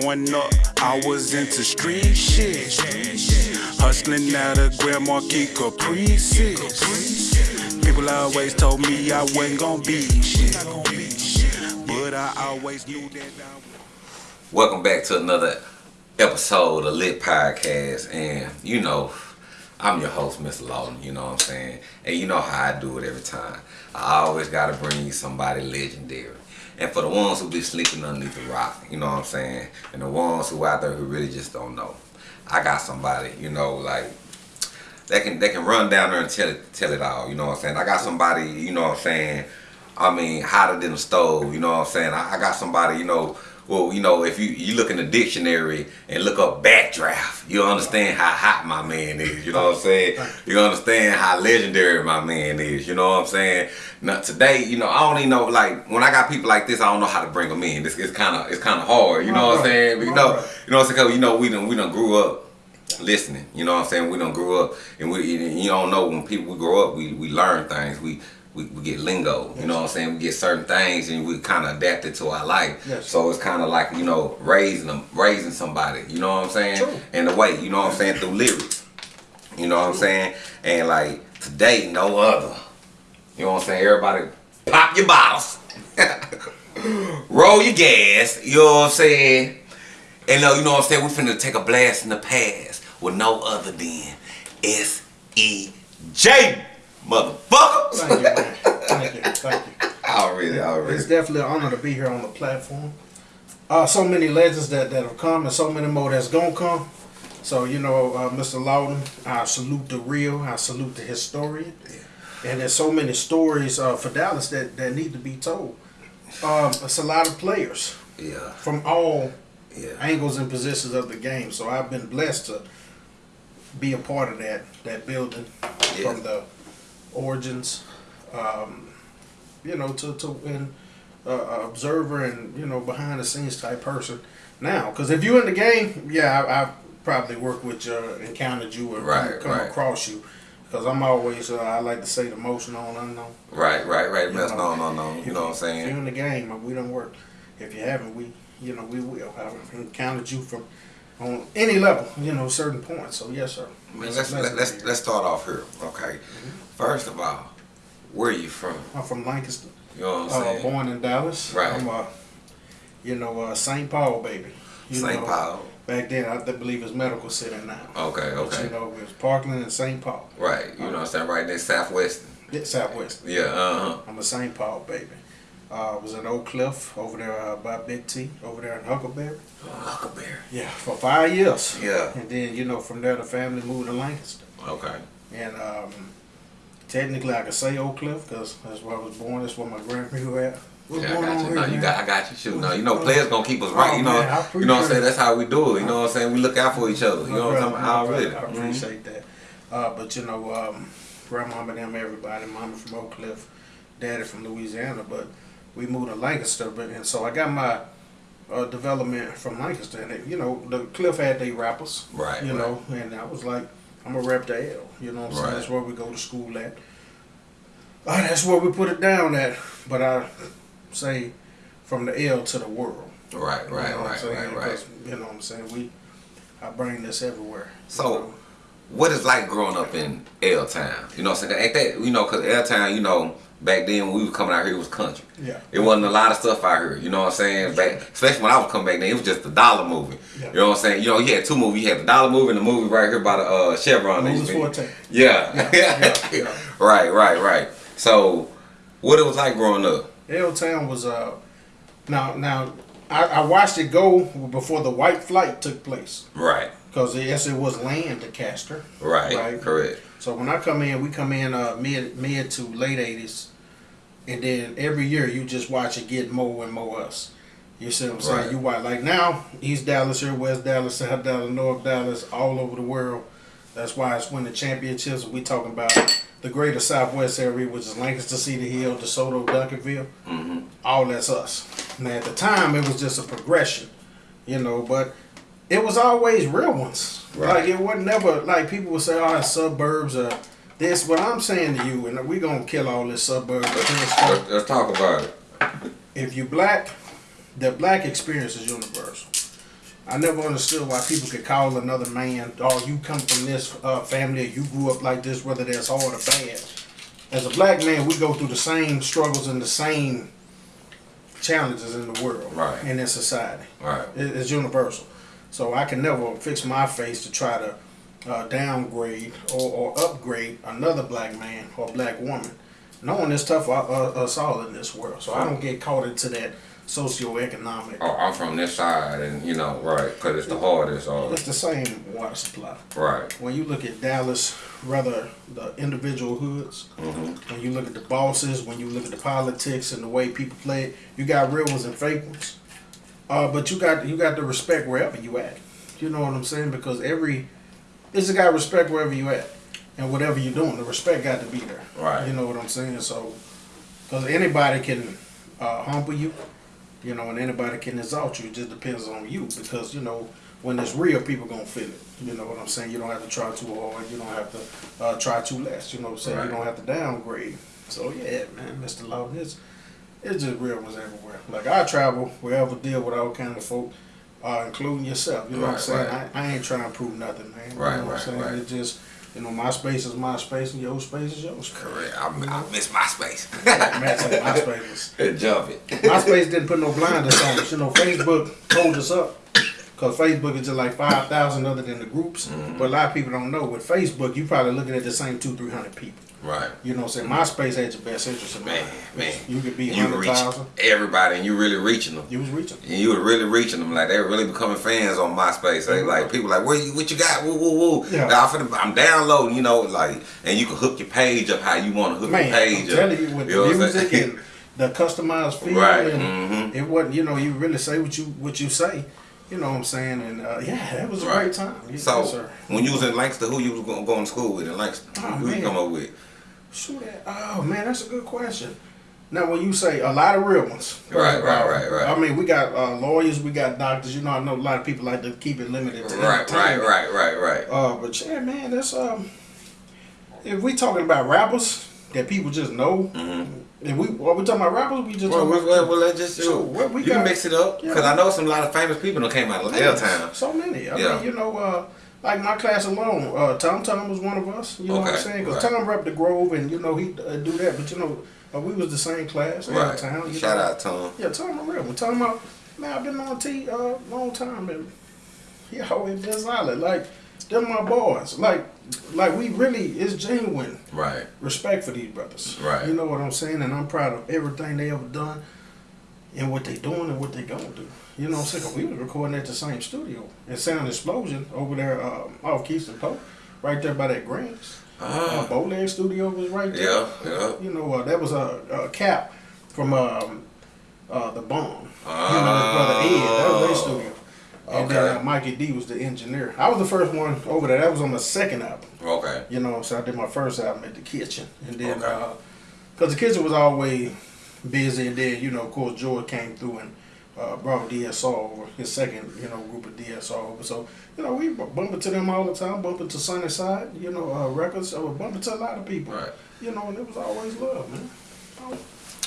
Growing up, I was into street shit. Hustling out of Grand Marquis Caprices. People always told me I wasn't gonna be shit. But I always knew that I was. Welcome back to another episode of Lit Podcast. And you know, I'm your host, Mr. Lawton, you know what I'm saying? And you know how I do it every time. I always gotta bring you somebody legendary. And for the ones who be sleeping underneath the rock, you know what I'm saying? And the ones who out there who really just don't know. I got somebody, you know, like they can they can run down there and tell it tell it all, you know what I'm saying? I got somebody, you know what I'm saying, I mean, hotter than a stove, you know what I'm saying? I, I got somebody, you know, well, you know, if you, you look in the dictionary and look up backdraft, you'll understand how hot my man is. You know what I'm saying? You understand how legendary my man is. You know what I'm saying? Now today, you know, I don't even know. Like when I got people like this, I don't know how to bring them in. It's kind of it's kind of hard. You know what I'm saying? But, you know, you know what I'm saying? You know, we done we done grew up listening. You know what I'm saying? We don't grew up, and we you don't know when people we grow up, we we learn things. We we, we get lingo. You know what I'm saying? We get certain things, and we kind of adapt it to our life. Yes. So it's kind of like you know raising them, raising somebody. You know what I'm saying? True. In a way, you know what I'm saying through lyrics. You know what I'm saying? And like today, no other. You know what I'm saying? Everybody, pop your bottles, roll your gas. You know what I'm saying? And uh, you know what I'm saying? We finna take a blast in the past with no other than S E J, motherfucker. Thank you, man. Thank you. Thank you. Already, already. It's definitely an honor to be here on the platform. Uh, so many legends that, that have come and so many more that's gonna come. So, you know, uh, Mr. Lawton, I salute the real, I salute the historian. And there's so many stories uh, for Dallas that, that need to be told. Um, it's a lot of players Yeah, from all yeah. angles and positions of the game. So I've been blessed to be a part of that that building Yes. from the origins, um, you know, to to an uh, observer and you know behind the scenes type person now. Because if you're in the game, yeah, I, I probably work with you, encountered you, or Right, come right. across you. Because I'm always, uh, I like to say, the most known unknown. Right, right, right. That's know, no, no, no. You know what I'm saying? If you're in the game, we don't work. If you haven't, we, you know, we will. I've encountered you from on any level, you know, certain points. So yes, sir. Let's let, to let's let's start off here. Okay. First of all, where are you from? I'm from Lancaster, You know what I'm uh, saying? born in Dallas. Right. I'm, uh, you know, uh, St. Paul, baby. You St. know, Paul. Back then, I believe it's Medical City now. Okay, But, okay. you know, it's Parkland and St. Paul. Right. You know what I'm saying? Right there, Southwest. Yeah, Southwest. Yeah. Uh huh. I'm a St. Paul baby. Uh, was in Oak Cliff over there uh, by Big T, over there in Huckleberry. Huckleberry. Yeah, for five years. Yeah. And then, you know, from there the family moved to Lancaster. Okay. And um, technically I could say Oak Cliff because that's where I was born. That's where my grandparents were at. What's Yeah, I going got on you. here, No, you got, I got you. Shoot, no, you know, players gonna keep us right. Oh, You know, man, you know what I'm saying. That's how we do it. You know what I'm saying. We look out for each other. You know what I'm saying. my Already. brother, I Mhm. appreciate that. Uh, but you know, um, and them, everybody, mama from Oak Cliff, daddy from Louisiana, but we moved to Lancaster, but and so I got my uh, development from Lancaster, and it, you know, the Cliff had they rappers, Right. you right. know, and I was like, I'm gonna rap the L, you know what I'm saying? That's where we go to school at. Uh, that's where we put it down at, but I say from the L to the world. Right. You Right. know what I'm Right. Right. Right. You know what I'm saying? We, I bring this everywhere. you So, know? what is like growing up in L Town? You know what I'm saying? Ain't that you know? Cause L Town, you know, back then when we was coming out here, it was country. Yeah. It wasn't a lot of stuff out here. You know what I'm saying? Back, especially when I was coming back then, it was just the dollar movie. Yeah. You know what I'm saying? You know, you had two movies. You had the dollar movie and the movie right here by the uh, Chevron. that Moses used Forte. Yeah. Yeah, yeah, yeah. right, right, right. So, what it was like growing up? L Town was uh now now I, I watched it go before the white flight took place Right, because yes it was land to Castor. right, Right. correct. So when I come in, we come in uh mid mid to late eighties, and then every year you just watch it get more and more us. You see what I'm saying? Right. You watch like now East Dallas here, West Dallas, South Dallas, North Dallas, all over the world. That's why it's winning championships. We talking about the greater Southwest area, which is Lancaster, Cedar Hill, DeSoto, Duncanville. hmm all that's us. Now at the time it was just a progression, you know, but it was always real ones. Right. Like it wasn't never like people would say, "Oh, suburbs are this." But I'm saying to you, and we gonna kill all this suburbs. Let's, let's talk about it. If you black, the black experience is universal. I never understood why people could call another man, oh, you come from this uh, family, or you grew up like this, whether that's hard or bad. As a black man, we go through the same struggles and the same challenges in the world Right. and in society. Right. It- It's universal. So I can never fix my face to try to uh, downgrade or, or upgrade another black man or black woman. Knowing it's tough for uh, us all in this world. So I don't get caught into that socioeconomic. Oh, I'm from this side, and you know, right? Because it's the hardest. It's the same water supply. right. When you look at Dallas, rather the individual hoods, Mm-hmm. when you look at the bosses, when you look at the politics and the way people play it, you got real ones and fake ones. Uh, but you got you got to respect wherever you at. You know what I'm saying? Because every it's a got respect wherever you at, and whatever you're doing, the respect got to be there. Right. You know what I'm saying? So, because anybody can uh, humble you, you know, and anybody can exalt you. It just depends on you. Because you know, when it's real, people gonna feel it. You know what I'm saying? You don't have to try too hard. You don't have to uh, try too less. You know what I'm saying? Right. You don't have to downgrade. So yeah, man, Mr. Lawton, it's it's just real ones everywhere. Like I travel wherever, deal with all kind of folk. Uh, including yourself, you know what I'm saying? right. I, I ain't trying to prove nothing, man. You Right, know what right, I'm saying? right. It just, you know, my space is my space, and your space is your space. Correct. I, I miss my space. Man, said my space Jump it. MySpace didn't put no blinders on us. You know, Facebook hold us up. Because Facebook is just like 5,000 other than the groups. Mm-hmm. But a lot of people don't know. With Facebook, you probably looking at the same two, 300 people. Right. You know what I'm saying? MySpace had your best interest in Man, mind. man. You could be 100,000. everybody, and you really reaching them. You was reaching. And you were really reaching them, like they were really becoming fans on MySpace. They like people like, what you what you got? Woo woo woo. Yeah. Now, I'm, downloading, you know, like, and you can hook your page up how you want to hook Man, your page I'm up. telling you, with know the music and the customized feel, Right, and mhm. it wasn't, you know, you really say what you what you say. You know what I'm saying? And uh, yeah, that was a Right. great time. So yes, sir. when you was in Lancaster, who you was going, going to school with in Lancaster? Oh, who you come up with? Shoot that. Oh man, that's a good question. Now, when you say a lot of real ones, Right, right, right, right. I mean, we got uh, lawyers, we got doctors. You know, I know a lot of people like to keep it limited to Right, right, right, right, right. Uh, but yeah, man, that's um. If we talking about rappers that people just know, if we are we talking about rappers, we just Mm-hmm. Well, talking well, well, well, let's just So, what we you can got- mix it up Yeah. because I know some lot of famous people that came out of L Town. So many. I Yeah. mean, you know, uh, like my class alone, uh, Tum Tum was one of us. You know what I'm saying? Because right. Tom rep the Grove, and you know he uh, do that. But you know, uh, we was the same class. Right. Town. You Shout know? out Tom. Yeah, Tom a real. one. Tom about man, I've been on T uh long time, and he always been solid. Like them my boys. Like like we really is genuine Right. respect for these brothers. Right. You know what I'm saying? And I'm proud of everything they ever done and what they doing and what they gonna do. You know what I'm saying? we was recording at the same studio at Sound Explosion over there um, off Keystone Pope, right there by that Grants. Uh, Ah. Bowleg Studio was right there. Yeah, yeah. You know, uh, that was a, a cap from um, uh, the Bomb. Ah. you know, his brother Ed. That was their studio. And then uh, Mikey D was the engineer. I was the first one over there. That was on the second album. Okay. You know, so I did my first album at the kitchen, and then Okay. uh the kitchen was always busy, and then you know, of course, George came through and uh, brought DSR over, his second, you know, group of DSR over. So you know, we bu- bump into them all the time, bump into Sunny Side, you know, uh, records, or bump into a lot of people. Right. You know, and it was always love, man.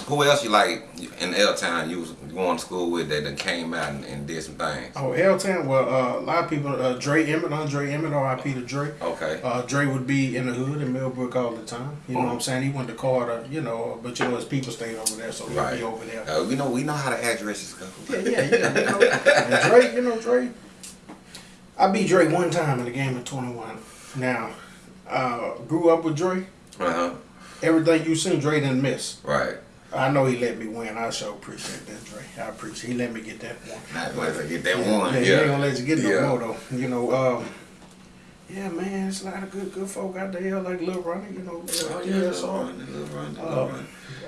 Who else you like in L Town you was going to school with that done came out and, and did some things? Oh, L Town, well, uh, a lot of people, uh, Dre Emmett, Andre Emmett, R.I.P. to Dre. Okay. Uh, Dre would be in the hood in Millbrook all the time. You know what I'm saying? He went to Carter, you know, but you know his people stayed over there, so he'd Right. be over there. Uh, we know we know how the addresses go. Yeah, yeah, yeah. You know, and Dre, you know, Dre. I beat Dre one time in the game of 21. Now, uh, grew up with Dre. Uh huh. Everything you seen, Dre didn't miss. Right. I know he let me win. I sure appreciate that, Dre. I appreciate. He let me get that one. Not once I get that Yeah, one. yeah, he ain't gonna let you get no Yeah. more though. You know, um, yeah, man, it's a lot of good, good folk out there like Lil Ronnie. You know, Oh, yeah, DSR. little run, little run, little Uh.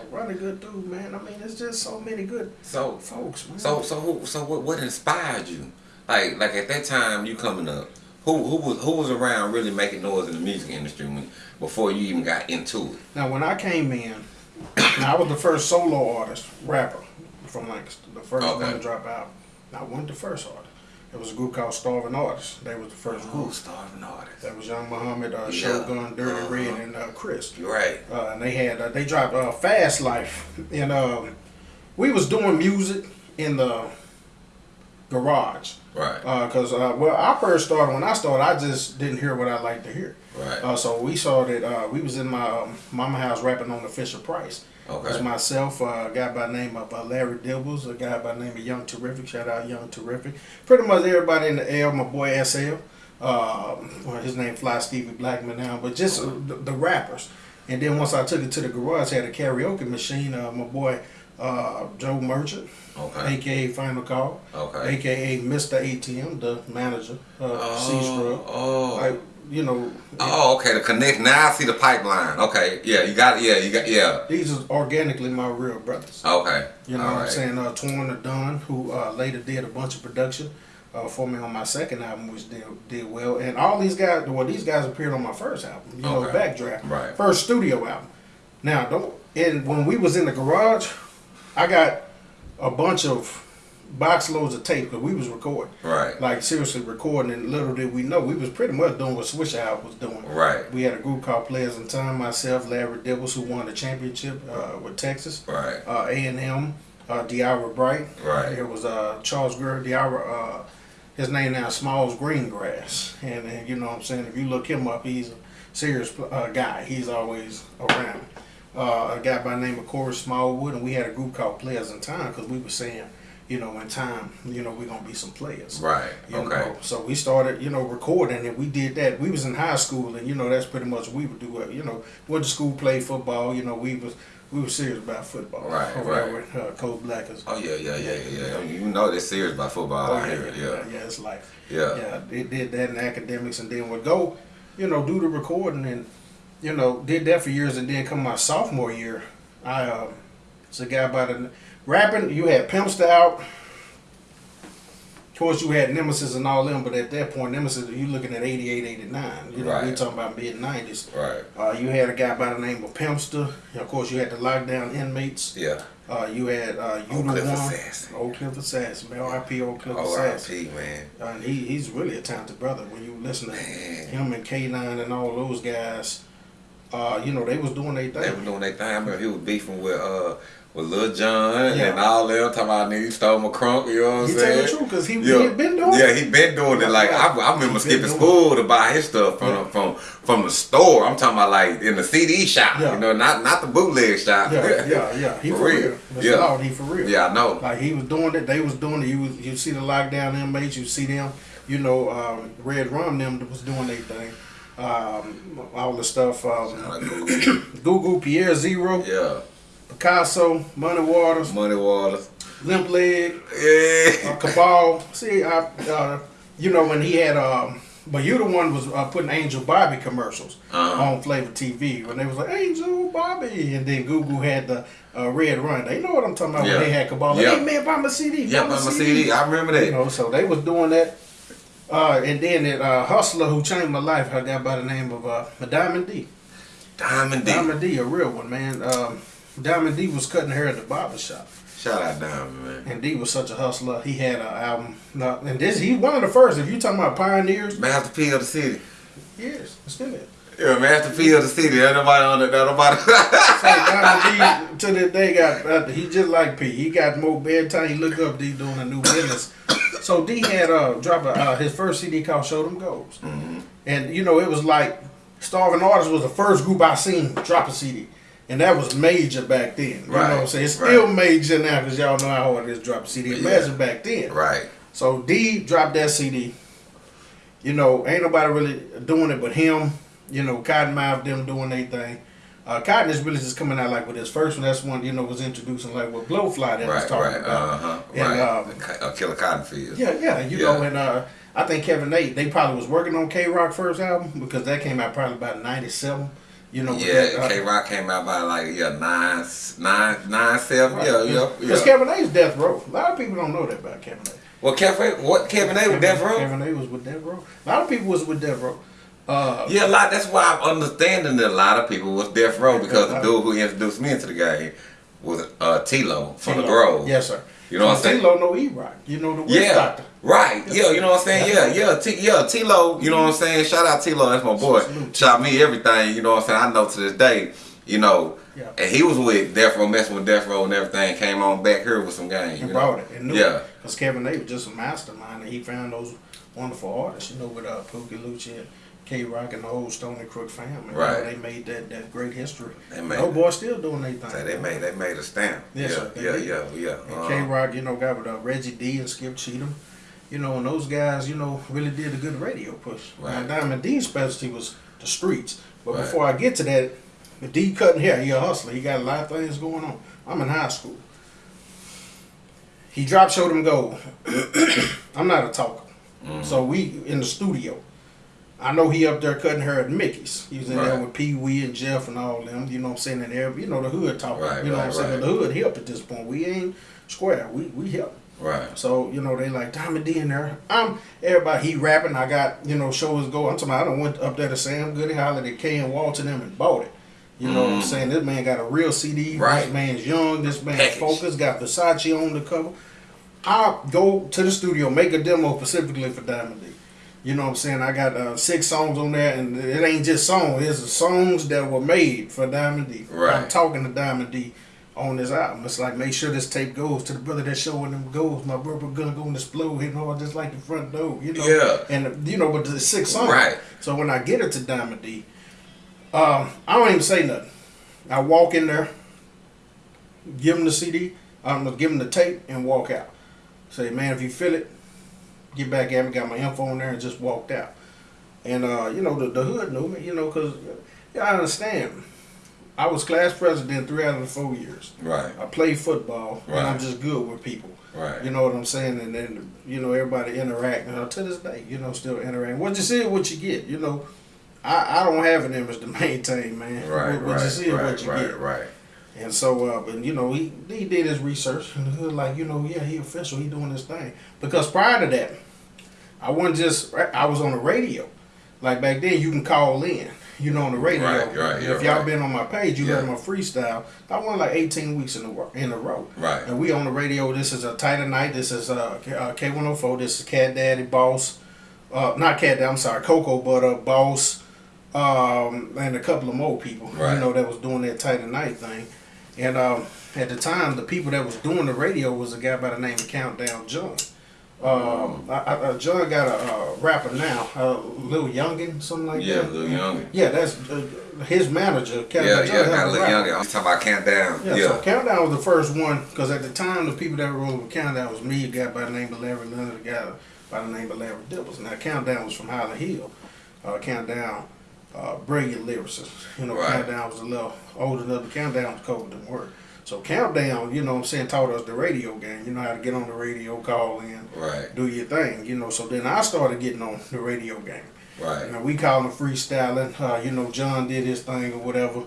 Ronnie, good dude, man. I mean, it's just so many good So folks, man. So so who so what what inspired you? Like like at that time you coming up, who who was who was around really making noise in the music industry when before you even got into it? Now, when I came in, I was the first solo artist, rapper from Lancaster, the first Okay. one to drop out. I wasn't the first artist. It was a group called Starving Artists. They was the first Oh, group. starving Artists. That was Young Muhammad, uh, Yeah. Shogun, Dirty Uh-huh. Red, and uh, Chris. You're right. Uh, and they had uh, they dropped uh, Fast Life, and um, we was doing music in the garage. Right. Because uh, well, I first started when I started, I just didn't hear what I liked to hear. Right. Uh, so we started. Uh, we was in my um, mama house rapping on the Fisher Price. Okay. It was myself, uh, a guy by the name of uh, Larry Dibbles, a guy by the name of Young Terrific. Shout out Young Terrific. Pretty much everybody in the L. My boy SL. Um, well, his name Fly Stevie Blackman now, but just uh, the, the rappers. And then once I took it to the garage, had a karaoke machine. Uh, my boy uh, Joe Merchant, Okay. aka Final Call, Okay. aka Mr. ATM, the manager, uh, C Scrub. Oh. Like you know, Oh, okay. The connect. Now I see the pipeline. Okay. Yeah. You got. Yeah. You got. Yeah. these are organically my real brothers. Okay. You know All what I'm saying? Uh, Torn Don, who uh, later did a bunch of production uh, for me on my second album, which did, did well. And all these guys, well, these guys appeared on my first album, you know, Okay. Backdraft. Right. First studio album. Now, don't, and when we was in the garage, I got a bunch of box loads of tape because we was recording. Right. Like, seriously recording, and little did we know, we was pretty much doing what Swish Out was doing. Right. We had a group called Players in Time, myself, Larry Dibbles, who won the championship uh, with Texas Right. uh, A&M, uh, Diara Bright. Right. It was uh, Charles Greer, Diara, uh, his name now is Smalls Greengrass. And, and you know what I'm saying, if you look him up, he's a serious uh, guy. He's always around. Uh, a guy by the name of Corey Smallwood, and we had a group called Players in Time because we were saying, you know, in time, you know, we're to be some players. Right. You Okay. know, so we started, you know, recording, and we did that. We was in high school, and you know, that's pretty much what we would do. Uh, You know, went to school, played football. You know, we was we were serious about football. Right, over right. with uh, Coach Blackers. Oh yeah, yeah, yeah, yeah. You know they're serious about football out here. yeah, Yeah. yeah, it's like Yeah. yeah, they did that in academics, and then would go, you know, do the recording, and you know, did that for years, and then come my sophomore year, I um, it's a guy by the rapping. You had Pimpster out. Of course, you had Nemesis and all them, but at that point, Nemesis, you looking at 88, 89. You know, we Right. talking about mid 90s. Right. Uh, you had a guy by the name of Pimpster. Of course, you had the lockdown inmates. Yeah. Uh, you had uh, you the Cliff one, Assassin. Oak Cliff Assassin, man. R.I.P. Old Cliff Assassin. R.I.P. Man. And he, he's really a talented brother. When you listen to Man. him and K9 and all those guys, uh, you know, they was doing their thing. They were doing their thing. I remember he was beefing with uh with Lil Jon Yeah. and all them talking about nigga stole my crunk. You know what I'm He tell saying? the truth because he, Yeah. he had been doing Yeah, it. he been doing it. Like I, I remember been skipping school to buy his stuff from Yeah. from from the store. I'm talking about like in the CD shop. Yeah. You know, not not the bootleg shop. Yeah, yeah, yeah. He For for, real. real. Yeah. Lord, he for real. Yeah, I know. Like he was doing it, they was doing it. You was, you see the lockdown inmates, you see them. You know, um, Red Rum them was doing their thing. Um, all the stuff. Um. Google, Pierre Zero, yeah, Picasso, Money Waters, Money Waters. Limp Leg, Yeah. uh, Cabal. See, I, uh, you know when he had, um, but you the one was uh, putting Angel Bobby commercials Uh-huh. on Flavor TV when they was like Angel Bobby, and then Google had the uh, Red Rum. They know what I'm talking about Yeah. when they had Cabal. Like, Yeah. hey man, buy my CD. Yeah, buy but my CD. I remember that. You know, so they was doing that. Uh, and then that uh, hustler who changed my life, I got by the name of uh, Diamond D. Diamond D. Diamond D, a real one, man. Um, Diamond D was cutting hair at the barber shop. Shout out Diamond, man. And D was such a hustler. He had an album. No, and this he one of the first. If you talking about pioneers, Master P of the city. yes, still is. Yeah, Master P of the city. Ain't nobody on it. Nobody. So Diamond D to this day got uh, he just like P. He got more bedtime. He look up D doing a new business. So D had uh drop a, uh, his first CD called Show Them Goes, and you know it was like Starving Artists was the first group I seen drop a CD. And that was major back then. You know what I'm saying? It's right. still major now because y'all know how hard it is to drop a CD. Yeah. Back then. right. So D dropped that CD. You know, ain't nobody really doing it but him. You know, Cottonmouth them doing their thing. Uh, Cotton is really just coming out like with his first one. That's one you know was introducing like what Blowfly that was Right, talking right, about. uh huh, And, right. um, uh, Killer Cotton Fields. Yeah, yeah, you Yeah. know, and uh, I think Kevin Nate they probably was working on K Rock first album because that came out probably about '97. You know, Yeah, uh, K Rock came out by like yeah nine nine nine seven. Yeah, yeah, Because yeah. Kevin Nate's Death Row. A lot of people don't know that about Kevin Nate. Well, Kevin, what Kevin A with Death Row? Kevin Nate was with Death Row. A lot of people was with Death Row. Uh, Yeah, a lot. That's why I'm understanding that a lot of people was Death Row because the dude who introduced me into the game was uh, Tilo from the T-Lo. Grove. Yes, sir. You know what I'm saying? T-Lo know E-Rock. You know the witch Yeah, doctor. Right. Yeah, you know what I'm saying. Yeah, Yeah. yeah, T, yeah. Tilo, you know what I'm saying. Shout out Tilo, that's my boy. Shot me everything. You know what I'm saying. I know to this day. You know, Yeah. and he was with Death Row, messing with Death Row and everything. Came on back here with some game. And you brought know? it. And knew Yeah. Because Kevin A was just a mastermind, and he found those wonderful artists, you know, with uh, Pookie Lucci and K Rock and the whole Stony Crook family. You know, Right. they made that, that great history. They made Oh boy, still doing their thing. They made they made a stamp. Yes, yeah, they yeah, yeah, yeah, And Uh, K Rock, you know, got with uh, Reggie D and Skip Cheatham. You know, and those guys, you know, really did a good radio push. Right. Now, Diamond D's specialty was the streets. But Right. before I get to that, the D cutting hair, he a hustler. He got a lot of things going on. I'm in high school. He drop showed him gold. I'm not a talker. Mm-hmm. So we in the studio. I know he up there cutting hair at Mickey's. He was in there with Pee Wee and Jeff and all them. You know what I'm saying? And there, you know the hood talking. Right, you know right, what I'm saying? The hood hip at this point. We ain't square. We we hip. Right. So you know they like Diamond D in there. I'm everybody. He rapping. I got you know shows go. I'm talking. About, I done went up there to Sam Goody, hollered at K and Walton them and bought it. You know what I'm Mm. saying? This man got a real CD. Right. This man's young. This man's Package. focused. Got Versace on the cover. I go to the studio, make a demo specifically for Diamond D. You know what I'm saying? I got uh, six songs on there, and it ain't just songs. It's the songs that were made for Diamond D. Right. I'm talking to Diamond D on this album. It's like make sure this tape goes to the brother that's showing them goes. My brother gonna go and explode, you know, just like the front door, you know. Yeah. And you know, but the six songs. Right. So when I get it to Diamond D, um, I don't even say nothing. I walk in there, give him the CD, I'm gonna give him the tape, and walk out. Say, man, if you feel it, get back at me. Got my info on there, and just walked out. And uh, you know, the, the hood knew me, you know, cause yeah, I understand. I was class president three out of the four years. Right. I played football, and I'm just good with people. Right. You know what I'm saying? And then you know everybody interact. Know, to this day, you know, still interact. What you see is what you get. You know, I, I don't have an image to maintain, man. Right. What, what right. you see is right. what you right. get. Right. And so, uh, but you know, he he did his research and the hood, like you know, yeah, he official, he doing his thing. Because prior to that, I wasn't just I was on the radio. Like back then, you can call in. You know, on the radio. Right, right, yeah, if y'all right. been on my page, you Yeah. heard my freestyle. I won like 18 weeks in a ro- in a row. Right. And we on the radio. This is a tighter night. This is uh, K- uh, K104. This is Cat Daddy Boss. Uh, not Cat Daddy. I'm sorry, Coco, but uh, Boss, um, and a couple of more people. Right. You know that was doing that tighter night thing. And um, at the time, the people that was doing the radio was a guy by the name of Countdown John. Um, I, I, uh, John got a uh, rapper now, uh, Lil Youngin, something like Yeah, that. little younger. Yeah, that's uh, his manager. Countdown Yeah, John, yeah, got a of a little rapper. younger. I'm talking about countdown. Yeah, Yeah. so Countdown was the first one because at the time the people that were rolling with Countdown was me, a guy by the name of Larry Leonard, a guy by the name of Larry Dibbles. Now Countdown was from Highland Hill. Uh, Countdown, uh, brilliant lyricist. You know, Right. Countdown was a little older than the Countdown was cold than work. So Countdown, you know what I'm saying, taught us the radio game. You know how to get on the radio, call in, Right. do your thing. You know, so then I started getting on the radio game. Right. You know, we call them freestyling. Uh, you know, John did his thing or whatever.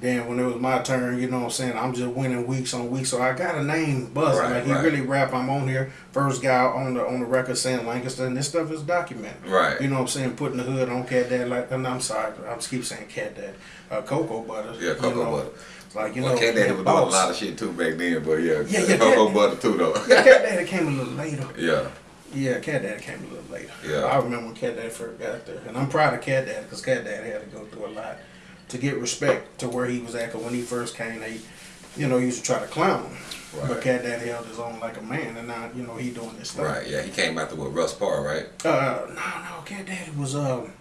Then when it was my turn, you know what I'm saying, I'm just winning weeks on weeks. So I got a name buzzing. Right, like he right. really rap. I'm on here. First guy on the on the record saying Lancaster and this stuff is documented. Right. You know what I'm saying? Putting the hood on Cat Dad like and I'm sorry, I just keep saying Cat Dad. Uh, Cocoa Butter. Yeah, you Cocoa know, Butter. Like you well, know, Cat Daddy was doing a lot of shit too back then, but yeah, Yeah, yeah, Cocoa Cat- Butter too though. Yeah, Cat Daddy came a little later. yeah. Yeah, Cat Daddy came a little later. Yeah. I remember when Cat Daddy first got there. And I'm proud of Cat Daddy because Cat Daddy had to go through a lot to get respect to where he was at. Cause when he first came, they, you know, used to try to clown him. Right. But Cat Daddy held his own like a man. And now, you know, he doing this thing. Right. Yeah, he came out there with Russ Parr, right? Uh, no, no, Cat Daddy was, um,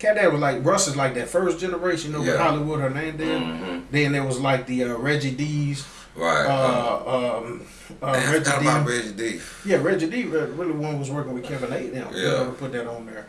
Cat Daddy was like, Russ is like that first generation, over know, Yeah. Hollywood Hernandez. Mhm. Then Then there was like the uh, Reggie D's. Right. Uh, um, uh, Man, Reggie D. about Reggie D. Yeah, Reggie D re- really one was working with Kevin A. Now, you Yeah. know, to put that on there.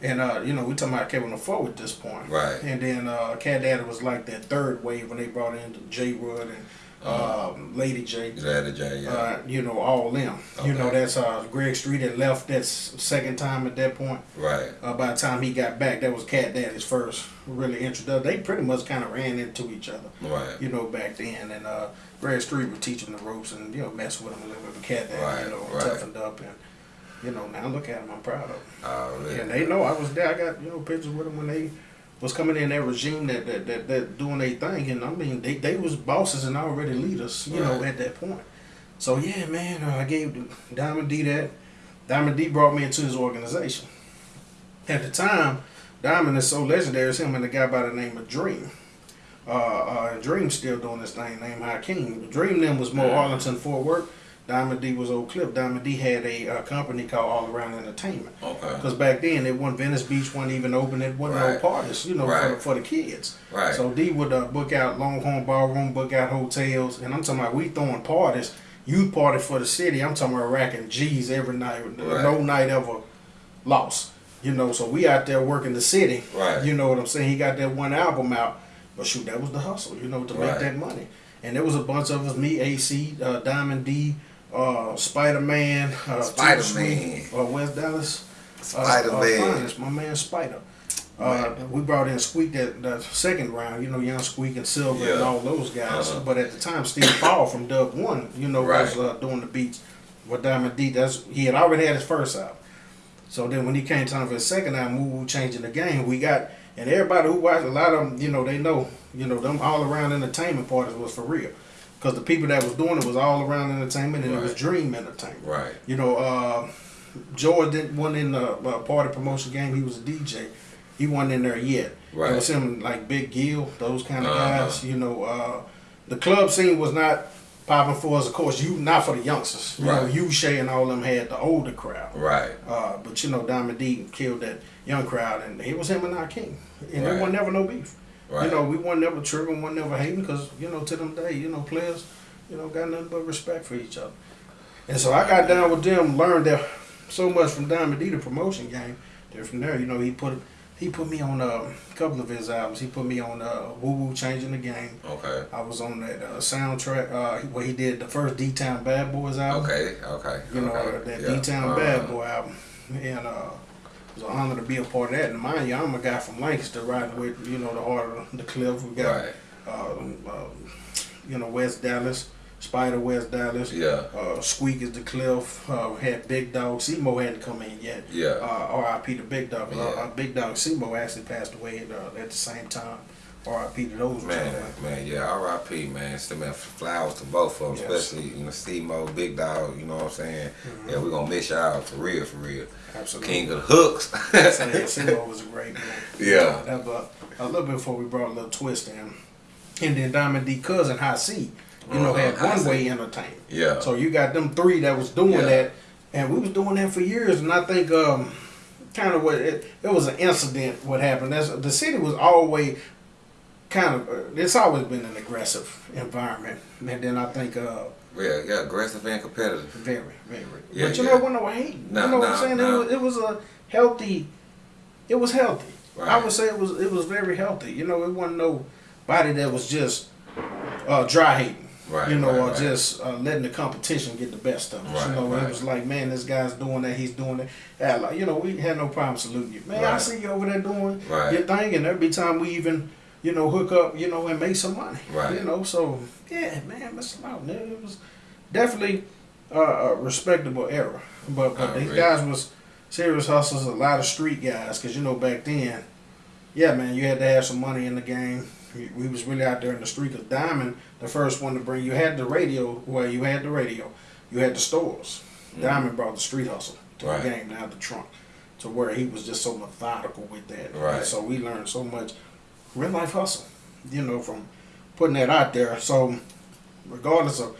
And uh, you know, we talking about Kevin LaFoe at this point. Right. And then uh Cat Daddy was like that third wave when they brought in J Wood and um, Lady J. Zaddy J. Yeah. Uh, you know, all them. You know, that's uh Greg Street had left that second time at that point. right. Uh, by the time he got back, that was Cat Daddy's first really introduction. They pretty much kind of ran into each other Right. you know, back then. And uh, Greg Street would teach him the ropes and, you know, mess with him a little bit. But Cat Daddy, Right, you know, right. toughened up. And, you know, now look at him, I'm proud of him. Oh, really? And they know I was there. I got, you know, pictures with them when they was coming in that regime that that, that, that doing their thing. And I mean, they, they was bosses and already leaders, you know, at that point. So, yeah, man, uh, I gave Diamond D that. Diamond D brought me into his organization. At the time, Diamond is so legendary, it's him and a guy by the name of Dream. Uh, uh, Dream still doing this thing named Hakeem. Dream them was more. Arlington, Fort Worth. Diamond D was Oak Cliff. Diamond D had a uh, company called All Around Entertainment. Okay. Because back then, it wasn't Venice Beach wasn't even open. It wasn't no parties, you know, for, Right. the, for the kids. Right. So D would uh, book out Longhorn Ballroom, book out hotels, and I'm talking about we throwing parties, youth party for the city. I'm talking about racking G's every night. Right. No night ever lost. You know, so we out there working the city. Right. You know what I'm saying? He got that one album out, but shoot, that was the hustle. You know, to make that money. And there was a bunch of us, me, AC, uh, Diamond D, uh, Spider Man, uh, Spider-Man. Sweet, uh, West Dallas. uh, Spider uh, Man. Finest, my man Spider. Uh, we brought in Squeak that, that second round, you know, Young Squeak and Silver and all those guys. Uh-huh. But at the time, Steve Paul from Dub One, you know, was uh, doing the beats with Diamond D. That's he had already had his first album. So then when he came time for his second album, we were changing the game, we got and everybody who watched a lot of them, you know, they know, you know, them all around entertainment parties was for real. Because the people that was doing it was all around entertainment and it was Dream Entertainment. Right. You know, uh, George didn't wasn't in the uh, party promotion game. He was a DJ. He wasn't in there yet. Right. It was him like Big Gill, those kind of Uh-huh. guys. You know, uh, the club scene was not popping for us. Of course, you not for the youngsters. You know, Right. you Shay and all them had the older crowd. Right. Uh, but you know, Diamond D killed that young crowd, and it was him and our king, and there wasn't never no beef. Right. You know, we weren't never tripping, weren't never hating, because you know, to them day, you know, players, you know, got nothing but respect for each other. And so I got down with them, learned that so much from Diamond D, the promotion game. Then from there, you know, he put he put me on a couple of his albums. He put me on uh, Woo Woo Changing the Game. Okay. I was on that uh, soundtrack uh, where he did the first D Town Bad Boys album Okay. Okay. you know, okay. that Yeah. D Town Uh, Bad Boy album. And uh, it was an honor to be a part of that. And mind you, I'm a guy from Lancaster riding with, you know, the heart of the cliff. We got, Right. um, um, you know, West Dallas, Spider West Dallas. Yeah. Uh, Squeak is the cliff. Uh, had Big Dog. Seymour hadn't come in yet. Yeah. Uh, R.I.P. to Big Dog. Uh, Yeah. uh, Big Dog Seymour actually passed away at, uh, at the same time. R.I.P. to those Man, gentlemen. man, yeah, R.I.P. Man, still man, flowers to both of them, Yes. especially you know, Steve-Mo, Big Dog. You know what I'm saying? Mm-hmm. Yeah, We're gonna miss y'all for real, for real. Absolutely. King of the hooks. Seymour was a great man. Yeah. That, but a little bit before we brought a little twist in. And then Diamond D cousin High C, you know, Uh-huh, had High one way entertainment. yeah. So you got them three that was doing Yeah. that, and we was doing that for years. And I think um, kind of what it, it was an incident. What happened? That's the city was always kind of. Uh, it's always been an aggressive environment, and then I think uh, yeah, yeah, aggressive and competitive. very, very. Yeah, but you yeah. know, when no hate, No, you know what I'm saying? no. It, was, it was a healthy. It was healthy. I would say it was. It was very healthy. You know, it wasn't nobody that was just uh, dry hating. Right, You know, right, or right. just uh, letting the competition get the best of us. Right, you know, right. it was like, man, this guy's doing that. He's doing that. Yeah, like, you know, we had no problem saluting you. Man, I see you over there doing Right. your thing, and every time we even. You know, hook up, you know, and make some money. Right. You know, so yeah, man, Mr. Loudon, it was definitely uh, a respectable era. But but these guys was serious hustlers, a lot of street guys, because you know back then, yeah, man, you had to have some money in the game. We, was really out there in the street. Cause Diamond, the first one to bring, you had the radio. Well, you had the radio, you had the stores. Diamond brought the street hustle to Mm-hmm. Right. the game down the trunk, to where he was just so methodical with that. Right. And so we learned so much real life hustle, you know, from putting that out there. So regardless of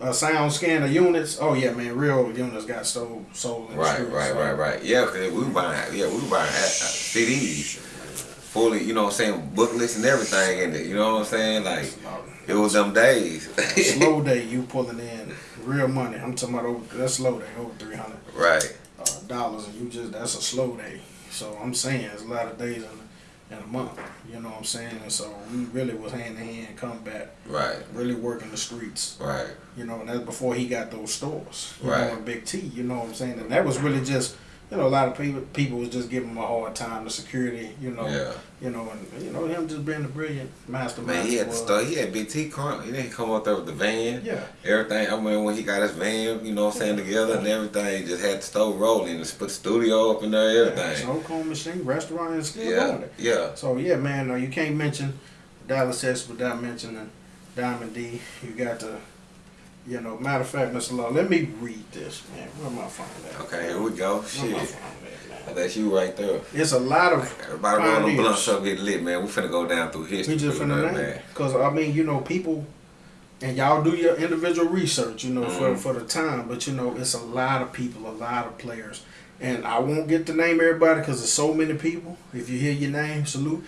uh, sound scanner units, oh yeah, man, real units got sold sold in Right, streets. right, So, right, right. Yeah, 'cause we were buying, yeah, we were buying uh, uh, CDs, fully, you know what I'm saying, booklets and everything in it. You know what I'm saying? Like it was them days. slow day, you pulling in real money. I'm talking about over that's slow day, over three hundred right. uh, dollars, and you just that's a slow day. So I'm saying there's a lot of days in, in a month. You know what I'm saying? And so we really was hand in hand combat, Right. really working the streets. Right. You know, and that's before he got those stores. Right. know, Big T. You know what I'm saying? And that was really just. You know, a lot of people people was just giving him a hard time. The security, you know, Yeah. you know, and you know him just being a brilliant mastermind. Man, he had the stuff. He had BT car. He didn't come up there with the van. Yeah. Everything. I mean, when he got his van, you know what I'm saying, together and everything, he just had the stove rolling. Just put the studio up in there, Yeah, everything. smoke home machine, restaurant, and still Yeah. going. Yeah. So yeah, man, uh, you can't mention Dallas Texas without mentioning Diamond D. You got to, you know. Matter of fact, Mr. Law, let me read this, man. Where my phone at? Okay, here we go. Shit. at, man? That's you right there. It's a lot of Everybody roll them blunts up, get lit, man. We finna go down through history. We just finna name man. because I mean, you know, people and y'all do your individual research, you know, Mm-hmm. for, for the time. But you know, it's a lot of people, a lot of players, and I won't get to name everybody because there's so many people. If you hear your name, salute.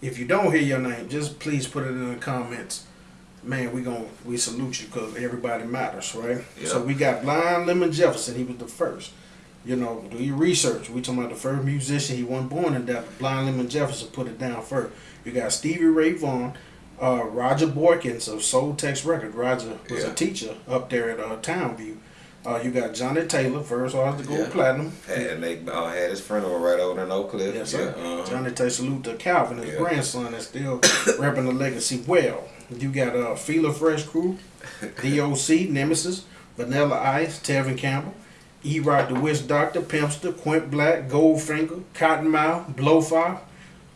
If you don't hear your name, just please put it in the comments. Man, we gon' we salute you because everybody matters, right? Yeah. So we got Blind Lemon Jefferson. He was the first. You know, do your research. We talking about the first musician. He wasn't born in that. Blind Lemon Jefferson put it down first. You got Stevie Ray Vaughan, uh, Roger Boykins of Soul Tex Record. Roger was Yeah. a teacher up there at uh, Townview. Uh, you got Johnnie Taylor, first artist to go Yeah. platinum. Had, and they uh, had his funeral right over in Oak Cliff. Yes, sir. Yeah, uh-huh. Johnnie Taylor salute to Calvin, his grandson, that's still repping the legacy well. You got uh, Fila Fresh Crew, DOC, Nemesis, Vanilla Ice, Tevin Campbell, E Rock the Witch Doctor, Pimpster, Quint Black, Goldfinger, Cottonmouth, Blowfire,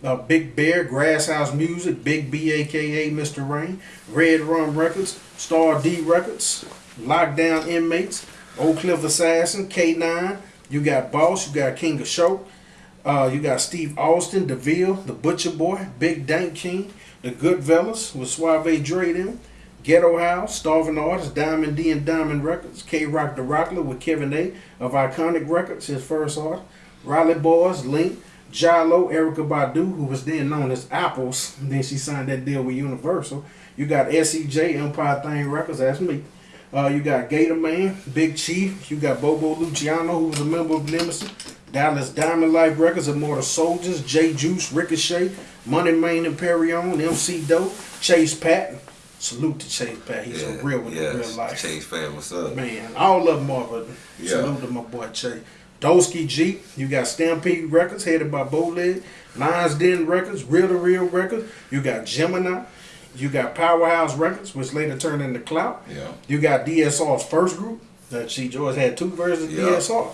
uh, Big Bear, Grass House Music, Big B aka Mr. Rain, Red Rum Records, Star D Records, Lockdown Inmates, Oak Cliff Assassin, K9, you got Boss, you got King of Show, uh, you got Steve Austin, DeVille, The Butcher Boy, Big Dank King, The Good Fellas with Suave Dre them, Ghetto House, Starving Artists, Diamond D and Diamond Records, K Rock the Rockler with Kevin A of Iconic Records, his first art, Riley Boys, Link, Jalo, Erykah Badu, who was then known as Apples, then she signed that deal with Universal. You got SEJ, Empire Thing Records, that's me. Uh, you got Gator Man, Big Chief. You got Bobo Luciano, who was a member of Nemesis. Dallas Diamond Life Records, Immortal Soldiers, J Juice, Ricochet, Money Man Imperion, MC Doe, Chase Patton. Salute to Chase Patton. He's yeah, a real one yeah. in real life. Chase fan, what's up? Man, all of them are, but Yeah. salute to my boy Chase. Dolsky Jeep, you got Stampede Records, headed by Bowleg, Lions Den Records, Real to Real Records, you got Gemini, you got Powerhouse Records, which later turned into Clout. Yeah. You got DSR's first group. That she George had two versions of Yeah. DSR.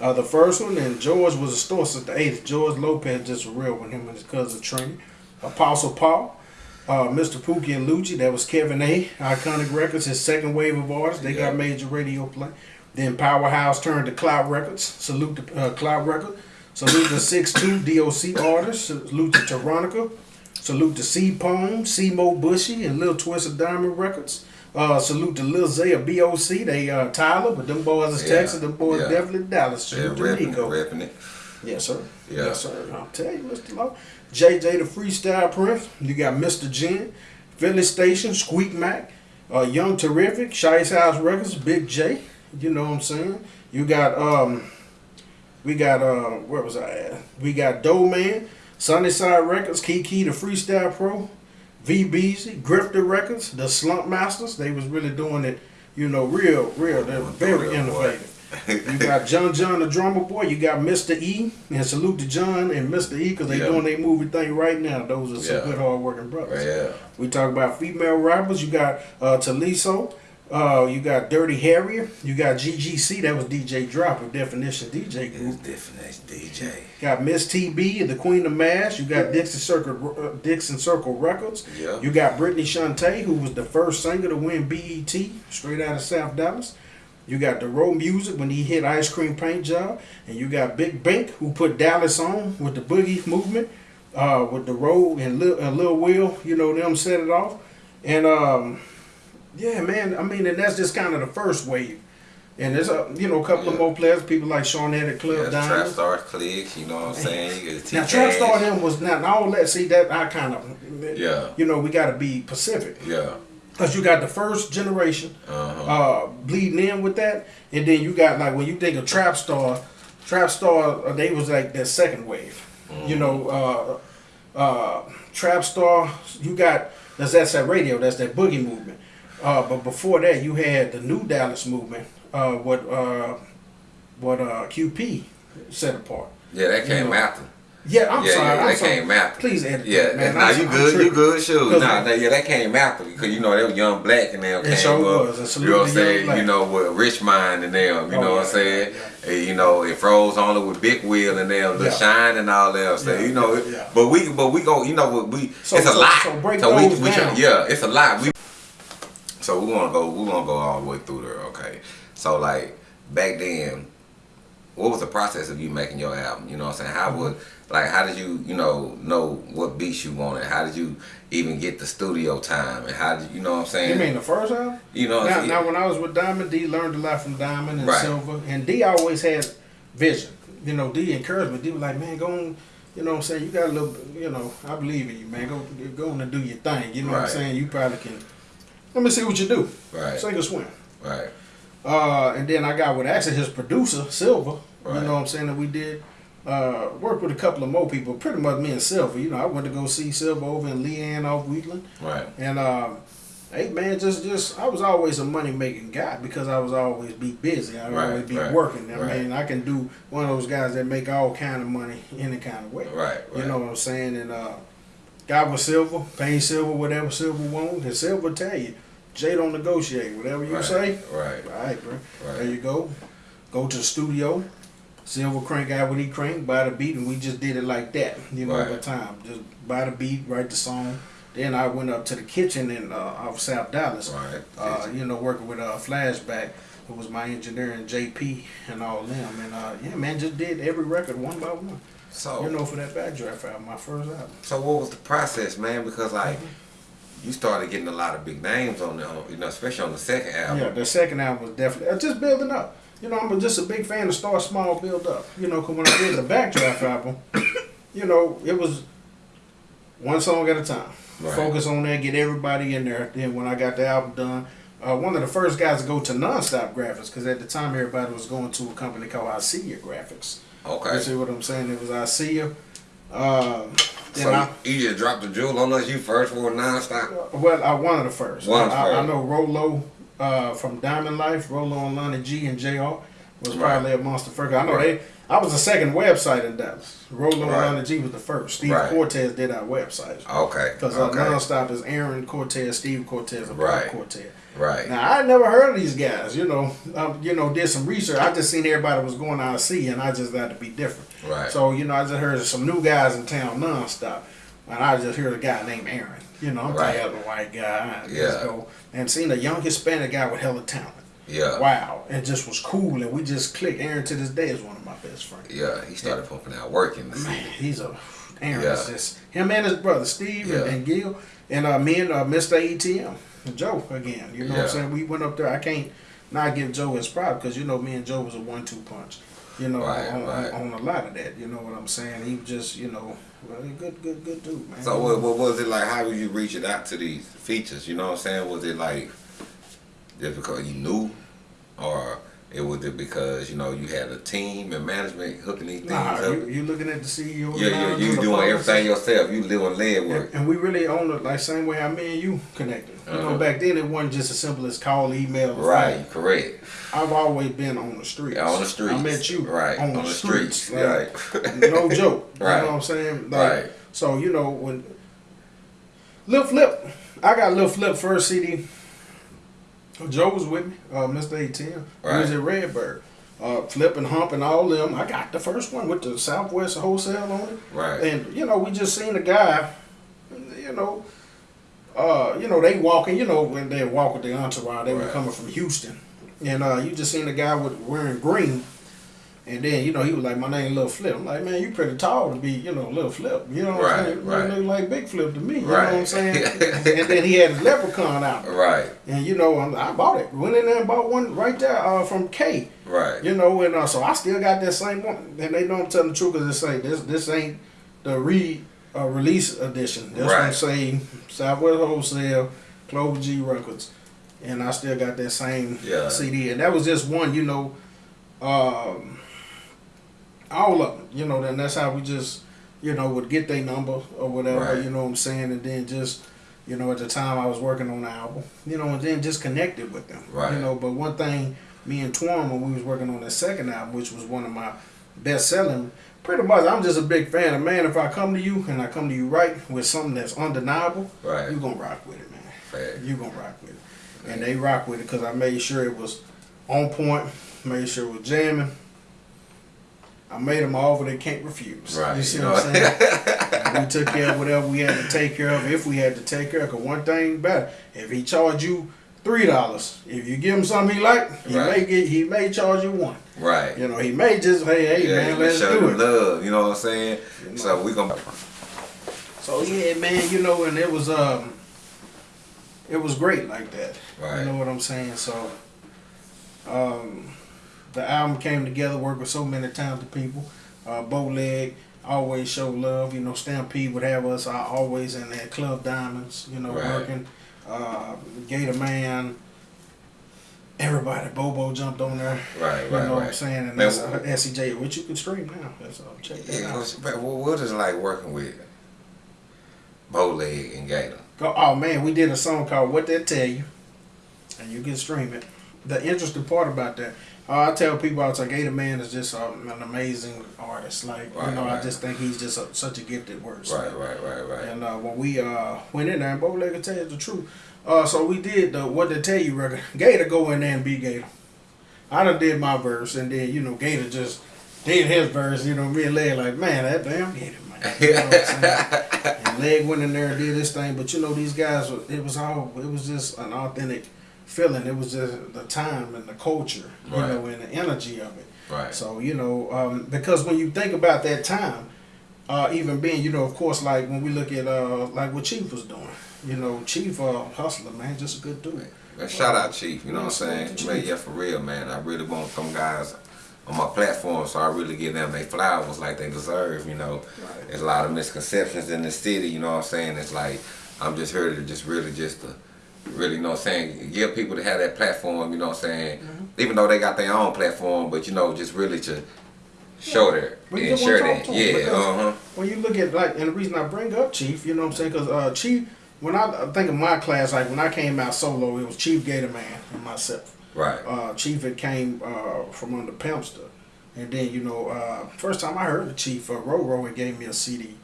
Uh, the first one, and George was a store since the 80s. George Lopez just real with him and his cousin Trini. Apostle Paul, uh, Mr. Pookie and Lucci, that was Kevin A. Iconic Records, his second wave of artists. They Yeah. got major radio play. Then Powerhouse turned to Cloud Records. Salute to uh, Cloud Records. Salute to Six Two DOC artists. Salute to Tyronica. Salute to C Poem, C Mo Bushy, and Lil Twist of Diamond Records. Uh, salute to Lil Zay of BOC. They uh, Tyler, but them boys is Yeah, Texas. Them boys yeah. definitely Dallas. Yeah, Salute to repping it, Nico. repping it. Yes, sir. Yeah. Yes, sir. I'll tell you, Mr. Law. JJ the Freestyle Prince. You got Mr. Jen, Philly Station, Squeak Mac, uh, Young Terrific, Shice House Records, Big J. You know what I'm saying? You got um, we got uh, where was I at? We got Doe Man, Sunnyside Records, Kiki the Freestyle Pro, V Beezy, Grifter Records, the Slump Masters. They was really doing it, you know, real, real. They're very innovative. You got John John the drummer boy. You got Mr. E and salute to John and Mr. E because they Yeah. doing their movie thing right now. Those are some Yeah. good hard working brothers. Yeah. We talk about female rappers. You got uh, Taliso. Uh, you got Dirty Harrier. You got GGC. That was DJ Drop of Definition DJ Group. as DJ. Got Miss TB, and the Queen of Mash. You got Dixon Circle, uh, Dixon Circle Records. Yeah. You got Brittany Shante, who was the first singer to win BET, straight out of South Dallas. You got Dorrough Music when he hit Ice Cream Paint Job, and you got Big Bank who put Dallas on with the Boogie movement, uh, with Dorrough and Lil, and Lil Will. You know them set it off, and um, yeah, man. I mean, and that's just kind of the first wave. And there's a you know a couple of more players, people like Sean Head Club Yeah. Trap Star clicks, you know what I'm saying? You Now, Trap Star them was not all that. See that I kind of, Yeah. You know, we got to be Pacific Yeah. because you got the first generation Uh-huh. uh, bleeding in with that, and then you got like when you think of Trap Star, Trap Star uh, they was like that second wave. You know, uh, uh, Trap Star. You got that's that's that radio. That's that boogie movement. Uh, but before that, you had the New Dallas movement. Uh, what uh, what uh, QP set apart. Yeah, that came know, after. Yeah, I'm yeah, sorry. yeah, I'm that sorry. came after. Please edit Yeah, that, man. nah, I'm- you good, you good, sure. Nah, that, yeah, that came after because you know they were young black and they came sure up. was, You know what I'm saying? You know with Rich Mind and them. You Oh, know what I'm saying? yeah, And, you know it froze only with Big Wheel and them, the Yeah. Shine and all that. So Yeah, you know, yeah, yeah. but we, but we go, you know, what we So- it's a lot. so break we, those we try- down. yeah, it's a lot. We so we want to go. We want to go all the way through there. Okay. So like back then, what was the process of you making your album? You know what I'm saying? How would like how did you you know know what beats you wanted? How did you even get the studio time? And how did you know what I'm saying? You mean the first album? You know, Now, now when I was with Diamond, D learned a lot from Diamond and Right. Silver, and D always had vision. You know, D encouraged me. D was like, man, go on. You know what I'm saying? You got a little, you know, I believe in you, man. Go, go on and do your thing. You know what I'm saying? You probably can. Let me see what you do. right, Sink or swim. right, Uh, and then I got with actually his producer, Silver. Right. You know what I'm saying? That we did uh, work with a couple of more people, pretty much me and Silver. You know, I went to go see Silver over in Leanne off Wheatland. right, And uh, hey man, just just I was always a money making guy because I was always be busy. I Right, always be right, working. I right. mean, I can do one of those guys that make all kind of money any kind of way. right, You know what I'm saying? And uh, got with Silver, paying Silver whatever Silver wants, and Silver tell you, Jay don't negotiate. Whatever you right, say, right, all right, bro. Right. There you go. Go to the studio. Silver crank out what he crank, buy the beat, and we just did it like that. You know, Right. over time. Just buy the beat, write the song. Then I went up to the kitchen in uh, off South Dallas. right. Uh, you know, working with uh, Flashback, who was my engineer, and JP and all them. And uh, yeah, man, just did every record one by one. so You know, for that backdraft album, my first album. So what was the process, man? Because like Mm-hmm. You started getting a lot of big names on the, you know, especially on the second album. Yeah, the second album was definitely uh, just building up. You know, I'm just a big fan of start small, build up. You know, 'cause when I did the Backdraft album, you know, it was one song at a time. Right. Focus on that, get everybody in there. Then when I got the album done, uh, one of the first guys to go to nonstop graphics because at the time everybody was going to a company called I See You Graphics. You Okay. see what I'm saying? It was I See You. Uh, So I, you just dropped the jewel on us. You first for nonstop. Well, I one of the first. One I, I know Rolo uh, from Diamond Life, Rolo and Lonnie G and Jr. was Right. probably a monster first. I know Right. they. I was the second website in Dallas. Rolo Right. and Lonnie G was the first. Steve. Cortez did our website. Okay. Because okay. nonstop is Aaron Cortez, Steve Cortez, and Paul Right. Cortez. Right. Now I never heard of these guys. You know, um, you know, did some research. I just seen everybody was going out to see, and I just had to be different. Right. So you know, I just heard some new guys in town nonstop, and I just heard a guy named Aaron. You know, I'm Right. tired of the white guy. Yeah. go and seen a young Hispanic guy with hella talent. yeah. Wow, and just was cool, and we just clicked. Aaron to this day is one of my best friends. Yeah. He started pumping out work in the city. Man, he's a Aaron Yeah. is just him and his brother Steve and, Yeah. and Gil and uh, me and uh, Mr. ATM and Joe again. You know what I'm saying? We went up there. I can't not give Joe his props because you know me and Joe was a one-two punch. You know, Right, on, right. on, a lot of that. You know what I'm saying? He was just you know, he good, good, good dude, man. So what, what was it like? How was you reaching out to these features? You know what I'm saying? Was it like just because you knew, or it was it because you know you had a team and management hooking these things Nah, up? you, you looking at the CEO? yeah, yeah, you doing policy. everything yourself. You doing lead work. And, and we really own it like same way how me and you connected. You Uh-huh. know, back then it wasn't just as simple as call, email, Right, phone. correct. I've always been on the streets. Yeah, on the streets. I met you Right, on, on the, the streets. streets, like, right. no joke. Right. You know what I'm saying? Like, Right. So you know when Lil Flip, I got Lil Flip first CD. Joe was with me, uh, Mr. ATM. He was at Redbird. Uh, Flip and Hump and all them. I got the first one with the Southwest Wholesale on it. Right. And you know, we just seen a guy, you know, uh, you know, they walking, you know, when they walk with the entourage, they were coming from Houston. And uh, you just seen a guy with wearing green. And then, you know, he was like, My name Lil Flip. I'm like, man, you pretty tall to be, you know, Lil Flip. You know what Right, I'm saying? You right. look like Big Flip to me. You know what I'm saying? and then he had his leprechaun out. right, And you know, I'm, I bought it. Went in there and bought one right there uh, from K. right, You know, and uh, so I still got that same one. And they know I'm telling the truth because they say this this ain't the re uh, release edition. This Right. one say Southwest Wholesale, Clover G Records, and I still got that same Yeah. CD. And that was just one, you know, um, all of them. You know, then that's how we just, you know, would get their number or whatever. Right. You know what I'm saying, and then just. You know, at the time I was working on the album, you know, and then just connected with them. Right. You know, but one thing me and Twan when we was working on the second album, which was one of my best selling. Pretty much, I'm just a big fan of man. If I come to you and I come to you right with something that's undeniable, Right. you gonna rock with it, man. Fact. You gonna rock with it, and they rock with it because I made sure it was on point, made sure it was jamming. I made them all they can't refuse. Right. You see you what I'm saying? We took care of whatever we had to take care of if we had to take care of. Cause one thing better, if he charged you three dollars. If you give him something he like, he Right. may get he may charge you one. Right. You know, he may just hey hey yeah, man, let's show do it. love. You know what I'm saying? You know. So we gonna. So yeah, man, you know, and it was um, it was great like that. Right. You know what I'm saying? So, um, the album came together, worked with so many talented people. Uh, Bowleg always show love. You know, Stampede would have us uh, always in there. Club Diamonds, you know, Right. working. Uh, Gator Man. Everybody, Bobo jumped on there. Right, You right, know what I'm saying? And Man, that's uh, SCJ, which you can stream now. That's uh, check that Yeah, out. man, what is it like working with Bowleg and Gator? Oh man, we did a song called "What They Tell You," and you can stream it. The interesting part about that, uh, I tell people, I was like, Gator Man is just um, an amazing artist. Like Right, you know, I just think he's just a, such a gifted wordsmith. Right, right, right, right. And uh, when we uh, went in there, and Bowleg can tell you the truth. Uh, so we did the "What They Tell You" record. Gator go in there and be Gator. I done did my verse, and then you know Gator just did his verse. You know, me and Leg like, man, that damn Gator man. You know what I'm saying? and Leg went in there and did this thing. But you know, these guys, it was all, it was just an authentic feeling. It was just the time and the culture, you Right. know, and the energy of it. Right. So you know, um, because when you think about that time, uh, even being, you know, of course, like when we look at uh, like what Chief was doing, you know, Chief uh, hustler, man, just a good dude. Man, shout out Chief, you know what I'm saying? Man, yeah, for real, man. I really want some guys on my platform, so I really give them their flowers like they deserve, you know. Right. There's a lot of misconceptions in the city, you know what I'm saying? It's like, I'm just here to just really just to, really, you know what I'm saying, give people to have that platform, you know what I'm saying? Mm-hmm. Even though they got their own platform, but, you know, just really to show that We and just share wanna that. talk to 'em Yeah, uh-huh. When you look at like, and the reason I bring up Chief, you know what I'm saying? Because uh, Chief, when I think of my class, like when I came out solo, it was Chief Gator Man and myself. Right. Uh, Chief had came uh, from under Pimpster, and then you know, uh, first time I heard the Chief, uh, Roro had gave me a CD,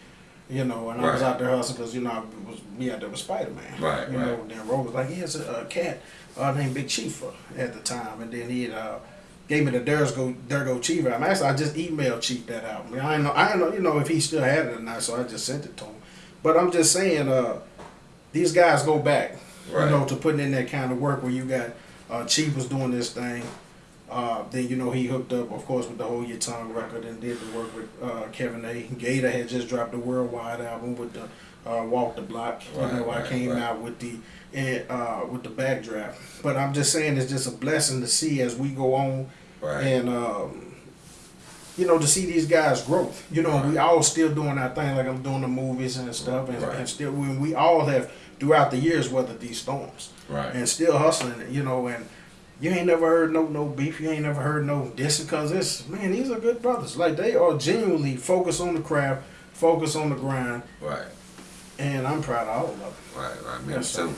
you know, and I was out there hustling because you know I was me out there with Spider Man, Right, You right. know, then Ro was like, he has a, a cat uh, named Big Chief uh, at the time, and then he uh, gave me the There's Go There Go Chief album. Actually, I just emailed Chief that album. I don't know, I know, you know, if he still had it or not, so I just sent it to him. But I'm just saying, uh, these guys go back, Right. you know, to putting in that kind of work where you got uh, Chief was doing this thing. Uh, then you know he hooked up, of course, with the whole Your Tongue record and did the work with uh, Kevin A. Gator had just dropped the worldwide album with the uh, Walk the Block. Right, you know, I came right. out with the and, uh, with the backdraft. But I'm just saying, it's just a blessing to see as we go on Right. and um, you know to see these guys growth. You know, we all still doing our thing, like I'm doing the movies and stuff, and, Right. and still we, we all have throughout the years weathered these storms Right. and still hustling. You know, and you ain't never heard no no beef. You ain't never heard no dissing because it's man, these are good brothers. Like they are genuinely focused on the craft, focused on the grind, Right. and I'm proud of all of them. Right, right. Me too.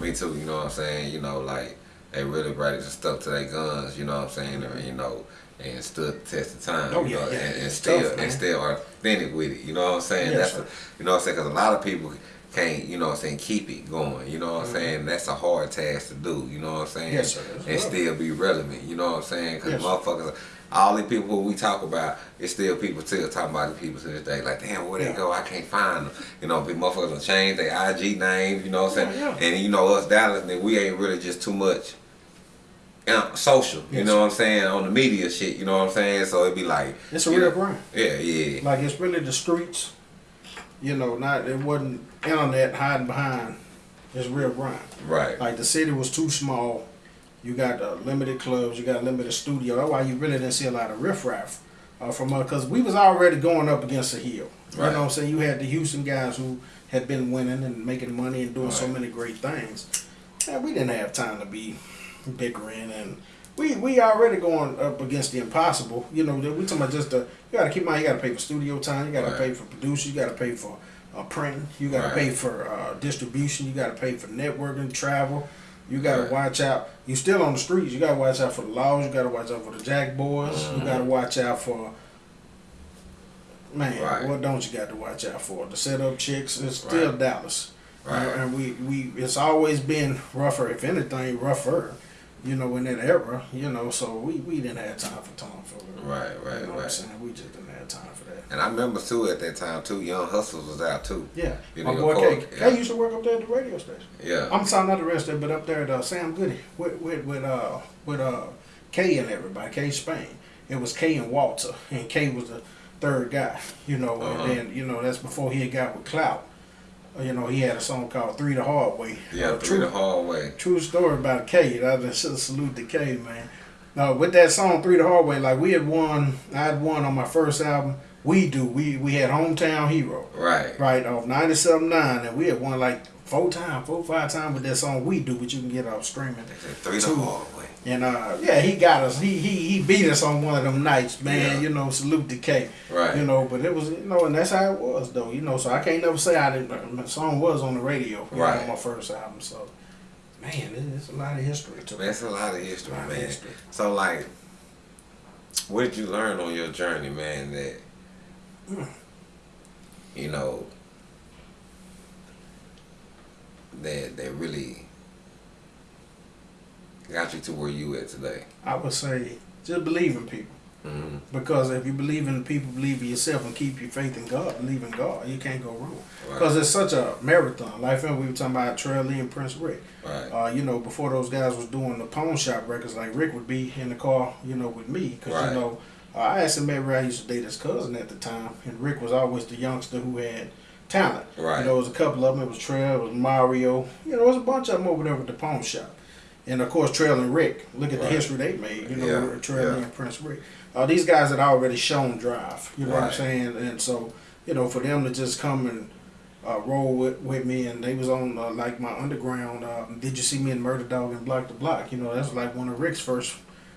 Me too. You know what I'm saying? You know, like they really ready to stuck to their guns. You know what I'm saying? And, you know, and stood the test of time. Oh, you yeah, know, yeah. and, and still tough, and still are authentic with it. You know what I'm saying? Yes, That's a, you know what I'm saying? Because a lot of people can't. You know what I'm saying? Keep it going. You know what I'm saying? That's a hard task to do. You know what I'm saying? Yes, sir. And still be relevant. You know what I'm saying? Because Yes, motherfuckers. All the people we talk about, it's still people still talking about the people to this day. Like, damn, where they Yeah. go? I can't find them. You know, people motherfuckers done changed their IG names. You know what I'm saying? Yeah, yeah. And you know us Dallas, we ain't really just too much uh, social. You Yes. know what I'm saying? On the media shit. You know what I'm saying? So it'd be like It's a real know, grind. Yeah, yeah, Like it's really the streets. You know, not it wasn't internet hiding behind. It's real grind. right, Like the city was too small. You got uh, limited clubs. You got limited studio. That's why you really didn't see a lot of riffraff uh, from us because we was already going up against a hill. Right. You know what I'm saying? You had the Houston guys who had been winning and making money and doing so many great things. And we didn't have time to be bickering and. We, we already going up against the impossible. You know, we talking about just the, you got to keep in mind, you got to pay for studio time, you got to Right. pay for producers, you got to pay for uh, printing, you got to Right. pay for uh, distribution, you got to pay for networking, travel. You got to Right. watch out. You still on the streets. You got to watch out for the laws. You got to watch out for the jack boys. You got to watch out for man. Mm-hmm. Right. What don't you got to watch out for? The setup chicks. It's still. Dallas. Right. Uh, and we, we it's always been rougher. If anything, rougher. You know, in that era, you know, so we, we didn't have time for Tom Fuller. Right, right, you know What I'm saying? We just didn't have time for that. And I remember too at that time too, Young Hustlers was out too. Yeah, You my know, boy K. yeah. K used to work up there at the radio station. Yeah. I'm sorry, not the rest of it, but up there at uh, Sam Goody with with with uh with uh K and everybody, K Spain. It was K and Walter, and K was the third guy. You know, Uh-huh. and then you know that's before he had got with Clout. Uh, You know, he had a song called Three the Hard Way. yeah, Uh, through true, the hallway. true story about K. I just salute to K, man. Now, with that song Three the Hard Way, like we had won, I had won on my first album. We do. We we had Hometown Hero Right. right off 97.9 and we had won like four times, four five times with that song We Do, which you can get off streaming. Three the hallway. And uh, yeah, he got us. He he he beat us on one of them nights, man. Yeah. You know, salute to K. Right. You know, but it was you know, and that's how it was though. You know, so I can't never say I didn't. My song was on the radio know, Right. my first album. So, man, it's a lot of history to. That's a lot of history, Lot of man. history. So like, what did you learn on your journey, man? That Mm. you know that that really got you to where you at today. I would say just believe in people. hmm Because if you believe in people, believe in yourself, and keep your faith in God, believe in God, you can't go wrong. Right. Because it's such a marathon. Like we were talking about Trey Lee and Prince Rick. Right. Uh, you know, before those guys was doing the pawn shop records, like Rick would be in the car, you know, with me. Because, Right. you know, uh, I asked him maybe I used to date his cousin at the time. And Rick was always the youngster who had talent. Right. You know, it was a couple of them. It was Trey, it was Mario. You know, it was a bunch of them over there with the pawn shop. And, of course, Trail and Rick. Look at Right. the history they made, you know, Yeah, Trail yeah. and Prince Rick. Uh, these guys had already shown drive. You know what I'm saying? And so, you know, for them to just come and uh, roll with, with me, and they was on uh, like my underground. Um, Did you see me in Murder Dog and Block to Block? You know, that's like one of Rick's first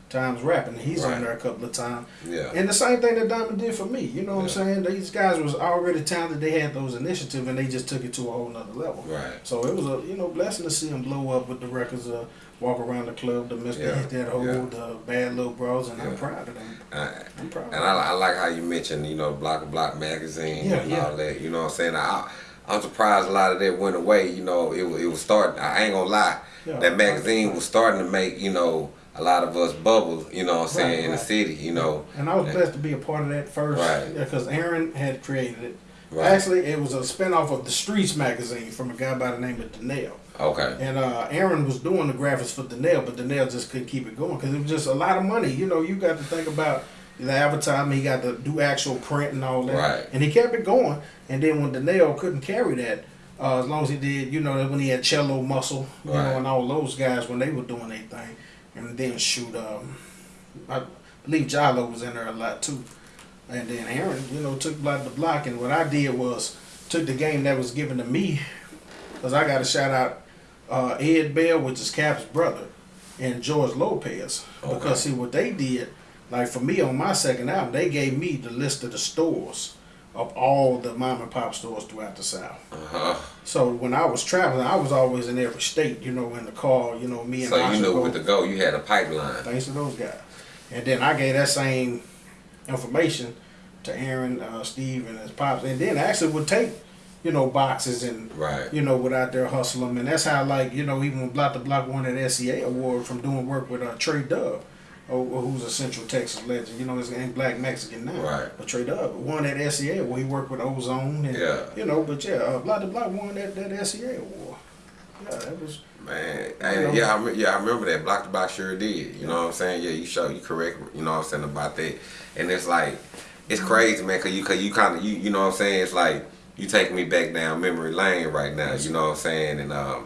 times rapping. He's Right. on there a couple of times, Yeah. and the same thing that Diamond did for me. You know what Yeah. I'm saying? These guys was already talented. They had those initiatives, and they just took it to a whole nother level. Right. So it was a you know blessing to see them blow up with the records. Uh, Walk around the club, the Mister Yeah, That Hole, yeah. the Bad Little Bros, and I'm proud of them. Uh, I'm proud. And I, I like how you mentioned, you know, Block to Block magazine Yeah, and yeah. all that. You know what I'm saying? I, I'm surprised a lot of that went away. You know, it, wa- it was starting. I ain't gonna lie. Yeah. that magazine was starting to make, you know, a lot of us bubble, you know what I'm saying, Right, in the city, you know. And I was And- blessed to be a part of that first, Right. because Aaron had created it. Right. Actually, it was a spinoff of the Streets magazine from a guy by the name of Danelle. Okay. And uh, Aaron was doing the graphics for Danelle, but Danelle just couldn't keep it going because it was just a lot of money. You know, you got to think about the advertising. He got to do actual print and all that. Right. And he kept it going. And then when Danelle couldn't carry that, uh, as long as he did, you know, when he had Cello Muscle, you Right. know, and all those guys when they were doing their thing. And then shoot, um, I believe Jalo was in there a lot too. And then Aaron, you know, took block to block. And what I did was took the game that was given to me, because I got a shout out uh, Ed Bell, which is Cap's brother, and George Lopez. Okay. Because see what they did, like for me on my second album, they gave me the list of the stores of all the mom and pop stores throughout the South. Uh-huh. So when I was traveling, I was always in every state, you know, in the car, you know, me and So you Asha knew go- with the go, you had a pipeline. Thanks to those guys. And then I gave that same information to Aaron, uh, Steve, and his pops. And then actually would take, you know, boxes and, Right. you know, would out there hustle them. And that's how, like, you know, even Block to Block won that SCA award from doing work with uh, Trey Dove, oh, who's a Central Texas legend. You know, his name Black Mexican now. Right. But Trey Dove won that SCA where he worked with Ozone. And, Yeah. You know, but yeah, uh, Block to Block won that, that SCA award. Yeah, that was. Man, and yeah, I, yeah, I remember that. Block to Block sure did. You know what I'm saying? Yeah, you show you correct. You know what I'm saying about that. And it's like, it's crazy, man. Cause you, cause you kind of, you, you know what I'm saying? It's like you taking me back down memory lane right now. You know what I'm saying? And um,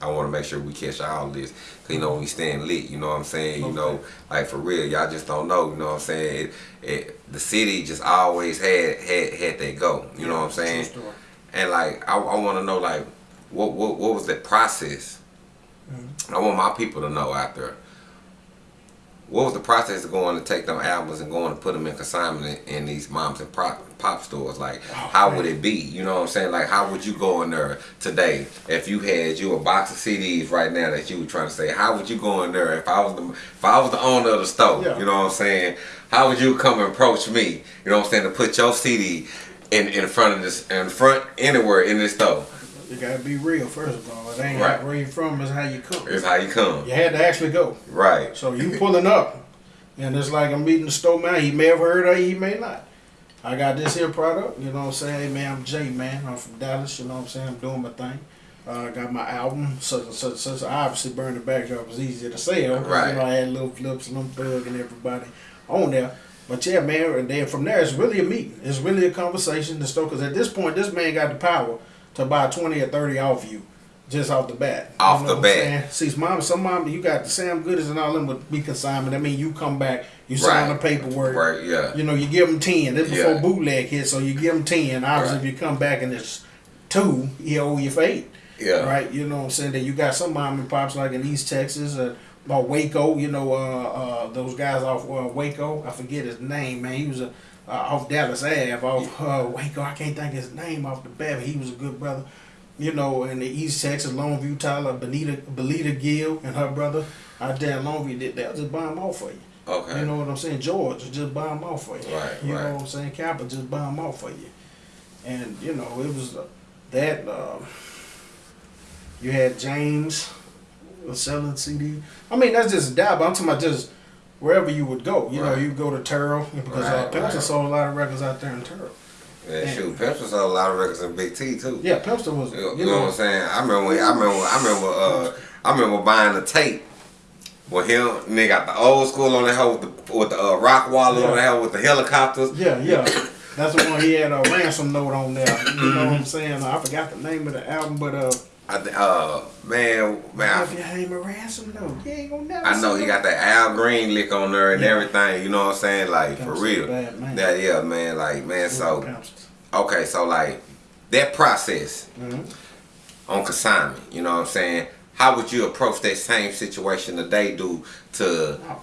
I want to make sure we catch all this. Cause you know we staying lit. You know what I'm saying? You know, like for real, y'all just don't know. You know what I'm saying? It, it, the city just always had had had that go. You know what I'm saying? And like I, I want to know like what what what was the process? I want my people to know out there. What was the process of going to take them albums and going to put them in consignment in, in these moms and pop, pop stores? Like, oh, how would it be? You know what I'm saying? Like, how would you go in there today if you had you a box of CDs right now that you were trying to say? How would you go in there if I was the if I was the owner of the store? Yeah. You know what I'm saying? How would you come and approach me? You know what I'm saying? To put your CD in in front of this in front anywhere in this store. You gotta be real first of all. It ain't Right. where you from, it's how you come. It's how you come. You had to actually go. Right. So you pulling up, and it's like I'm meeting the store man. He may have heard of it, he may not. I got this here product, you know what I'm saying? Hey man, I'm Jay man. I'm from Dallas, you know what I'm saying? I'm doing my thing. Uh, I got my album, such and such, such. Obviously, Burn the Backdrop was easier to sell. Right. You know, I had Lil Flips and them thug and everybody on there. But yeah, man, and then from there, it's really a meeting. It's really a conversation. The store, because at this point, this man got the power to buy 20 or 30 off you. Just off the bat. Off You the know I'm bat. See, mom, some mom, you got the Sam Goodies and all them would be consignment. I mean, you come back, you sign Right. the paperwork. Right. Yeah. You know, you give them 10. This before Yeah. bootleg hit, so you give them 10. Obviously, Right. if you come back and it's two, you owe you for eight. Yeah. Right? You know what I'm saying? Then you got some mom and pops like in East Texas or, or Waco, you know, uh, uh, those guys off uh, Waco. I forget his name, man. He was a, uh, off Dallas Ave, off uh, Waco. I can't think his name off the bat, but he was a good brother. You know, in the East Texas, Longview, Tyler, Benita, Belita Gill and her brother out there in Longview, they, they'll just buy them off for you. Okay. You know what I'm saying? George just buy them off for you. Right, You right. know what I'm saying? Kappa just buy them off for you. And, you know, it was uh, that. Uh, you had James was selling CD. I mean, that's just a dab. but I'm talking about just wherever you would go. You know, Right. you go to Terrell because uh, Right, Pempster right. sold a lot of records out there in Terrell. Yeah, shoot, Pepsi sold a lot of records in Big T too. Yeah, Pempster was. You, You, you know, what I'm saying? I remember, when, I remember, I remember, uh, I remember buying the tape with him. And they got the old school on the hell with the with the uh, rock wall on the hell with the helicopters. Yeah, yeah. That's the one he had a ransom note on there. You know what I'm saying? I forgot the name of the album, but uh, I, th- uh, man, man, if you ain't ransom you ain't gonna never. I know he got that Al Green lick on there and Yeah. everything. You know what I'm saying? Like for real. bad. That yeah, man. Like man. So okay, so like that process Mhm. on consignment. You know what I'm saying? How would you approach that same situation that they do to Oh.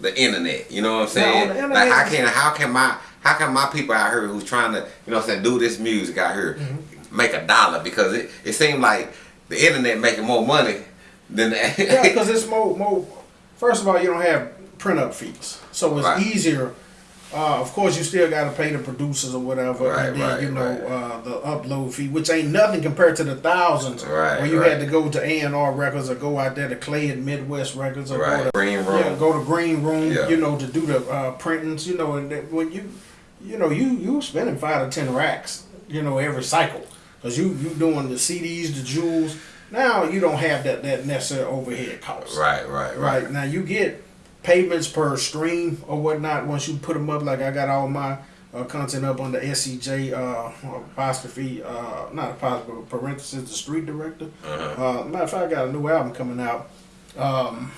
the internet? You know what I'm saying? like how can how can my how can my people out here who's trying to you know what I'm saying do this music out here Mm-hmm. Make a dollar because it it seems like the internet making more money than the Yeah, because it's more, more. First of all, you don't have print up fees, so it's Right. easier. Uh, of course, you still got to pay the producers or whatever, Right, and then right, you know right. uh, the upload fee, which ain't nothing compared to the thousands Right, where you had to go to A and R Records or go out there to Clay and Midwest Records or go to green room. yeah, go to Green Room, Yeah. you know, to do the uh, printings, you know, and when you, you know, you you spending five to ten racks, you know, every cycle, cause you you doing the CDs, the jewels. Now you don't have that that necessary overhead cost. Right, right, right. Right now you get payments per stream or whatnot once you put them up. Like I got all my uh, content up on the SCJ uh, apostrophe, uh, not apostrophe, parenthesis, the street director. Uh-huh. Uh, matter of fact, I got a new album coming out. Um,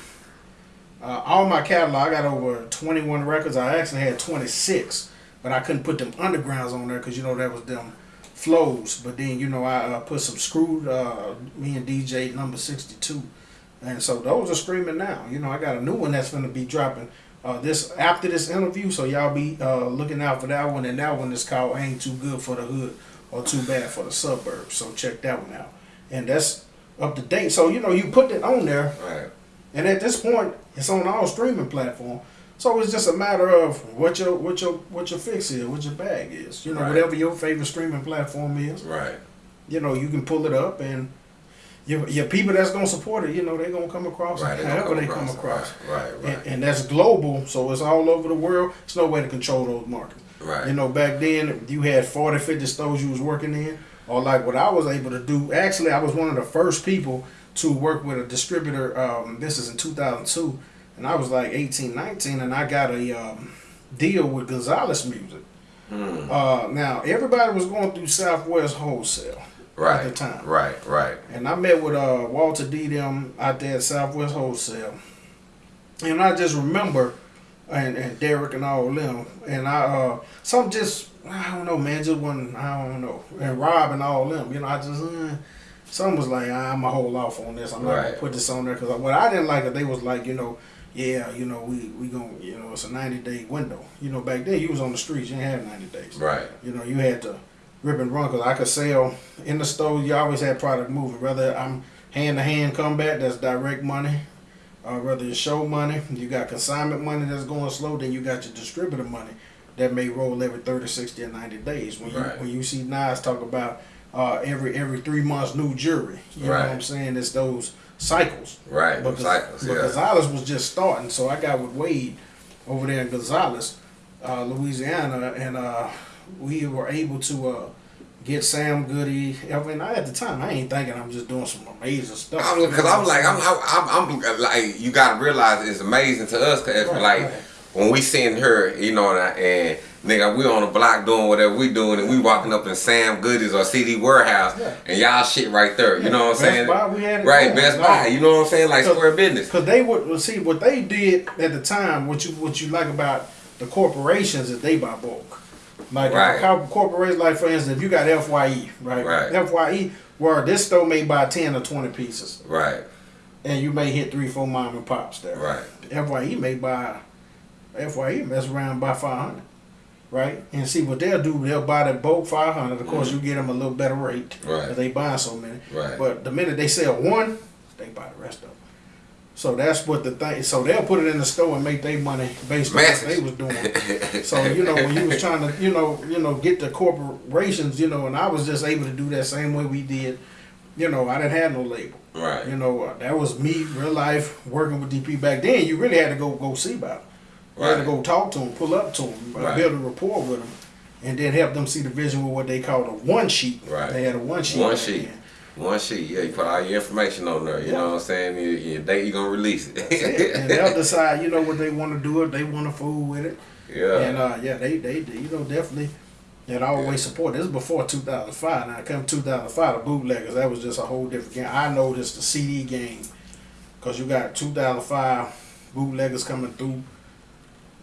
uh, all my catalog, I got over 21 records. I actually had 26, but I couldn't put them undergrounds on there because you know that was them flows. But then you know I uh, put some screwed. Uh, me and DJ number 62, and so those are streaming now. You know I got a new one that's gonna be dropping. Uh, this after this interview, so y'all be uh, looking out for that one, and that one is called "Ain't Too Good for the Hood" or "Too Bad for the Suburbs." So check that one out, and that's up to date. So you know you put it on there, Right. and at this point, it's on all streaming platform. So it's just a matter of what your what your what your fix is, what your bag is. You know, Right. whatever your favorite streaming platform is. Right. You know, you can pull it up, and your your people that's gonna support it, you know, they're gonna come across Right. it they however they come across. Right, right, right. And, and that's global, so it's all over the world. There's no way to control those markets. Right. You know, back then you had 40, 50 stores you was working in, or like what I was able to do. Actually, I was one of the first people to work with a distributor. Um, this is in 2002, and I was like 18, 19, and I got a um, deal with Gonzales Music. Hmm. Uh, now everybody was going through Southwest Wholesale right. at the time. Right, right. And I met with uh, Walter D. them out there at Southwest Wholesale. And I just remember, and, and Derek and all of them, and I, uh, some just, I don't know, man, just one, I don't know. And Rob and all of them, you know, I just, uh, some was like, I'm going to hold off on this. I'm not gonna put this on there. Because what I didn't like it, they was like, you know, yeah, you know, we, we going you know, it's a 90 day window. You know, back then you was on the streets, you didn't have 90 days. Right. You know, you had to rip and run because I could sell in the store. You always had product moving. Whether I'm hand to hand combat, that's direct money. Uh, whether it's show money, you got consignment money that's going slow. Then you got your distributor money that may roll every 30, 60, or 90 days. When you Right. when you see Nas talk about uh, every every three months new jury. You know what I'm saying? It's those cycles. Right, But, them cycles, but yeah. Gonzales was just starting, so I got with Wade over there in Gonzales, uh, Louisiana, and uh, we were able to uh, get Sam Goody. I mean, I, at the time, I ain't thinking I'm just doing some amazing stuff. Because I'm like, I'm, I'm, I'm, like, you gotta realize it's amazing to us. Cause Right, like right. when we seen her, you know, and, I, and nigga, we on the block doing whatever we doing, and we walking up in Sam Goodies or CD Warehouse, Yeah. and y'all shit right there. You know what I'm Best saying? Buy, we had it right, going. Best Buy. You know what I'm saying? Like square business. Because they would well, see what they did at the time. What you what you like about the corporations is they buy bulk. Like Right. a corporation, like for instance, if you got Fye, right? Right. Fye, where this store may buy ten or twenty pieces, Right, and you may hit three, four mom and pops there. right, Fye may buy Fye mess around by five hundred. Right? And see what they'll do, they'll buy that bulk five hundred. Of course you get them a little better rate. Mm-hmm. They buying so many. right. But the minute they sell one, they buy the rest of them. So that's what the thing. So they'll put it in the store and make their money based on what they was doing. So you know when you was trying to you know you know get the corporations you know and I was just able to do that same way we did. You know I didn't have no label. right, You know uh, that was me real life working with DP back then. You really had to go go see about them. You had to go talk to them, pull up to them, Right. build a rapport with them, and then help them see the vision with what they called a one sheet. Right. They had a one sheet. One sheet. then. One sheet, yeah, you put all your information on there. You Yeah. know what I'm saying? Your, your date you gonna release it. It. and they'll decide, you know, what they want to do if they want to fool with it. yeah. And uh, yeah, they, they, they, you know, definitely that always support. This is before 2005. Now, come 2005, the bootleggers, that was just a whole different game. I noticed the CD game because you got 2005 bootleggers coming through.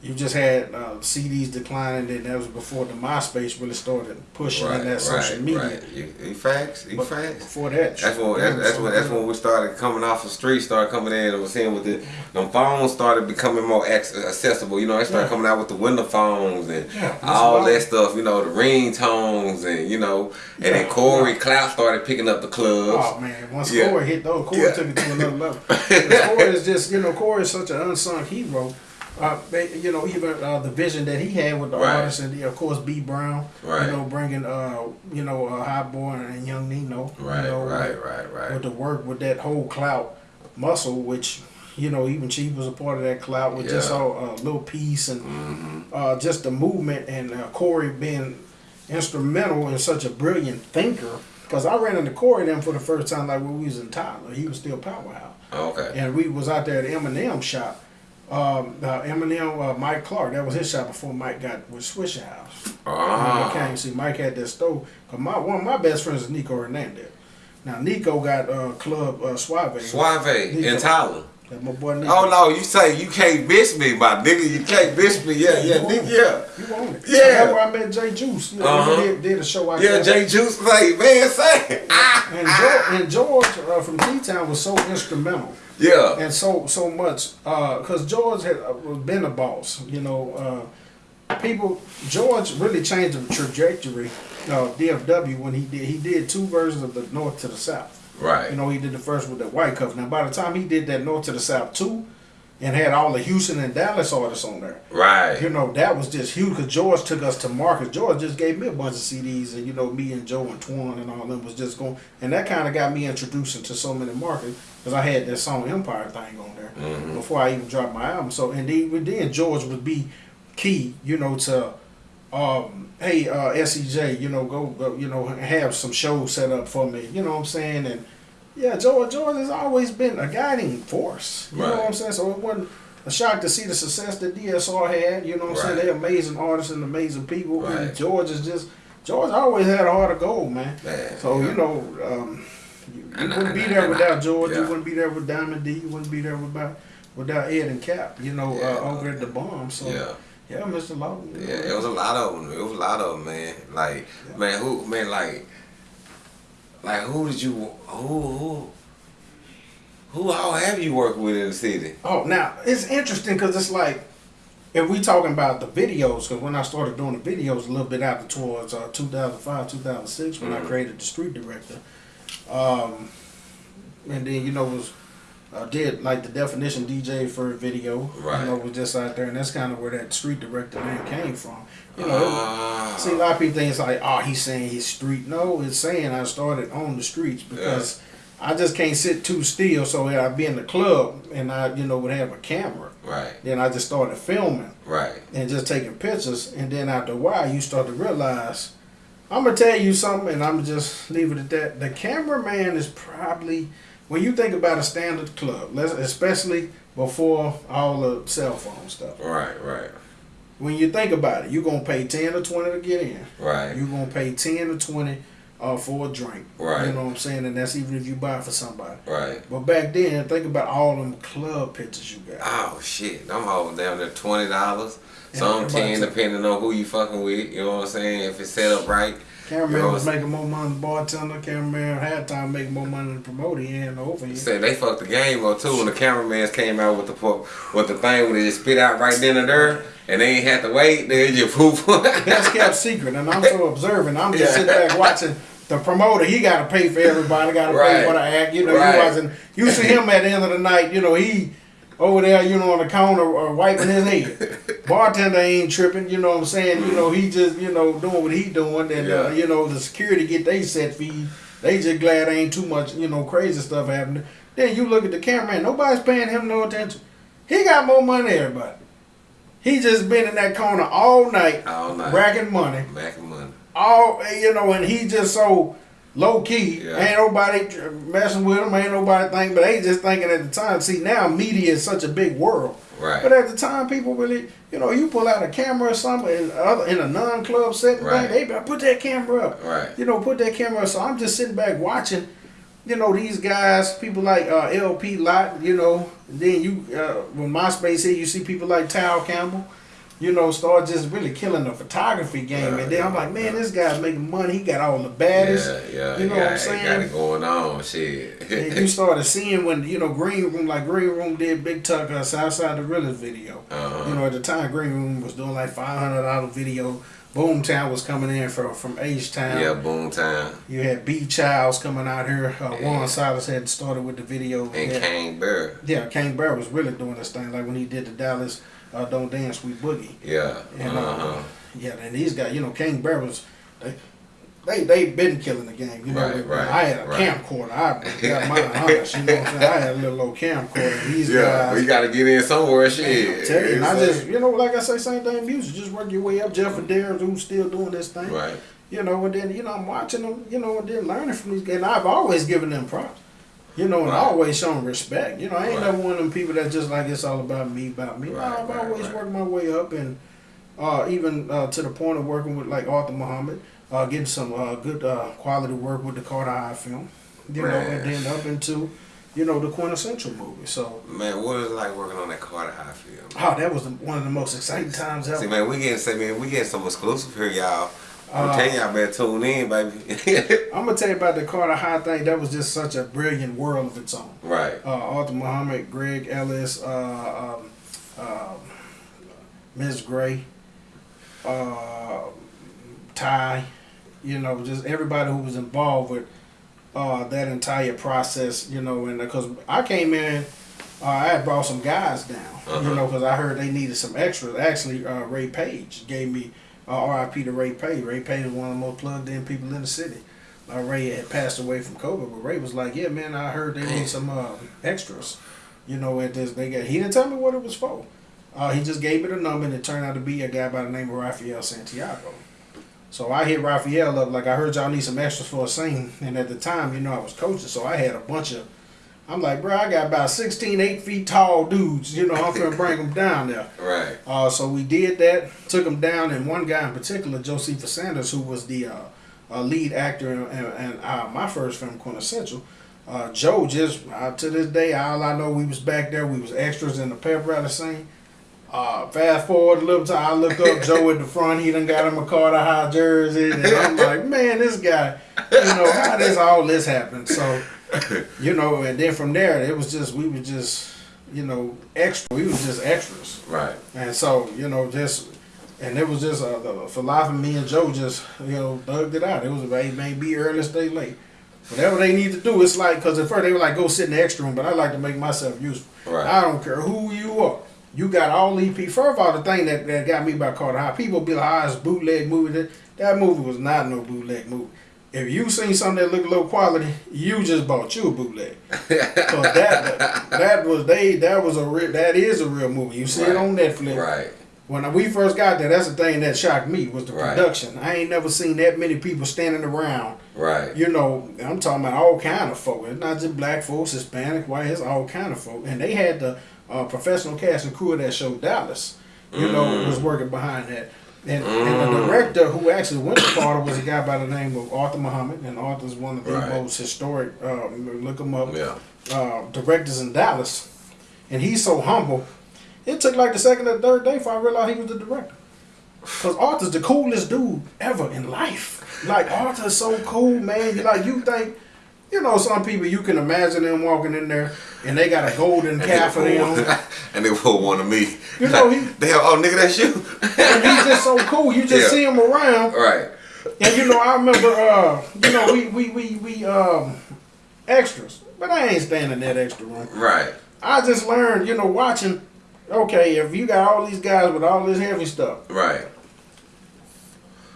You just had uh, CDs declining, and that was before the MySpace really started pushing in that social media. Right. You, you facts. You But facts. before that, That's when that's, that's when that's when we started coming off the street, started coming in and was seeing with the them phones started becoming more accessible. You know, they started Yeah. coming out with the window phones and Yeah, all wild. that stuff. You know, the ringtones and you know, and then Corey yeah. Clout started picking up the clubs. Oh man, once Yeah. Corey hit those, Corey Yeah. took it to another level. Corey is just, you know, Corey is such an unsung hero. Uh, you know, even uh, the vision that he had with the Right. artists, and of course B Brown, Right. you know, bringing, uh, you know, uh, Hot Boy and Young Nino, Right, you know, right, with, right, right. with the work with that whole clout muscle, which you know, even Chief was a part of that clout with just Yeah. all uh, little piece and hmm uh, just the movement and uh, Corey being instrumental and such a brilliant thinker. Because I ran into Corey then for the first time, like when we was in Tyler. He was still Powerhouse, Okay. and we was out there at the Eminem shop. Um, uh, Eminem, uh, Mike Clark, that was his shop before Mike got with Swishahouse. Ah. he came, see, Mike had that store. Cause my one of my best friends is Nico Hernandez. Now Nico got uh, Club uh, Suave. Suave in Nico. Tyler. That my boy Nico. Oh no, you say you can't bitch me, my nigga. You can't bitch me. Yeah, yeah, nigga, yeah. You want it? Yeah. That's where I met Jay Juice. You know, Uh-huh. did, did a show out Yeah. Jay Juice say, man, say. And George, and George uh, from T Town was so instrumental yeah. and so so much because George had uh, been a boss. You know, uh, people. George really changed the trajectory of DFW when he did. He did two versions of the North to the South. Right. You know, he did the first with the White Cup. Now, by the time he did that North to the South two, and had all the Houston and Dallas artists on there. right. You know, that was just huge because George took us to markets. George just gave me a bunch of CDs, and you know, me and Joe and Twan and all them was just going, and that kind of got me introduced into so many markets because I had that song Empire thing on there Mhm. before I even dropped my album. So, and then, then George would be key, you know, to, um, hey, uh, SCJ, you know, go, go, you know, have some shows set up for me. You know what I'm saying? And yeah, George, George has always been a guiding force. You know what I'm saying? So it wasn't a shock to see the success that DSR had. You know what I'm saying? They're amazing artists and amazing people. Right. And George is just George always had a heart of gold, man. Man, So yeah. you know, um, you, you And wouldn't be there I- without George. You wouldn't be there with Diamond D. You wouldn't be there without without Ed and Cap. You know, Yeah. uh, over at the bomb. So Yeah. yeah, Mr. Lawton. Yeah, know, it was a lot of them. It was a lot of them, man. Like, Yeah. man, who, man, like, like, who did you, who, who, who all have you worked with in the city? Oh, now it's interesting because it's like if we talking about the videos, because when I started doing the videos a little bit after towards uh, 2005, 2006, when I Mhm. created the street director, um, and then you know it was uh, did like the definition DJ for a video. Right. You know, was just out there, and that's kind of where that street director name came from. You know, Ah. see a lot of people think it's like, oh, he's saying he's street. No, it's saying I started on the streets because I just can't sit too still. So I'd be in the club and I, you know, would have a camera. Right, Then I just started filming right. and just taking pictures. And then after a while, you start to realize, I'm gonna tell you something, and I'm gonna just leave it at that. The cameraman is probably when you think about a standard club, especially before all the cell phone stuff. Right, right, When you think about it, you're gonna pay ten or twenty to get in. right, You're gonna pay ten or twenty uh, for a drink. Right. You know what I'm saying? And that's even if you buy it for somebody. right. But back then, think about all them club pictures you got. Oh shit, them hoes down there twenty dollars. Some ten depending on who you fucking with. You know what I'm saying? If it's set up right. Cameraman You know, was making more money than bartender. Cameraman had time making more money than promoter. He ain't over here. Say they fucked the game up too when the cameraman came out with the with the thing where they just spit out right then and there, and they ain't had to wait. They just poof. That's kept secret, and I'm so observant. I'm just Yeah. sitting back watching the promoter. He got to pay for everybody. Got to Right. pay for the act. You know, Right. you watching. You see him at the end of the night. You know, he over there. You know, on the counter or wiping his head. Bartender ain't tripping. You know what I'm saying? You know, he just you know doing what he doing, and uh, you know the security get they set fee. They just glad ain't too much you know crazy stuff happening. Then you look at the cameraman. Nobody's paying him no attention. He got more money than everybody. He just been in that corner all night, All night. racking money Making money. All you know, and he just so low key. Yeah. Ain't nobody messing with him. Ain't nobody think, but they just thinking at the time. See, now media is such a big world. Right. But at the time, people really, you know, you pull out a camera or something in, other, in a non-club setting, Right. thing, they better put that camera up. Right. You know, put that camera up. So I'm just sitting back watching, you know, these guys, people like uh, LP Lot, you know, and then you, uh, when MySpace here, you see people like Tal Campbell, you know, start just really killing the photography game. Yeah, and then I'm like, man, yeah. this guy's making money. He got all the baddest. Yeah, yeah, You know yeah. what I'm Got it going on. Shit. and you started seeing when you know Green Room, like Green Room did Big Tuck uh, Southside the Realest video. Uh-huh. You know, at the time Green Room was doing like five hundred dollar video. Boomtown was coming in from from H Town. yeah, boom time. You had B Childs coming out here. Uh, Yeah. Juan Silas had started with the video. And yeah. Kane Bear. Yeah, Kane Bear was really doing this thing like when he did the Dallas uh, Don't Dance We Boogie. Yeah. And uh, uh-huh. yeah, and these guys, you know, King Bear was they they they been killing the game. You know, Right, right, I had a right. camcorder. I got mine honest. You know what I'm saying? I had a little old camcorder. These Yeah, guys. we gotta get in somewhere. Shit. You, and I just, you know, like I say, same thing music. Just work your way up. Jeff Adair, who's still doing this thing. right. You know, and then, you know, I'm watching them, you know, and then learning from these guys. And I've always given them props. You know, and Right. always shown respect. You know, I ain't Right. never one of them people that just like it's all about me, about me. Right, no, I've always worked my way up and uh, even uh, to the point of working with like Arthur Muhammad, uh, getting some uh, good uh, quality work with the Carter High film. You know, and then up into, you know, the quintessential movie. So, Man, what is it like working on that Carter High film? oh, that was the, one of the most exciting times ever. See, man, we getting say, man, we getting some exclusive here, y'all. I'm Uh, telling y'all, better tune in, baby. I'm gonna tell you about the Carter High thing. That was just such a brilliant world of its own. right. Uh, Arthur Muhammad, Greg Ellis, uh, um, um, Ms. Gray, uh, Ty, you know, just everybody who was involved with uh, that entire process, you know, and because I came in, uh, I had brought some guys down, you Uh-huh. know, because I heard they needed some extras. Actually, uh, Ray Page gave me uh, RIP to Ray Page. Ray Page was one of the most plugged in people in the city. Uh, Ray had passed away from COVID, but Ray was like, "Yeah, man, I heard they need some uh, extras." You know, at this they got. He didn't tell me what it was for. Uh, he just gave me the number, and it turned out to be a guy by the name of Rafael Santiago. So I hit Rafael up like I heard y'all need some extras for a scene, and at the time, you know, I was coaching, so I had a bunch of. I'm like, bro, I got about 16, 8 feet tall dudes. You know, I'm gonna bring them down there. Right. Uh, so we did that, took them down, and one guy in particular, Josephus Sanders, who was the uh, uh, lead actor in, in, in uh, my first film, Quintessential. Uh, Joe just uh, to this day, all I know, we was back there. We was extras in the pep rally scene. Uh, fast forward a little time, I look up Joe at the front. He done got him a Carter High jersey, and I'm like, man, this guy, you know, how does all this happen? So, you know, and then from there, it was just we were just, you know, extra. We were just extras. Right. And so, you know, just and it was just uh, the, for life of me and Joe just you know thugged it out. It was it may be early, stay late. Whatever they need to do, it's like because at first they were like go sit in the extra room, but I like to make myself useful. Right. I don't care who you are. You got all EP. First of all, the thing that, that got me about Carter High, people be like, "Ah, it's bootleg movie." That, that movie was not no bootleg movie. If you seen something that looked low quality, you just bought you a bootleg. 'Cause that that was they that was a real that is a real movie. You see it on Netflix. Right. When we first got there, that's the thing that shocked me was the Right. production. I ain't never seen that many people standing around. Right. You know, I'm talking about all kind of folk. It's not just black folks, Hispanic, white. It's all kind of folk. And they had the uh, professional cast and crew of that show, Dallas. You know, Mm. was working behind that. And, and the director who actually went to Carter was a guy by the name of Arthur Muhammad, and Arthur's one of the Right. most historic. Uh, look him up Yeah. uh, directors in Dallas, and he's so humble. It took like the second or third day before I realized he was the director. Cause Arthur's the coolest dude ever in life. Like Arthur's so cool, man. You like you think, you know, some people you can imagine them walking in there and they got a golden calf for them, and they pull one of me. You know, he- they have oh nigga, that's you. and he's just so cool. You just Yeah. see him around, right. and you know, I remember, uh, you know, we we we we um extras, but I ain't standing that extra room. Right. I just learned, you know, watching. Okay, if you got all these guys with all this heavy stuff, Right.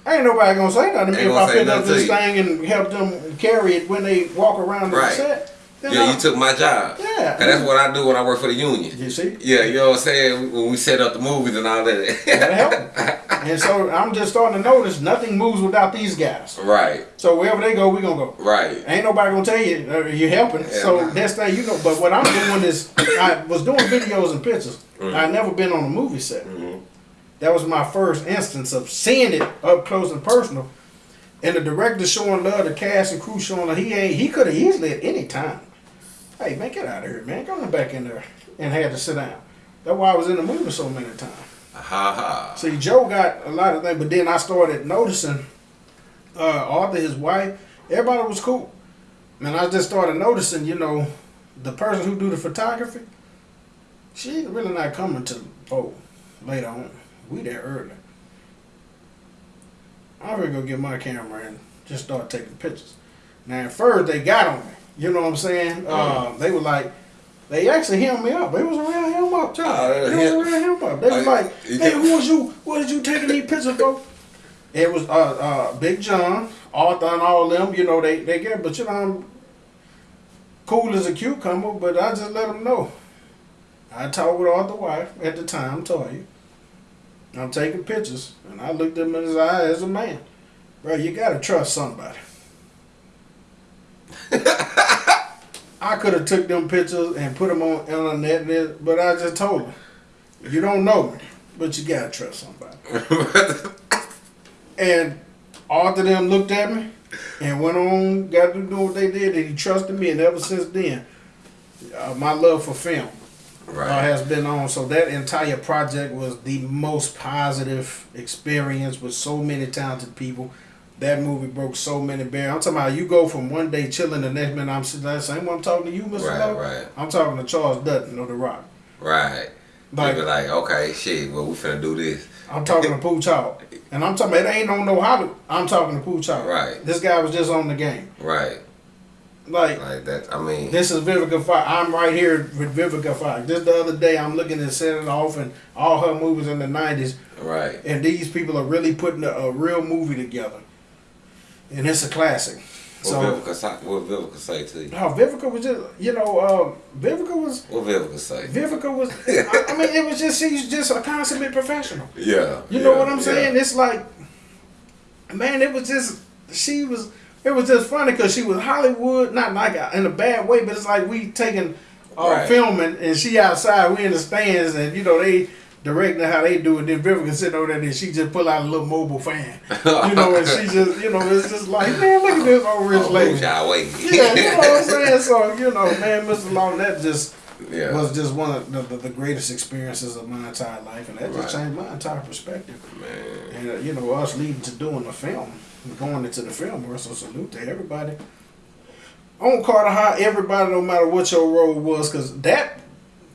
Ain't nobody gonna say nothing to me if I pick up this thing and help them carry it when they walk around the Right. set. Then Yeah, you took my job. Yeah. And that's what I do when I work for the union. You see, Yeah, you know what I'm saying? When we set up the movies and all that. that helped. and so I'm just starting to notice nothing moves without these guys. right. So wherever they go, we're gonna go. Right. Ain't nobody gonna tell you uh, you're helping. Yeah, so nah. that's thing you know. But what I'm doing is I was doing videos and pictures. Mm-hmm. I'd never been on a movie set. That was my first instance of seeing it up close and personal. And the director showing love, the cast and crew showing love. He ain't. He could have easily at any time. Hey man, get out of here, man. Go on back in there and had to sit down. That's why I was in the movie so many times. Ha ha. See, Joe got a lot of things, but then I started noticing uh, Arthur, his wife, everybody was cool. And I just started noticing, you know, the person who do the photography, she really not coming to oh later on. We there early. I'm gonna go get my camera and just start taking pictures. Now at first they got on me. You know what I'm saying? Uh, they were like, they actually hemmed me up. They was around him up too. Oh, they was around him up. They was Oh, like, hey, who was you? What did you taking these pictures for? It was uh, uh, Big John, Arthur, and all them. You know they they get, but you know I'm cool as a cucumber. But I just let them know. I talked with Arthur's wife at the time, told you. I'm taking pictures, and I looked him in his eye as a man. Bro, you gotta trust somebody. I could have took them pictures and put them on on the net, and it- but I just told him, you don't know me, but you gotta trust somebody. And Arthur them looked at me and went on, got to do what they did, and he trusted me. And ever since then, uh, my love for film uh, has been on. So that entire project was the most positive experience with so many talented people. That movie broke so many barriers. I'm talking about you go from one day chilling, the next minute I'm sitting there saying, "I'm talking to you, Mr. Right, Lowe." right. I'm talking to Charles Dutton of The Rock. Right. Like- be like, okay, shit, well, we finna do this. I'm talking to Pooch Hall. And I'm talking it ain't no no how to I'm talking to Pooch Hall. Right. This guy was just on the game. Right. Like Like that. I mean, this is Vivica Fox. I'm right here with Vivica Fox. Just the other day I'm looking at setting off and all her movies in the nineties right. and these people are really putting a, a real movie together. And it's a classic. What So Vivica, what Vivica say to you? no, Vivica was just you know, uh, Vivica was What Vivica say? Vivica was I, I mean it was just she's just a consummate professional. Yeah. You know what I'm saying? yeah. It's like, man, it was just she was. It was just funny because she was Hollywood, not like in a bad way, but it's like we taking uh, Right. filming and she outside, we in the stands, and you know they directing how they do it. Then Vivica sitting over there, and she just pull out a little mobile fan, you know, and she just, you know, it's just like, man, look at this old rich Oh, lady. Yeah, you know what I'm saying. So you know, man, Mr. Long, that just yeah. was just one of the, the, the greatest experiences of my entire life, and that just changed my entire perspective. Man. And uh, you know, us leading to doing the film, going into the film world. So salute to everybody. On Carter High, everybody, no matter what your role was, because that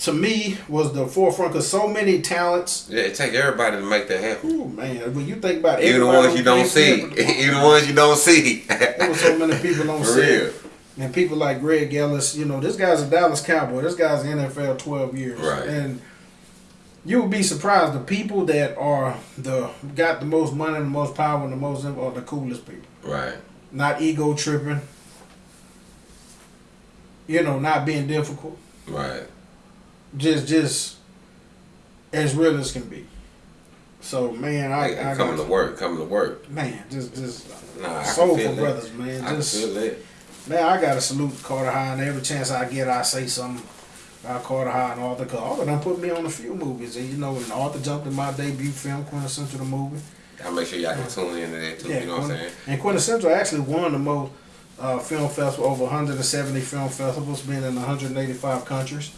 to me was the forefront. Because so many talents. Yeah, it take everybody to make that happen. Ooh man, when you think about it, Even the ones you don't see. Even the ones you don't see. There was so many people on For set. real. and people like Greg Ellis, you know, this guy's a Dallas Cowboy. This guy's NFL twelve years, Right. and you would be surprised the people that are the got the most money, and the most power, and the most are the coolest people. Right. Not ego tripping. You know, not being difficult. Right. Just, just as real as can be. So man, I, Like, I coming to work, coming to work. man, just, just Nah, soulful brothers, man. I feel it. Man, I gotta salute Carter High, and every chance I get, I say something about Carter High and Arthur. Cause Arthur done put me on a few movies, and you know, and Arthur jumped in my debut film, Quintessential the movie. I'll make sure y'all can tune into that too. you know what I'm saying? And Quintessential actually won the most uh, film festival, over 170 film festivals, being in 185 countries.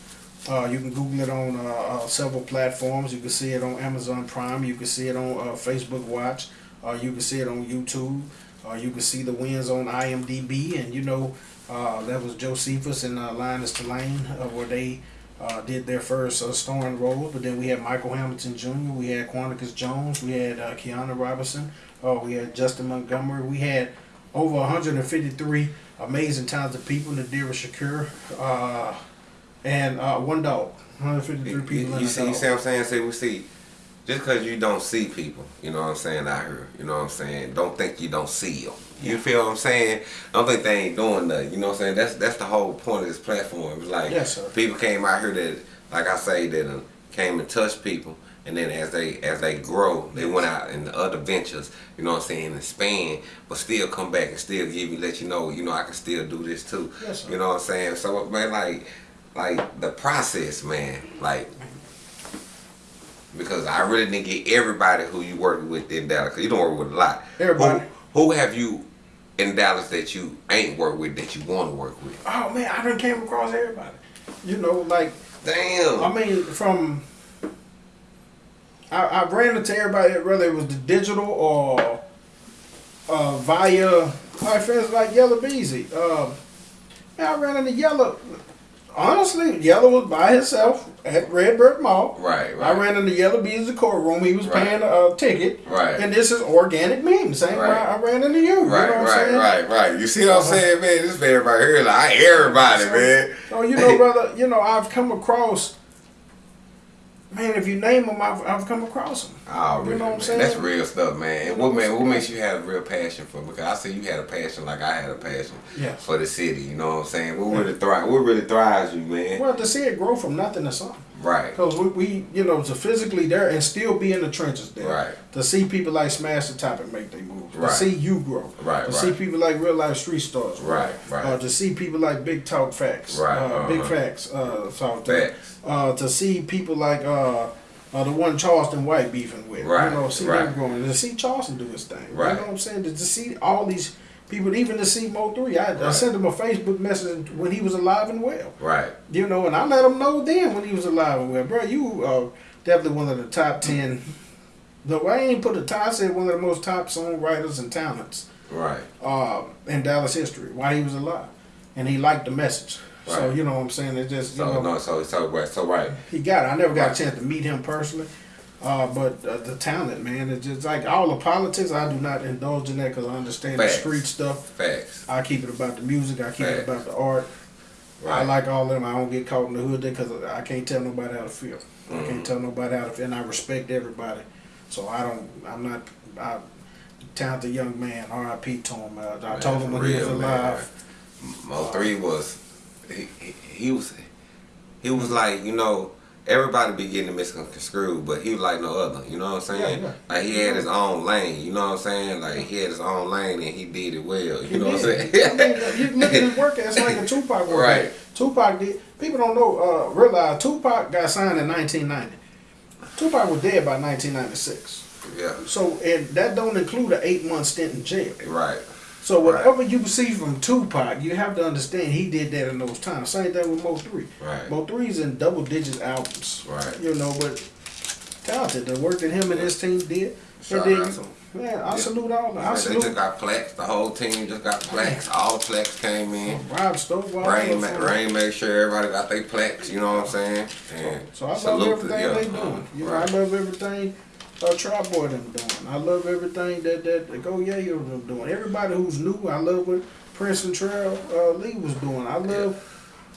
Uh, you can Google it on uh, uh, several platforms. You can see it on Amazon Prime. You can see it on uh, Facebook Watch. Uh, you can see it on YouTube. Uh, you can see the wins on IMDb. And you know, uh, that was Josephus and uh, Linus Tulane, uh, where they uh, did their first uh, starring roles. But then we had Michael Hamilton Jr., we had Quanticus Jones, we had uh, Keanu Robinson, uh, we had Justin Montgomery, we had over 153 amazing talented people, Nadira Shakur, uh, and uh, one dog. 153 people you, you see, you see what I'm saying? Say we see, just because you don't see people, you know what I'm saying out here, you know what I'm saying. Don't think you don't see them. You feel what I'm saying? I don't think they ain't doing nothing. You know what I'm saying? That's that's the whole point of this platform. It's like Yes, sir. people came out here that, like I say, that uh, came and touched people, and then as they as they grow, they went out in the other ventures. You know what I'm saying? And expand, but still come back and still give you, let you know, you know, I can still do this too. Yes, sir. You know what I'm saying? So man, like, like the process, man, like because I really didn't get everybody who you work with in Dallas. 'cause you don't work with a lot. Everybody. Who, who have you in Dallas that you ain't work with that you want to work with? Oh man, I done came across everybody. You know, like Damn. I mean, from I, I ran into everybody, whether it was the digital or uh, via my friends like Yella Beezy. Uh, man, I ran into Yella. Honestly, Yella was by himself at Redbird Mall. right, right. I ran into Yella Beezy's courtroom. He was Right. paying a, ticket. Right. And this is organic meme. Same way Right. I ran into you. you know Right, I'm right, saying? right, right. You see what I'm uh-huh. saying, man? This man right here, like I hear everybody, man. Oh, you know, brother, you know, I've come across, man, if you name them, I've, I've come across them. Oh, really? You know what I'm saying? That's real stuff, man. And what man, what makes you have a real passion for? Because I see you had a passion like I had a passion Yes. for the city. You know what I'm saying? What really thrive? What really thrives you, man? Well, to see it grow from nothing to something. Right, Because we, we, you know, to physically there and still be in the trenches there. Right. To see people like Smash the Top and make their moves. Right. To see you grow. Right, To right. see people like Real Life Street Stars. Right, right. Uh, to see people like Big Talk Facts. Right, Uh, Big uh-huh. Facts. Uh. Facts. Uh, to see people like uh, uh, the one Charleston White beefing with. Right, You know, see right. them growing. To see Charleston do his thing. Right. You know what I'm saying? To, to see all these people, even to see Mo 3. I, I sent him a Facebook message when he was alive and well. right. You know, and I let him know then when he was alive and well, bro, you are definitely one of the top ten. No, I ain't put a top. I said one of the most top songwriters and talents Right. uh, in Dallas history while he was alive, and he liked the message. Right. So you know what I'm saying? It just you So know no, so so right, so right. he got it. I never got Right. a chance to meet him personally. Uh, but uh, the talent, man, it's just like all the politics. I do not indulge in that because I understand Facts. the street stuff. Facts. I keep it about the music. I keep it Facts. about the art. Right. I like all of them. I don't get caught in the hood there because I can't tell nobody how to feel. I Mm-hmm. can't tell nobody how to feel, and I respect everybody. So I don't. I'm not. I, talented young man. R.I.P. to him. Uh, I Man, told him when he was real, man. alive. Mo three was he, he, he was he was like you know everybody be getting misconstrued, but he was like no other. You know what I'm saying? Yeah, yeah. Like he had his own lane. You know what I'm saying? Like he had his own lane and he did it well. You He know what I'm saying? I mean, you look at his work. It's like a Tupac work. Right. Tupac did. People don't know. Uh, realize Tupac got signed in 1990. Tupac was dead by 1996. yeah. So and that don't include an eight month stint in jail. Right. So Right. whatever you see from Tupac, you have to understand he did that in those times. Same thing with Mo Three. Right. Mo Three's in double digit albums. Right. You know, but talented. The work that him and his team did. Shout out then, man, I Yeah. salute all. of them. I they salute just got plaques. The whole team just got plaques. All the plaques came in. Rob Stovall. Rain, ma- Rain made sure everybody got their plaques. You know what I'm saying? And So I love everything yeah, they doing. You know, right. I love everything uh, Trap Boy them doing. I love everything that that, that Go Yayo them doing. Everybody who's new, I love what Prince and Trail uh, Lee was doing. I love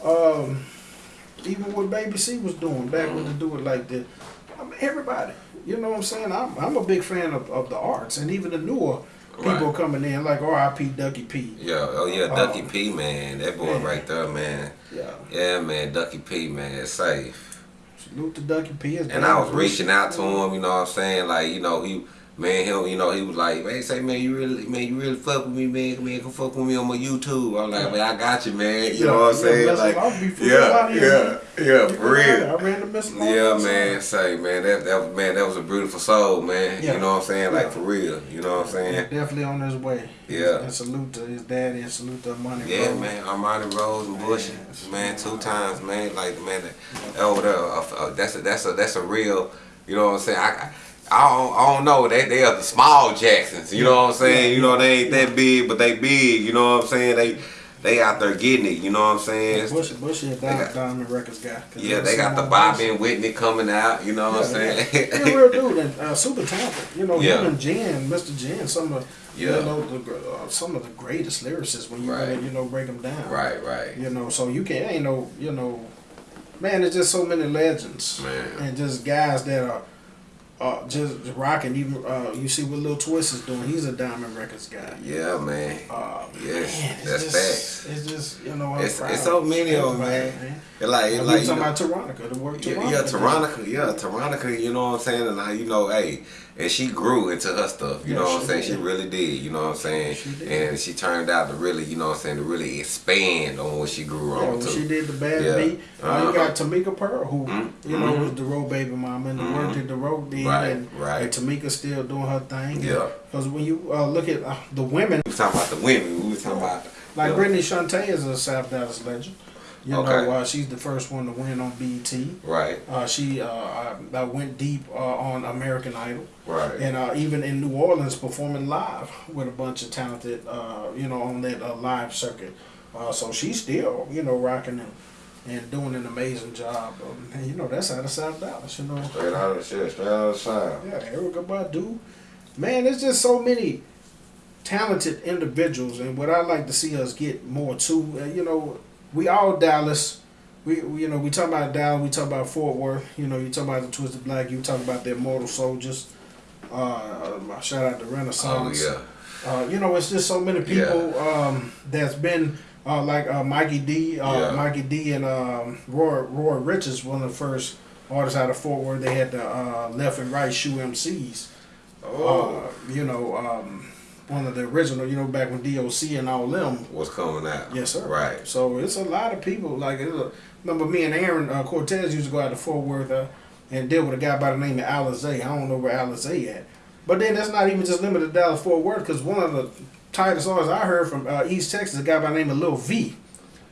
um, even what Baby C was doing back when they do it like that. I mean, everybody, you know what I'm saying? I'm, I'm a big fan of, of the arts and even the newer people Right. coming in like R.I.P. Ducky P. Yeah, oh yeah, Ducky Um, P, man. That boy yeah. right there, man. Yeah, Yeah, man, Ducky P, man, safe. Salute to Ducky P. And I was reaching out to him, you know what I'm saying? Like, you know, he man, him, you know, he was like, man, say, man, you really, man, you really fuck with me, man, man, come fuck with me on my YouTube. I'm like, man, I got you, man. You Yeah, know what I'm saying? Like, him. I'll be for real yeah, yeah, yeah, for real. I ran the Miss Yeah, man, say, man, that, that was, man, that was a beautiful soul, man. Yeah. You know what I'm saying? Like, for real. You know what I'm saying? Definitely on his way. Yeah. And salute to his daddy and salute to Money Yeah, Rose. man, Armani Rose and Bush, Man, man, two times, man. Like, man, that, over there, uh, uh, that's a that's a that's a real, you know what I'm saying? I, I don't, I don't know. They they are the small Jacksons. You know what I'm saying? You know they ain't that big, but they big. You know what I'm saying? They they out there getting it. You know what I'm saying? Bush, Bush is a Diamond, got- Diamond Records guy. Yeah, they got the Bobby and Whitney coming out. You know what I'm saying? yeah. Real dude and uh, super talented. You know, Yeah. him and Jen, Mr. Jen, some of Yeah. you know the, uh, some of the greatest lyricists when you Right. really, you know break them down. right, right. You know, so you can't ain't no you know, man. There's just so many legends Man. and just guys that are. Uh, just rocking. Even uh, you see what Lil Twist is doing. He's a Diamond Records guy. Yeah, man. Uh, Yes, man, it's that's just, facts. It's just you know. It's- it's so many of 'em, everybody, man. It like, it like we you talking know- about Taronica, the word Yeah, Taronica. yeah, Taronica, yeah, Taronica, you know what I'm saying? And I, you know, hey, and she grew into her stuff, you Yeah, know what I'm saying? did. She really did, you know what I'm saying? She. And she turned out to really, you know what I'm saying, to really expand on what she grew Yeah, on to. she did the bad Yeah. beat. Uh, Uh-huh. you got Tamika Pearl, who Mhm. you know was the road baby mama, and the work that the road did, Right, and, right. and Tamika still doing her thing. Yeah. Because when you uh, look at uh, the women, We was talking about the women, we was talking about like. Brittany Shantae is a South Dallas legend. You Okay. know, uh, she's the first one to win on BET. Right, Uh, she uh, I, I went deep uh, on American Idol. right. and uh, even in New Orleans performing live with a bunch of talented, uh, you know, on that uh, live circuit. Uh, so she's still, you know, rocking and, and doing an amazing job. Um, and, you know, that's out of South Dallas, you know. Straight out of shit, straight out of side. Yeah, Erykah Badu. Man, there's just so many talented individuals, and what I like to see us get more to, uh, you know, we all Dallas. We, we, you know, we talk about Dallas, we talk about Fort Worth. You know, you talk about the Twisted Black, you talk about the Immortal Soldiers. Uh, uh, shout out to Oh, Renaissance. yeah. Uh, you know, it's just so many people um, that's been uh, like uh, Mikey D, uh, Yeah. Mikey D, and um, Roy Roy Richards, one of the first artists out of Fort Worth. They had the uh, left and right shoe MCs. Oh, Uh, you know, um, one of the original. You know, back when DOC and all them. what's coming out? Yes, sir. Right. So it's a lot of people. Like, it's a, remember me and Aaron uh, Cortez used to go out to Fort Worth uh, and deal with a guy by the name of Alizé. I don't know where Alizé at. But then that's not even just limited to Dallas Fort Worth, because one of the tightest artists I heard from uh, East Texas, a guy by the name of Lil V.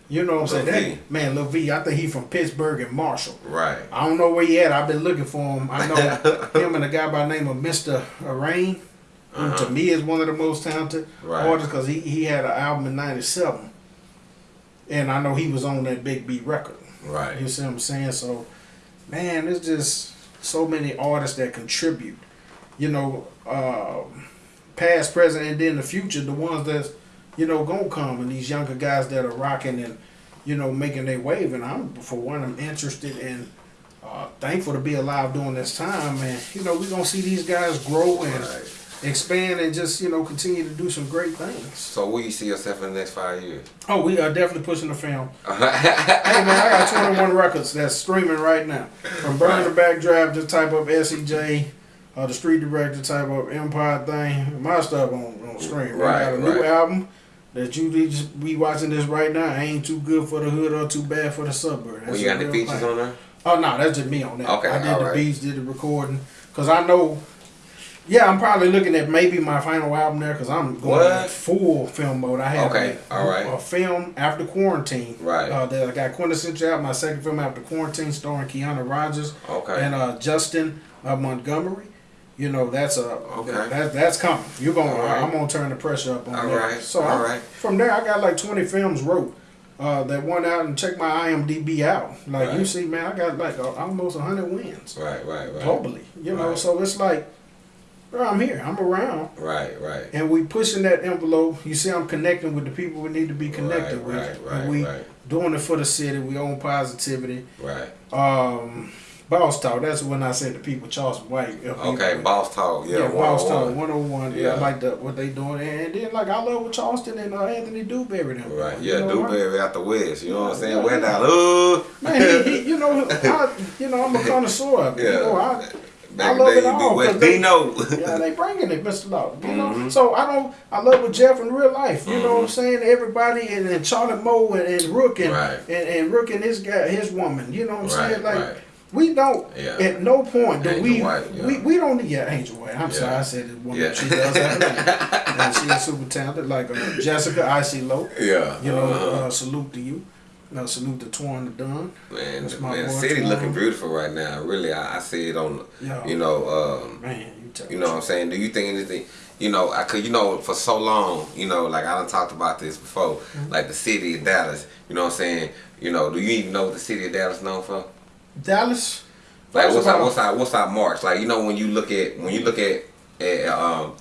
You know what I'm Lil saying? That, man, Lil V. I think he from Pittsburg and Marshall. Right. I don't know where he at. I've been looking for him. I know him and a guy by the name of Mr. Rain, who Uh-huh. to me is one of the most talented Right. artists because he, he had an album in '97, and I know he was on that Big Beat record. Right. You see what I'm saying? So, man, there's just so many artists that contribute. You know, uh, past, present, and then the future. The ones that's you know gonna come, and these younger guys that are rocking and you know making their wave. And I'm for one, I'm interested and uh, thankful to be alive during this time. And you know, we're gonna see these guys grow and Right. Expand and just you know continue to do some great things. So where you see yourself in the next five years? Oh, we are definitely pushing the film. Hey man, I got 21 records that's streaming right now. From Burn the Backdraft, just type up SCJ, uh, the Street Director, type up Empire Thing. My stuff on, on stream. Right, I got a new album that you to be watching this right now. Ain't too good for the hood or too bad for the suburb. Well, you got real features on there? Oh no, that's just me on that. Okay, I did the right. beats, did the recording, cause I know. Yeah, I'm probably looking at maybe my final album there, cause I'm going What? full film mode. I have Okay, a, all right. a film after quarantine. Right. Uh, that I got quintessential out my second film after quarantine, starring Keanu Rogers Okay. and uh, Justin uh, Montgomery. You know that's a Okay. that, that's coming. You're gonna All right. I'm gonna turn the pressure up on All that. right, So all I- right. from there, I got like 20 films wrote. Uh, that went out and check my IMDb out. Like you see, man, I got like almost 100 wins Right, right, right. globally. You know, so it's like Bro, I'm here. I'm around. Right, right. And we pushing that envelope. You see, I'm connecting with the people we need to be connected Right, with. right, right, and we right. doing it for the city. We own positivity. Right. Um, boss talk. That's when I said the people Charleston White. Okay, boss talk. Yeah, Yeah, boss talk. 101. 101. Yeah, Yeah. I like the, what they doing. And then like I love what Charleston and uh, Anthony Dewberry them. Right. Yeah, you know, right? Out the west. You know what I'm saying? Yeah, that? Ooh. Man, he, he, you know, I, you know, I'm a connoisseur. Yeah. You know, I, Back I love it all, be they- Dino. yeah, they bringing it, Mr. Law. You know, Mhm. so I don't. I love with Jeff in real life. You know what I'm Mhm. saying? Everybody and, and Charlotte Moe and, and Rook and, Right. and and Rook and his guy, his woman. You know what I'm saying? Like right. we don't. Yeah. At no point do Angel we, White, yeah. we we don't need yeah Angel White. I'm Yeah. sorry, I said it. Woman, Yeah. she does that. and she's super talented. Like uh, Jessica Icy Low. yeah. You know, uh-huh. uh, salute to you. No, salute to Torn the Dunn. Man, That's my man, city Twan. looking beautiful right now. Really, I, I see it on, Yeah. you know, um, Man, you you know what I'm saying. Do you think anything? You know, I could, you know, for so long, you know, like I done talked about this before, Mm-hmm. like the city of Dallas. You know what I'm saying? You know, do you even know what the city of Dallas known for? Dallas. Like what's our what's our what's our marks? Like you know when you look at when you look at at um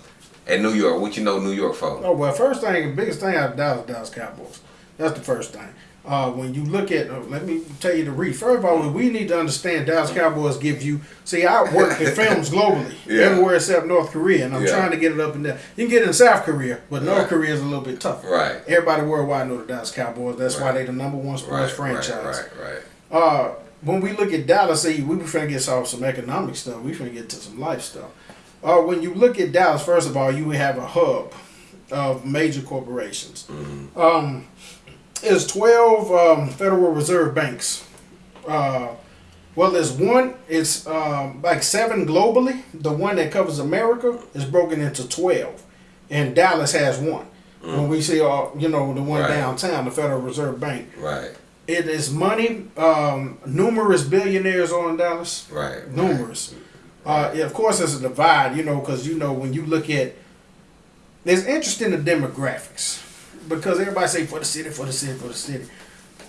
at New York, what you know New York for? Oh well, first thing, biggest thing out of Dallas, Dallas Cowboys. That's the first thing. Uh, when you look at, uh, let me tell you the read. First of all, we need to understand Dallas Cowboys give you. See, I work in films globally, Yeah. everywhere except North Korea, and I'm Yeah. trying to get it up and down. You can get it in South Korea, but North Right. Korea is a little bit tougher. Right. Everybody worldwide know the Dallas Cowboys. That's why Right. they the number one sports franchise. Right, right, Uh, when we look at Dallas, see, we were to get off some economic stuff. We trying to get to some life stuff. Uh, when you look at Dallas, first of all, you have a hub of major corporations. Mhm. Um, there's 12 um, Federal Reserve banks. Uh, well, there's one, it's um, like seven globally. The one that covers America is broken into 12. And Dallas has one. When we see, uh, you know, the one Right. downtown, the Federal Reserve Bank. right, It is money. Um, numerous billionaires on Dallas. right, Numerous. Uh, yeah, of course, there's a divide, you know, because you know when you look at, there's interest in the demographics, because everybody say for the city, for the city, for the city.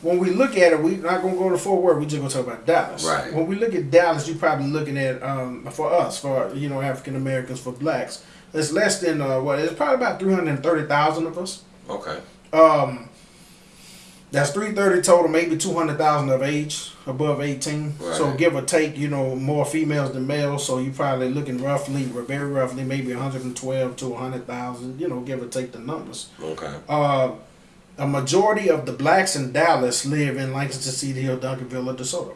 When we look at it, we're not gonna go to Fort Worth. We're just gonna talk about Dallas. Right. When we look at Dallas, you're probably looking at um, for us, for you know African Americans, for blacks. It's less than uh, what? It's probably about three hundred thirty thousand of us. Okay. Um, that's three thirty total, maybe two hundred thousand of age above eighteen. So give or take, you know, more females than males. So you're probably looking roughly, very roughly, maybe one hundred and twelve to hundred thousand. You know, give or take the numbers. Okay. Uh, a majority of the blacks in Dallas live in Lancaster, Cedar Hill, Duncanville, or DeSoto.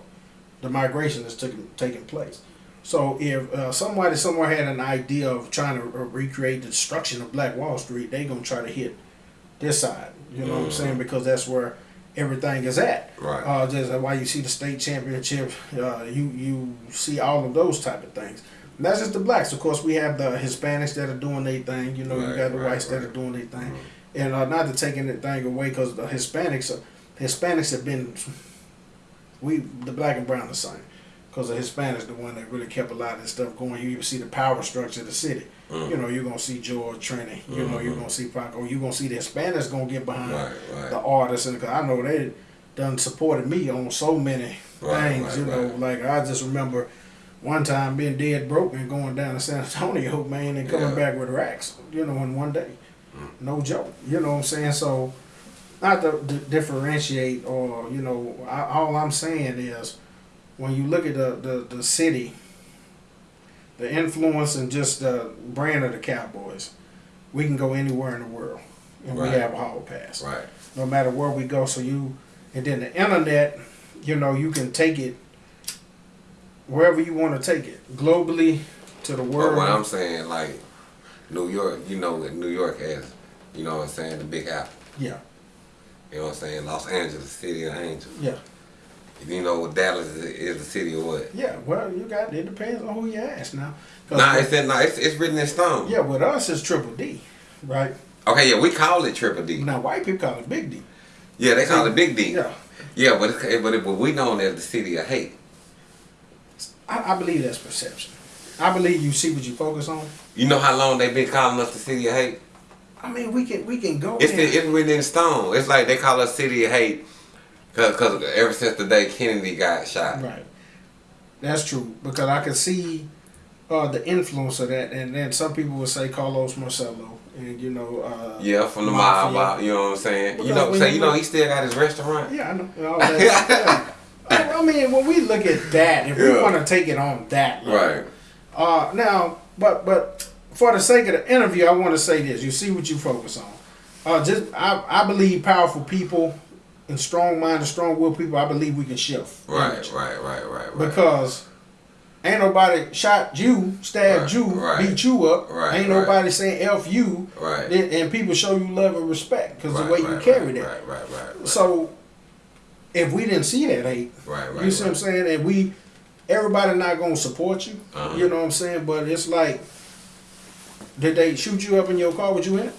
The migration is taking taking place. So if uh, somebody somewhere had an idea of trying to recreate the destruction of Black Wall Street, they gonna try to hit this side. You know what I'm Mhm. saying? Because that's where everything is at. Right. Uh, just why you see the state championship. Uh, you you see all of those type of things. And that's just the blacks. Of course, we have the Hispanics that are doing their thing. You know, you got the right, whites that are doing their thing. And uh, not to take anything away, because the Hispanics, are, Hispanics have been, we the black and brown the same. Because the Hispanics the one that really kept a lot of this stuff going. You even see the power structure of the city. Mm. You know, you're gonna see George Trini. You know, you're Mhm. gonna see Paco. You're gonna see the Hispanics gonna get behind Right, right. the artists, and cause I know they done supported me on so many Right, things. you know, like I just remember one time being dead broke and going down to San Antonio, man, and coming Yeah. back with racks. You know, in one day, Mm. no joke. You know what I'm saying? So, not to d- differentiate or you know, I, all I'm saying is when you look at the, the the city, the influence and just the brand of the Cowboys, we can go anywhere in the world, and Right. we have a hall pass Right. no matter where we go. So you, and then the internet, you know, you can take it wherever you want to take it, globally to the But world. what I'm saying, like New York, you know New York has, you know what I'm saying, the Big Apple. yeah, You know what I'm saying? Los Angeles, city of angels. yeah, You know what Dallas is, is the city of what? yeah. Well, you got it depends on who you ask now. Nah, it's that. Nah, it's, it's written in stone. yeah, with us it's triple D, right? Okay, yeah, we call it Triple D. Now white people call it Big D. Yeah, they call it Big D. Yeah, Yeah, but it's, but, it, but we known as the city of hate. I, I believe that's perception. I believe you see what you focus on. You know how long they've been calling us the city of hate? I mean, we can we can go. It's the, it's written in stone. It's like they call us city of hate because ever since the day Kennedy got shot. Right. That's true because I can see uh, the influence of that, and then some people would say Carlos Marcello, and you know, uh, Yeah, from the mob, Mafia. uh, you know what I'm saying? You Because know, when say you you know he still got his restaurant. Yeah, I know. all that. yeah. I mean, when we look at that, if we want to take it on that, level, Right. Uh, now, but but for the sake of the interview, I want to say this. You see what you focus on. Uh, just I, I believe powerful people and strong minded, strong willed people. I believe we can shift. Right, right, right, right, right. Because ain't nobody shot you, stabbed Right, you, right. beat you up. Right, ain't nobody saying f you. Right. And people show you love and respect because the way you carry that. Right, right, right. So if we didn't see that hate, Right, right. you see what I'm saying? And we, everybody not gonna support you. Uh-huh. You know what I'm saying? But it's like, did they shoot you up in your car with you in it?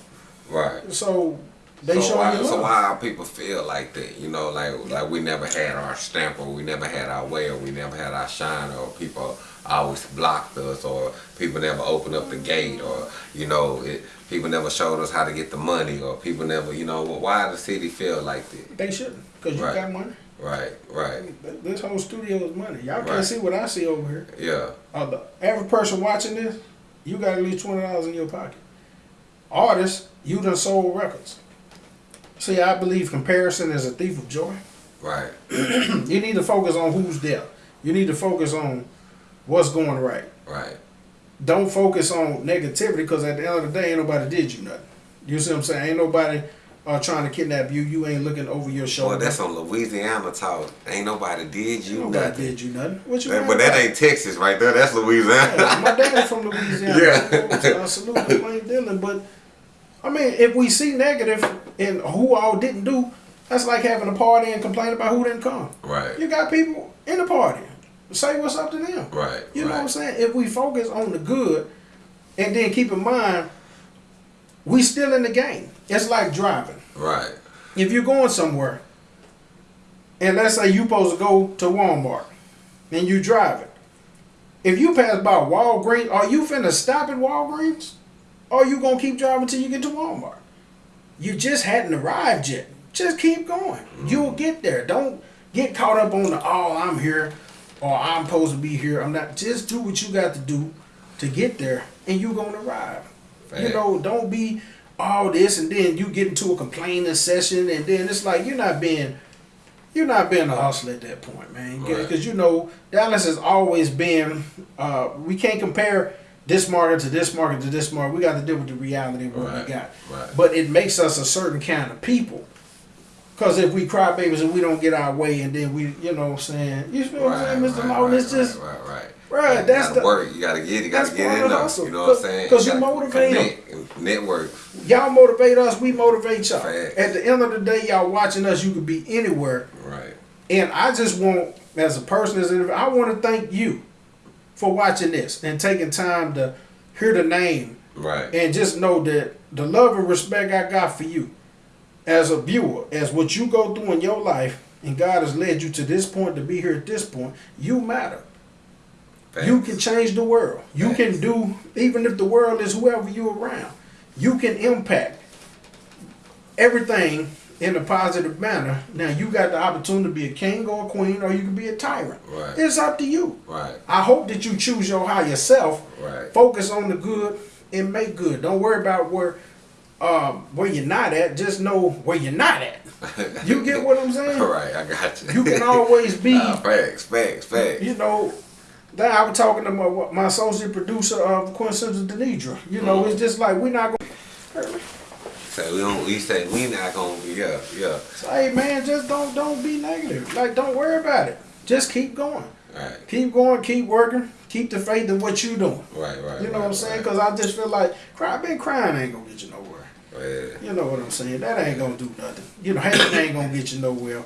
Right. So they so why, you so why people feel like that? You know, like like we never had our stamp, or we never had our way, or we never had our shine, or people always blocked us, or people never opened up the gate, or you know, it, people never showed us how to get the money, or people never, you know, why the city feel like that? They shouldn't, cause you Right. got money. Right, right, Th- This whole studio is money. Y'all Right. can't see what I see over here. yeah, Uh, the average person watching this, you got at least twenty dollars in your pocket. Artists, you done sold records. See, I believe comparison is a thief of joy. right, You need to focus on who's there. You need to focus on what's going right. right, Don't focus on negativity because at the end of the day, ain't nobody did you nothing. You see what I'm saying? Ain't nobody uh, trying to kidnap you. You ain't looking over your shoulder. Well, that's on Louisiana talk. Ain't nobody did you nothing. nobody nothing. did you nothing. What you That- but that about? ain't Texas right there. That's Louisiana. Yeah, my dad's from Louisiana. Yeah. I salute Plain Dylan. But I mean, if we see negative and who all didn't do, that's like having a party and complaining about who didn't come. right, You got people in the party. Say what's up to them. right, You know right. what I'm saying? If we focus on the good and then keep in mind, we still in the game. It's like driving. Right, If you're going somewhere, and let's say you supposed to go to Walmart, and you driving. If you pass by Walgreens, are you finna stop at Walgreens? Or you gonna keep driving till you get to Walmart? You just hadn't arrived yet. Just keep going. You'll get there. Don't get caught up on the oh I'm here or I'm supposed to be here. I'm not just do what you got to do to get there and you're gonna arrive. You know, don't be all this and then you get into a complaining session and then it's like you're not being you're not being a hustler at that point, man. Right. Because you know Dallas has always been. Uh, we can't compare this market to this market to this market. We got to deal with the reality of what Right, we got. right. But it makes us a certain kind of people. Because if we cry babies and we don't get our way, and then we, you know, what I'm saying, you feel what I'm saying, Mr. Lawton? It's just right, right, right. Right, You that's gotta the- work. You gotta get. it. You gotta get part in of the there. You know what I'm saying? Cause- saying? 'cause you gotta motivate 'em. connect, Network. y'all motivate us, we motivate y'all. At the end of the day, y'all watching us, you could be anywhere. Right. And I just want, as a person, as an, I want to thank you for watching this and taking time to hear the name Right. and just know that the love and respect I got for you as a viewer, as what you go through in your life, and God has led you to this point to be here at this point, you matter. You can change the world. You Facts. can do, even if the world is whoever you're around, you can impact everything in a positive manner. Now you got the opportunity to be a king or a queen, or you can be a tyrant. Right. It's up to you. Right. I hope that you choose your higher self. Right. Focus on the good and make good. Don't worry about where um, where you're not at. Just know where you're not at. You get what I'm saying? Right. I got you. You can always be. Nah, facts. Facts. Facts. you know, that I was talking to my, my associate producer of Quintessential Denidra. You know, it's just like we're not gonna. So we don't. We say we not gonna. be. Yeah. Yeah. So, hey man, just don't don't be negative. Like don't worry about it. Just keep going. Right. Keep going. Keep working. Keep the faith in what you doing. Right. Right. You know right, what I'm saying? right. Because I just feel like cry, been crying ain't gonna get you nowhere. Yeah. You know what I'm saying? That ain't gonna do nothing. You know, hating ain't gonna get you nowhere.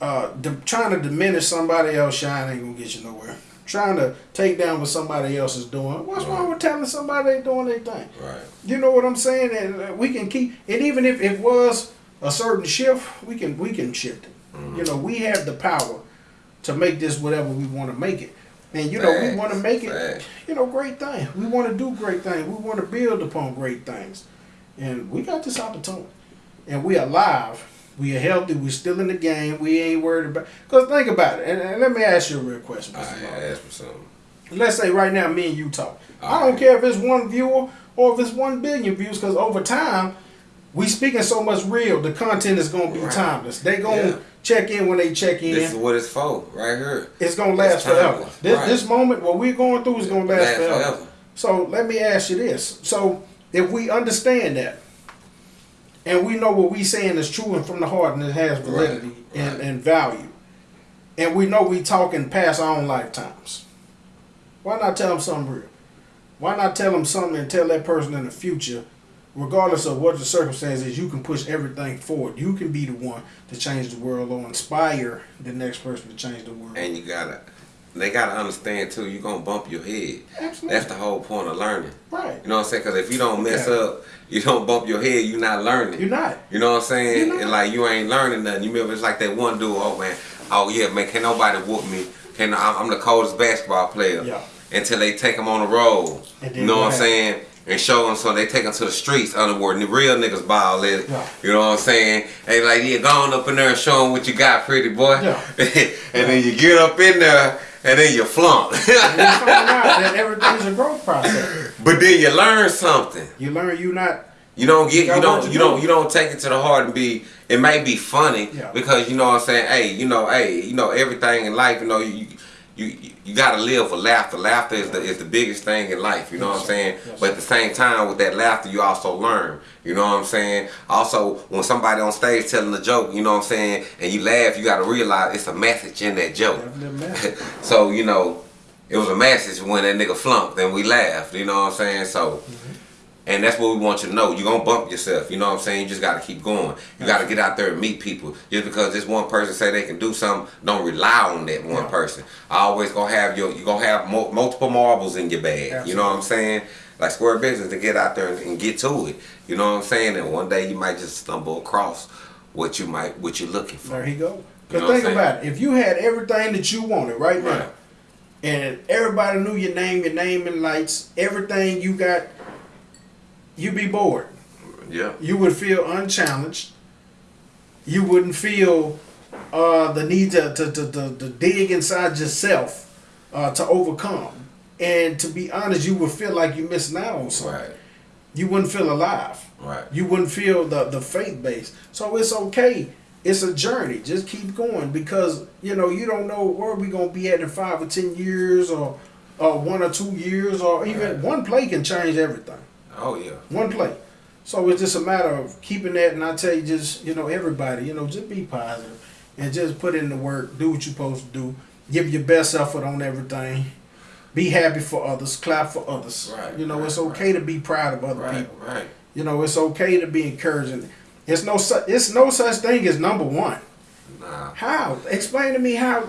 Uh, trying to diminish somebody else shine ain't gonna get you nowhere. Trying to take down what somebody else is doing. What's wrong with telling somebody they're doing their thing? Right. You know what I'm saying? And uh, we can keep. And even if it was a certain shift, we can we can shift it. Mm-hmm. You know, we have the power to make this whatever we want to make it. And you know, we want to make it you know, great thing. We want to do great things. We want to build upon great things. And we got this opportunity. And we are alive. We are healthy. We're still in the game. We ain't worried about. Because think about it. And, and let me ask you a real question, All Mr. right. Law. Ask me something. let's say right now, me and you talk. I don't care if it's one viewer or if it's one billion views, because over time, we speaking so much real. The content is gonna be Right. timeless. They gonna Yeah. check in when they check in. This is what it's for, right here. it's gonna last It's forever. This, Right. this moment, what we're going through, is gonna last, Last forever. forever. So let me ask you this: so if we understand that, and we know what we saying is true and from the heart, and it has validity Right, And, and value, and we know we talking past our own lifetimes, why not tell them something real? Why not tell them something and tell that person in the future, regardless of what the circumstances, you can push everything forward. You can be the one to change the world or inspire the next person to change the world. And you gotta, they gotta understand too. You gonna bump your head. Absolutely. That's the whole point of learning. right. You know what I'm saying? Because if you don't mess Yeah. up, you don't bump your head. You're not learning. You're not. You know what I'm saying? And like you ain't learning nothing. You remember it's like that one dude. Oh man. Oh yeah, man. Can nobody whoop me? Can I'm I'm the coldest basketball player. Yeah. Until they take him on the road. You know what I'm saying? And show them so they take them to the streets. And the real niggas ball it. Yeah. You know what I'm saying? They like yeah, go on up in there and show them what you got, pretty boy. Yeah. and then you get up in there and then you flunk. And you find out that everything's a growth process. but then you learn something. You learn you not You don't get got you don't you you don't you don't take it to the heart and be it may be funny Yeah. because you know what I'm saying hey you know hey you know everything in life you know you you you got to live for laughter. Laughter is the is the biggest thing in life you know what I'm saying? Yes, but at the same time with that laughter you also learn you know what I'm saying? Also when somebody on stage telling a joke you know what I'm saying and you laugh you got to realize it's a message in that joke. Definitely a message. so you know it was a message when that nigga flunked and we laughed you know what I'm saying? So and that's what we want you to know. You're gonna bump yourself. You know what I'm saying? You just gotta keep going. You gotta get out there and meet people. Just because this one person say they can do something, don't rely on that one Yeah. person. I always gonna have your you're gonna have mo- multiple marbles in your bag. You know what I'm saying? Like square business to get out there and, and get to it. You know what I'm saying? And one day you might just stumble across what you might what you're looking for. There he go. You Cause know think about it. If you had everything that you wanted right now, and everybody knew your name, your name and lights, everything you got, you'd be bored. Yeah. You would feel unchallenged. You wouldn't feel uh, the need to, to, to, to, to dig inside yourself uh, to overcome. And to be honest, you would feel like you're missing out on something. Right. You wouldn't feel alive. Right. You wouldn't feel the, the faith base. So it's okay. It's a journey. Just keep going because you know you don't know where we're gonna be at in five or ten years or or one or two years or even Right. one play can change everything. Oh yeah. One play. So it's just a matter of keeping that and I tell you just, you know, everybody, you know, just be positive and just put in the work, do what you're supposed to do, give your best effort on everything. Be happy for others, clap for others. Right, you know, right, it's okay to be proud of other Right. people. Right. You know, it's okay to be encouraging. It's no su- it's no such thing as number one. Nah. How? Explain to me how.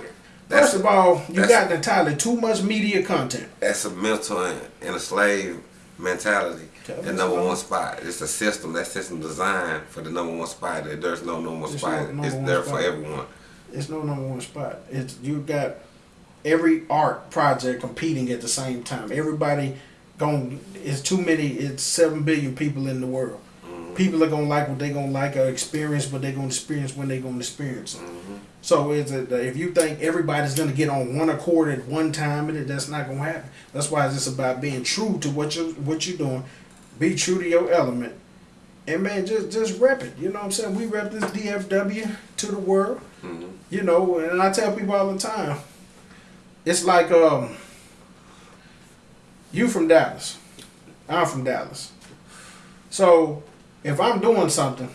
That's- First of all, you got entirely too much media content. That's a mental and a slave mentality. The number one spot. It's a system. That system designed for the number one spot. There's no number one spot. no it's there spot. for everyone. It's no number one spot. It's you got every art project competing at the same time. Everybody going it's too many. It's seven billion people in the world. Mm-hmm. People are gonna like what they gonna like or experience what they gonna experience when they gonna experience it. Mm-hmm. So it's a, if you think everybody's gonna get on one accord at one time, and it that's not gonna happen. That's why it's just about being true to what you what you're doing. Be true to your element, and man, just just rep it. You know what I'm saying? We rep this DFW to the world. Mhm. You know, and I tell people all the time, it's like um, you from Dallas, I'm from Dallas. So if I'm doing something,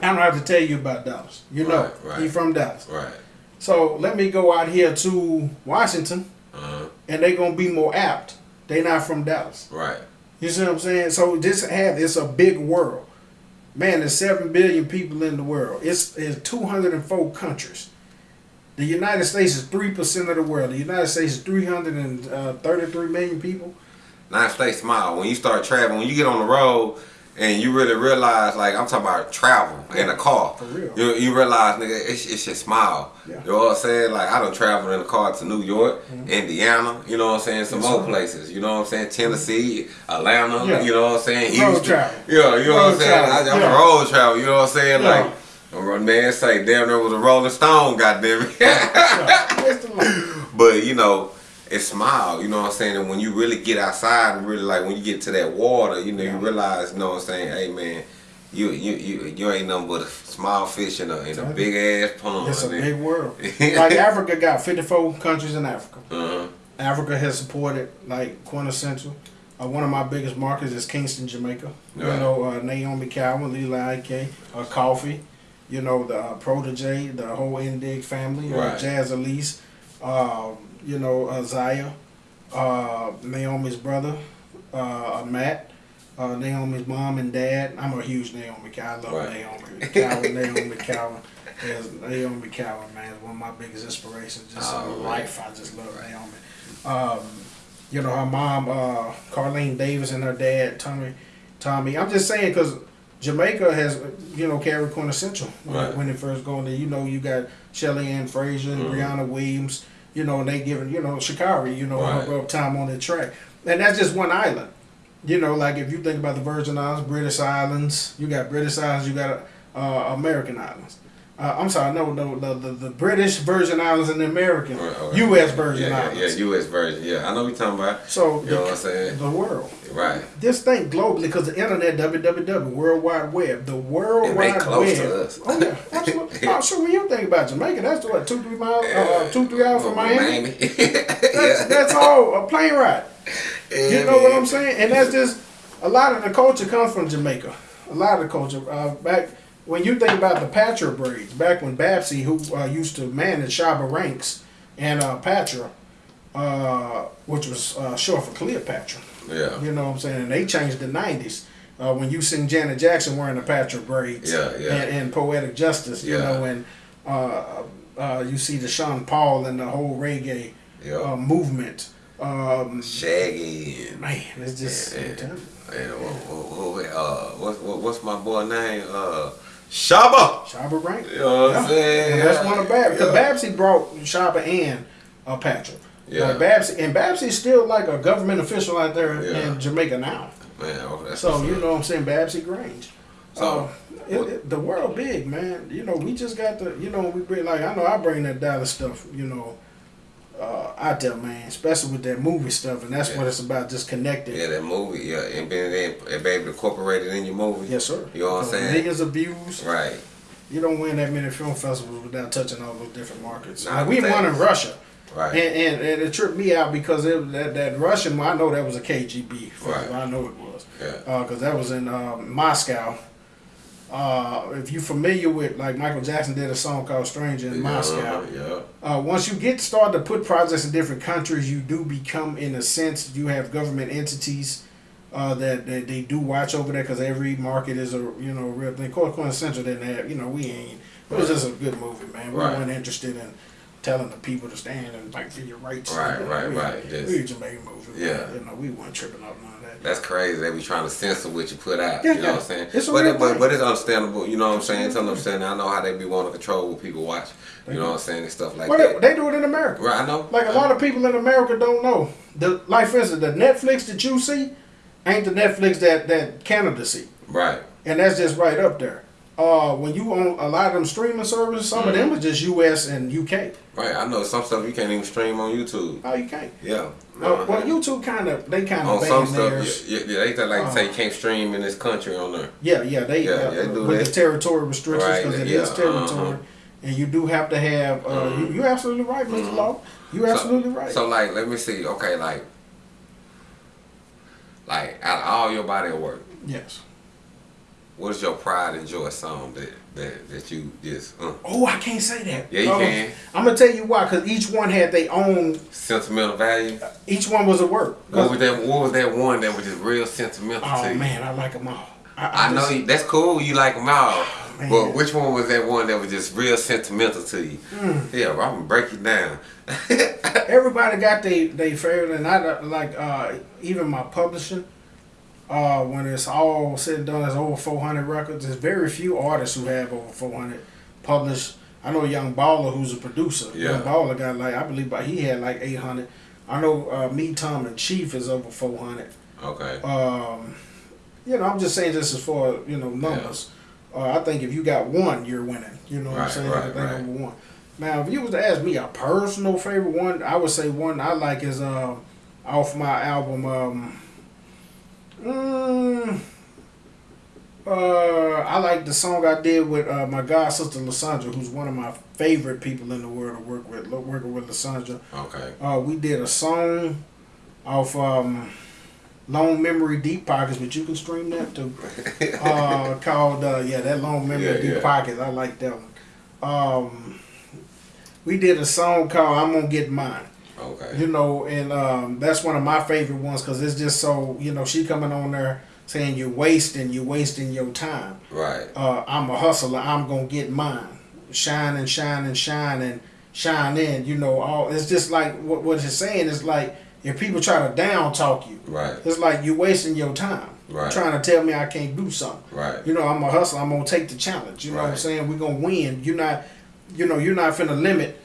I don't have to tell you about Dallas. You know, Right, right. you from Dallas. Right. So let me go out here to Washington, Uh-huh. and they're gonna be more apt. They not from Dallas. Right. You see what I'm saying? So this have it's a big world. Man, there's seven billion people in the world. It's it's 204 countries. The United States is three percent of the world. The United States is 333 uh, million people. United States smile. When you start traveling, when you get on the road and you really realize, like I'm talking about travel in a car. For real. You, you realize, nigga, it's, it's just smile. Yeah. Mm-hmm. You know what I'm saying? Like I done traveled in a car to New York, Indiana. You know what I'm saying? Some Yes, more places. You know what I'm saying? Tennessee, Atlanta. Yeah. You know what I'm saying? Road Houston. travel. Yeah. You know what I'm saying? I, I'm Yeah. a road travel. You know what I'm saying? Like. a Man say, damn, there was a Rolling Stone, goddamn it. Yeah, it's the life. But you know, it's smile. You know what I'm saying? And when you really get outside and really like when you get to that water, you know, Yeah. you realize, you know what I'm saying? Hey man, you you you, you ain't nothing but a small fish in a in a big ass pond. It's a man. big world. like Africa got 54 countries in Africa. Uh-huh. Africa has supported like quintessential. Uh, one of my biggest markets is Kingston, Jamaica. You know, uh, Naomi Cowan, Lila Ike, uh, Koffee. You know, the uh, Protoje, the whole Indig family, uh, Right. Jazz Elise. Uh, you know, uh, Zaya, uh, Naomi's brother, uh, Matt. Uh, Naomi's mom and dad. I'm a huge Naomi guy. I love Right. Naomi Cowan. Naomi Cowan. Is Naomi Cowan, man, is one of my biggest inspirations. Just Oh, in man. life, I just love Naomi. Um, you know, her mom, uh, Carlene Davis, and her dad, Tommy. Tommy. I'm just saying because Jamaica has, you know, carried quintessential when, Right. when it first going there. You know, you got Shelly-Ann Fraser, and Mhm. Briana Williams. You know, and they giving, you know, Shikari, you know, Right. her up time on the track, and that's just one island. You know, like if you think about the Virgin Islands, British Islands, you got British Islands, you got uh, American Islands. Uh, I'm sorry, no, no, the, the, the British Virgin Islands and the American Right. U.S. Virgin yeah, Islands. Yeah, yeah, U.S. Virgin. Yeah, I know what you're talking about. So You the, know what I'm saying? the world. Right. Just think globally because the internet, www, World Wide Web, the World they Wide close Web. to us. Oh yeah, absolutely. oh, sure. When you think about Jamaica, that's what two, three miles, uh, two, three hours from Miami. That's, yeah. that's all a plane ride. Yeah, You know what. I'm saying? And that's just a lot of the culture comes from Jamaica. A lot of the culture. Uh, back when you think about the Patra braids, back when Babsy, who uh, used to manage Shabba Ranks and uh, Patra, uh, which was uh, short for Cleopatra. Yeah. You know what I'm saying? And they changed the 90s. Uh, when you seen Janet Jackson wearing the Patra braids Yeah, yeah. And, and Poetic Justice, you Yeah. know, and uh, uh, you see the Sean Paul and the whole reggae uh, movement. Um, Shaggy and man, it's just. Yeah, I'm yeah. telling you. and who, uh, what, what, what's my boy name? Uh, Shabba. Shabba Rank. You know what I'm saying? And that's one of Babs. Because Yeah. Babsy brought Shabba and uh, Patrick. Yeah. Like Babsy, and Babsy's still like a government official out there Yeah. in Jamaica now. Man, that's So you know what I'm saying, Babsy Grange. So, uh, it, it, the world big, man. You know, we just got to, you know, we bring like I know I bring that Dallas stuff, you know, uh, out there, man. Especially with that movie stuff, and that's what it's about, just connecting. Yeah, that movie, yeah, and being in, and be able to incorporate it in your movie. Yes, sir. You know what I'm saying? Niggas views. Right. You don't win that many film festivals without touching all those different markets. Nah, Like, we won in Russia. Right. And, and, and it tripped me out because it, that, that Russian, I know that was a KGB. festival. Right. I know it was. yeah. Because that was in um, Moscow. Uh, if you're familiar with, like, Michael Jackson did a song called Stranger in Moscow. Yeah. Uh, once you get started to put projects in different countries, you do become, in a sense, you have government entities uh, that, that they do watch over there because every market is a you know real thing. Course, Quintessential didn't have you know we ain't. It was just a good movie, man. We Right. weren't interested in telling the people to stand and fight for your rights. Right, You know, right, we, right. Just- we a Jamaican movie. Yeah. You know, we weren't tripping off none of that. That's crazy. They be trying to censor what you put out. Yeah, you know yeah. what I'm saying? It's but, it, but but it's understandable. You know what I'm saying? Them I'm saying. I know how they be wanting to control what people watch. You know what I'm saying? And stuff like Well, that. they, they do it in America. right. I know. Like a lot of people in America don't know. The like for instance, the Netflix that you see ain't the Netflix that that Canada see, Right. and that's just right up there. Uh, when you own a lot of them streaming services, some of them Mm-hmm. are just U.S. and U.K. Right. I know some stuff you can't even stream on YouTube. Oh, you can't. Yeah. Well, well Uh-huh. YouTube kind of they kind of on some stuff, theirs. yeah, yeah, they like say Uh, you can't stream in this country on there. Yeah, yeah, they Yeah, uh, they do with that. the territory restrictions Right, because it yeah, is territory, uh-huh. and you do have to have. Uh, you, you're absolutely right, mister Law. You're absolutely so, right. So like, let me see. Okay, like, like out of all your body of work, yes. What is your pride and joy song that that, that you just uh, Oh, I can't say that. Yeah, you Oh, can. I'm gonna tell you why, because each one had their own. sentimental value? Each one was a work. What was that? What was that one that was just real sentimental to Oh you? man, I like them all. I know just- you, that's cool. You like them all, man. but which one was that one that was just real sentimental to you? Hmm. Yeah, I'm gonna break it down. Everybody got their they favorite, and I like uh, even my publishing. Uh, when it's all said and done, it's over 400 records. There's very few artists who have over 400 published. I know Young Baller, who's a producer. Yeah. Young Baller got like I believe, but he had like 800. I know uh, Me, Tom, and Chief is over 400. Okay. Um, you know, I'm just saying this is for you know numbers. Uh, I think if you got one, you're winning. You know what I'm saying? right, I think right. over one. Now, if you was to ask me a personal favorite one, I would say one I like is uh, off my album. Um, mm, uh, I like the song I did with uh, my god sister Lasandra, who's one of my favorite people in the world to work with. Working with Lasandra. Okay. uh, we did a song off um, Long Memory Deep Pockets, but you can stream that too. uh, called uh, yeah, that Long Memory Yeah, Deep yeah. Pockets. I like that one. Um, we did a song called "I'm Gonna Get Mine." Okay. You know, and um, that's one of my favorite ones because it's just so you know she coming on there saying you're wasting, you're wasting your time. Right. Uh, I'm a hustler. I'm gonna get mine. Shine and shine and shine and shine in. You know, all it's just like what what it's saying is like if people try to down talk you, Right. it's like you're wasting your time. Right. Trying to tell me I can't do something. Right. You know, I'm a hustler. I'm gonna take the challenge. You know what I'm saying? We're gonna win. You're not, you know, you're not finna limit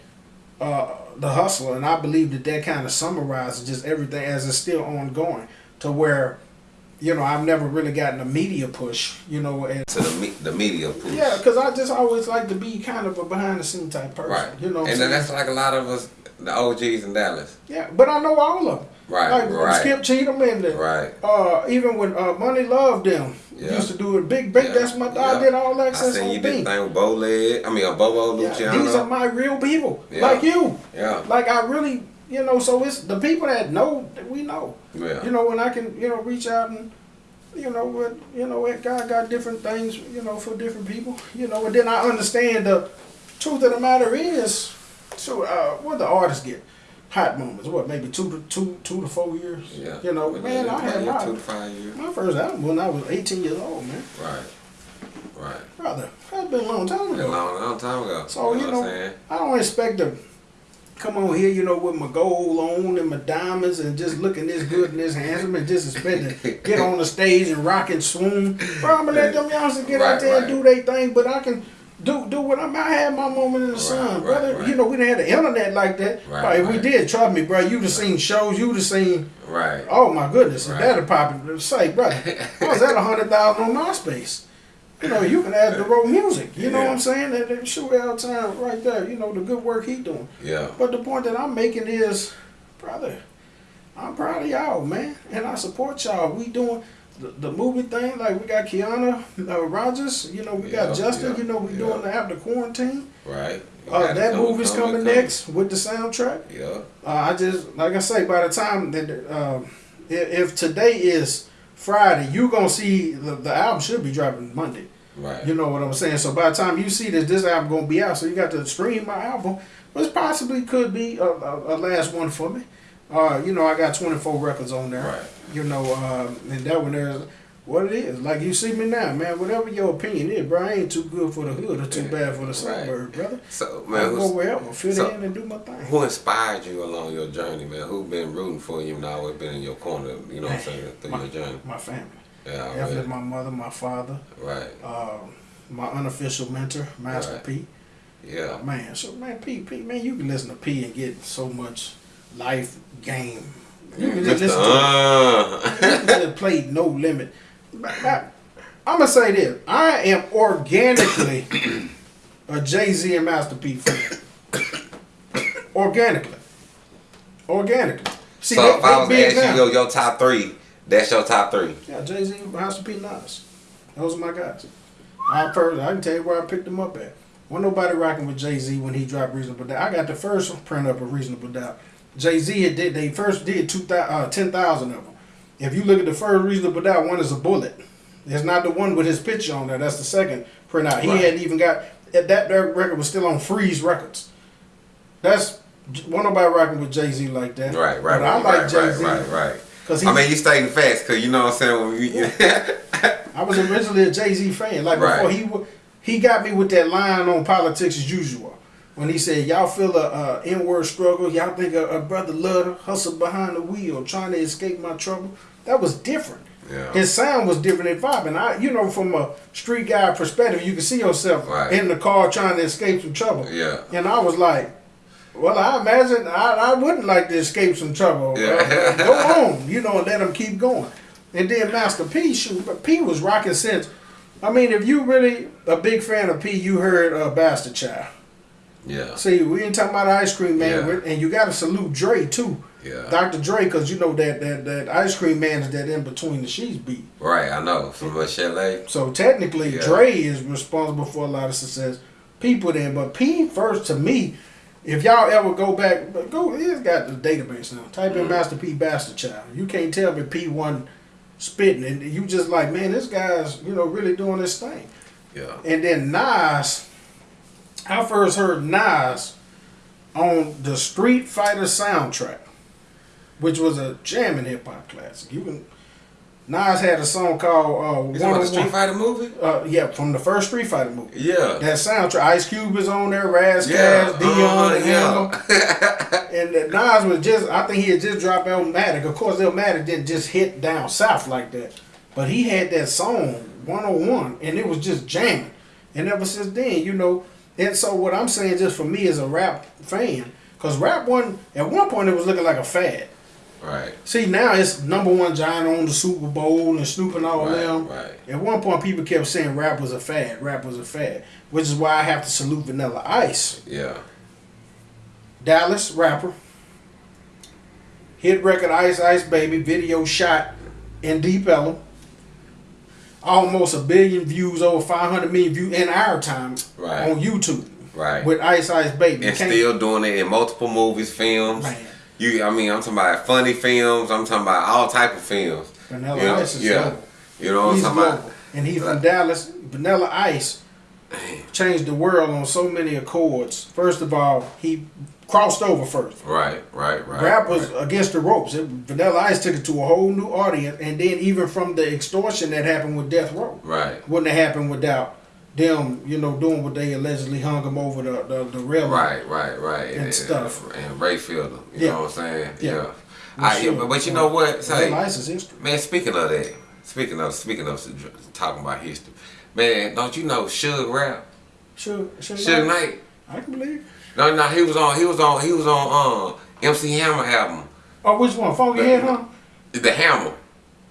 uh, the hustle, And I believe that that kind of summarizes just everything as it's still ongoing to where, you know, I've never really gotten a media push. You know, and To the me- the media push. yeah, because I just always like to be kind of a behind the scene type person. Right. You know, and then that's like a lot of us, the OGs in Dallas. yeah. But I know all of them. Right. Like right. Skip Cheatham and the, Right. uh, even when uh, Money Loved them Yeah. used to do it. Big Big, Yeah. that's my Yeah. I did all I access seen on you did thing with Bo Leg. I mean, uh, Bobo Yeah, Luciano. these are my real people, like you. yeah. Like I really, you know. So it's the people that know that we know. Yeah. You know, when I can, you know, reach out and, you know, what, you know, what God got different things, you know, for different people. You know, and then I understand the truth of the matter is, so uh, what the artists get. Hot moments, what maybe two to two, two to four years. Yeah. You know, But man, I had my, two to five years. my first album when I was 18 years old, man. Right. Right. Brother, that's been a long time Been a ago. long, long time ago. So, you what know, I'm saying? I don't expect to come on here, you know, with my gold on and my diamonds and just looking this good and this handsome and just expect to get on the stage and rock and swoon. Bro, I'm gonna let them youngsters get Right, out there and do their thing, but I can do do what I'm. I had my moment in the sun, right, brother. right. You know, we didn't have the internet like that. Right, if we did, trust me, bro, you'd have seen shows, you'd have seen. Right. Oh my goodness, Right. that'd pop say, brother, I was at a hundred thousand on MySpace. You know, you can add the road music. You know what I'm saying? That, that shoot out time right there. You know the good work he doing. Yeah. But the point that I'm making is, brother, I'm proud of y'all, man, and I support y'all. We doing the, the movie thing like we got Kiana uh, Rogers. You know, we got Justin. yeah, you know, we yeah. doing the after quarantine. Right. Uh, that coming, movie's coming, coming, next with the soundtrack. Yeah. Uh, I just like I say, by the time that uh, if, if today is Friday, you gonna see the, the album should be dropping Monday. Right. You know what I'm saying? So by the time you see this, this album gonna be out. So you got to stream my album, which possibly could be a, a, a last one for me. Uh, you know, I got 24 records on there. Right. You know, uh, and that one there's what it is. Like you see me now, man. Whatever your opinion is, bro, I ain't too good for the hood or too bad for the suburb, brother. So I man, go who's, wherever, fit so- in and do my thing. who inspired you along your journey, man? Who been rooting for you and always been in your corner? You know what I'm saying through My, your journey. my family. Yeah. Definitely my mother, my father, Right. uh, my unofficial mentor, Master Right. P. Yeah. Man, so man, P, P, man, you can listen to P and get so much life game. You can just Mr. listen to Uh. you can play no limit. I'm gonna say this: I am organically a Jay Z and Master P fan. organically, organically. See, so they, if I was they to big ask now. you your, your top three, that's your top three. Yeah, Jay Z, Master P, Nas. Those are my guys. I per- I can tell you where I picked them up at. Wasn't nobody rocking with Jay Z when he dropped Reasonable Doubt. I got the first print up of Reasonable Doubt. Jay Z had did they first did two uh, ten thousand of them. If you look at the first Reasonable Doubt, one is a bullet. It's not the one with his picture on there. That's the second print out. He hadn't even got that. That record was still on Freeze Records. That's one nobody rocking with Jay Z like that. Right, right, But I right, like right, Jay Z right, right, right. because he. I mean, you stating facts, cause you know what I'm saying. We, I was originally a Jay Z fan. Like before Right. he he got me with that line on politics as usual. When he said, "Y'all feel a, a inward struggle. Y'all think a, a brother love hustle behind the wheel, trying to escape my trouble." That was different. yeah. His sound was different and vibe. And I, you know, from a street guy perspective, you can see yourself Right. in the car trying to escape some trouble. Yeah. And I was like, well, I imagine I, I wouldn't like to escape some trouble. Yeah. Uh, go on, you know, and let him keep going. And then Master P, shoot, but P was rocking since. I mean, if you really a big fan of P, you heard uh, Bastard Child. Yeah. See, we ain't talking about ice cream man, Yeah. and you got to salute Dre too, Yeah. Dr. Dre, because you know that that that ice cream man is that in between the sheets beat. Right, I know. From a chalet. So technically, Yeah. Dre is responsible for a lot of success. People then, but P first to me, if y'all ever go back, go, he's got the database now. Type in Mhm. Master P Bastard Child. You can't tell me P one spitting, and you just like, man, this guy's you know really doing this thing. Yeah. And then Nas, I first heard Nas on the Street Fighter soundtrack, which was a jamming hip hop classic. You can Nas had a song called uh, Is that the Street Fighter movie? Uh, yeah, from the first Street Fighter movie. Yeah. That soundtrack, Ice Cube is on there, Ras Yeah. Kass, Deion, uh-huh, and yeah. and uh, Nas was just, I think he had just dropped Illmatic. Of course, Illmatic didn't just hit down south like that. But he had that song, 101, and it was just jamming. And ever since then, you know, and so what I'm saying just for me as a rap fan, because rap one, at one point it was looking like a fad. right. See, now it's number one giant on the Super Bowl and Snoop and all Right, them. right. At one point, people kept saying rap was a fad, rap was a fad, which is why I have to salute Vanilla Ice. Yeah. Dallas rapper. Hit record Ice Ice Baby video shot in Deep Ellum. Almost a billion views, over 500 million views in our time Right. on YouTube Right. with Ice Ice Baby. and still doing it in multiple movies, films. Man. You, I mean, I'm talking about funny films. I'm talking about all type of films. Vanilla You know, Ice is yeah. global. You know what He's I'm talking global. about? And he's from Right. Dallas. Vanilla Ice changed the world on so many accords. First of all, he crossed over first. Right, right, right. Rap was right. against the ropes. It, Vanilla Ice took it to a whole new audience, and then even from the extortion that happened with Death Row, right, wouldn't have happened without them, you know, doing what they allegedly hung him over the the, the railing. right, right, right. And stuff. And Ray Fielder. You Yeah. know what I'm saying? Yeah. Yeah. I, sure. but, but you know what? Vanilla Ice is history. man, speaking of that, speaking of speaking of talking about history, man, don't you know Suge Rap? Sure, sure. Suge Knight. I can believe. No, no, he was on, he was on, he was on, um, MC Hammer album, Oh, which one? Funky Head, huh? the Hammer.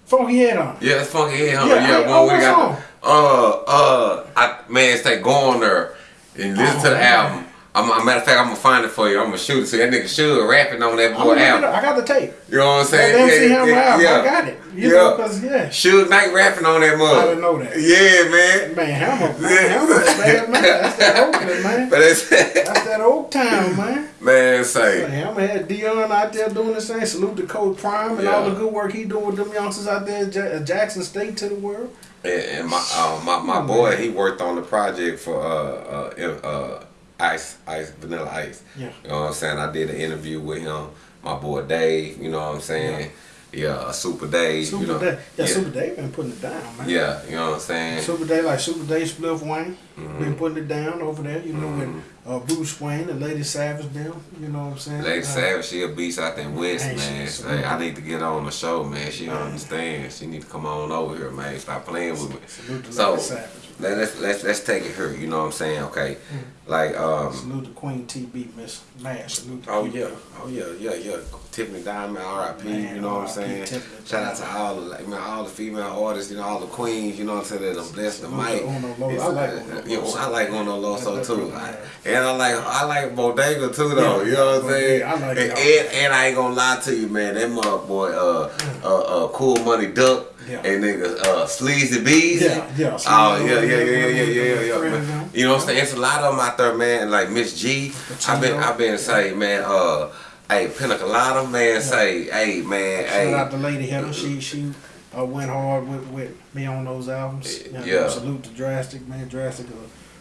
Funky Head, huh? Yeah, it's funky head, huh? Yeah, Yeah, I- one oh, we got. song? Uh, uh, I man, say go on there and listen Oh, to the man. album. I'm, a matter of fact, I'm gonna find it for you. I'm gonna shoot it. So that nigga Suge rapping on that boy album. I got the tape. You know what I'm That saying? MC Hammer album. yeah. I got it. You Yeah. know, because, yeah. Suge Knight rapping on that mug. I didn't know that. Yeah, man. Man, Hammer, man, Yeah. Hammer, man, man, that's that Oakland, man. But it's That's that old town, man. man, say Hammer had Deion out there doing the same. Salute to Coach Prime and all the good work he doing with them youngsters out there at Jackson State to the world. and, and my uh, my my boy, he worked on the project for uh uh uh Ice Ice Vanilla Ice. Yeah. You know what I'm saying? I did an interview with him. My boy Dave. You know what I'm saying? Yeah, Super Dave. Super you know, Day. Yeah, yeah. Super Day been putting it down, man. Yeah, you know what I'm saying? Super Day, like Super Day, Spliff Wayne, Mm-hmm. been putting it down over there. You know, with uh, Bruce Wayne and Lady Savage, them. You know what I'm saying? Lady Uh, Savage, she a beast out there in West, Hey, man. Say, I need to get on the show, man. She don't understand. She need to come on over here, man. Stop playing with me. Salute to So Lady Savage. let, let's let's let's take it here. You know what I'm saying? Okay, Mm-hmm. Like um. Salute to Queen TB, Miss Mash. Salute Oh Queen. yeah, oh yeah, yeah, yeah. Tiffany Diamond, R.I.P. You know what I'm saying? Tiffany Shout out to all the like, man, all the female artists, you know, all the queens, you know what I'm saying? That done blessed the mic. to Uno Loso. I like Uno you know, Loso. I like Uno Loso too, I- and I like I like Bodega too though. Yeah, you know what I'm saying? I like and, and, and I ain't gonna lie to you, man. That mother boy, uh, uh, uh, Cool Money Duck, Yeah. and niggas, uh, Sleazy Beezy. Yeah, yeah. Oh yeah, yeah, yeah, yeah, yeah, yeah, yeah. Friend man. You know what I'm saying? It's a lot of them out there, man. Like Miss G, I've been, I've been say, man, uh, hey, Pinnacle Colada, man, say, hey, man, Shout out hey, to Lady Heather. She she uh, went hard with, with me on those albums. You know, Yeah. Salute to Drastic, man. Drastic, a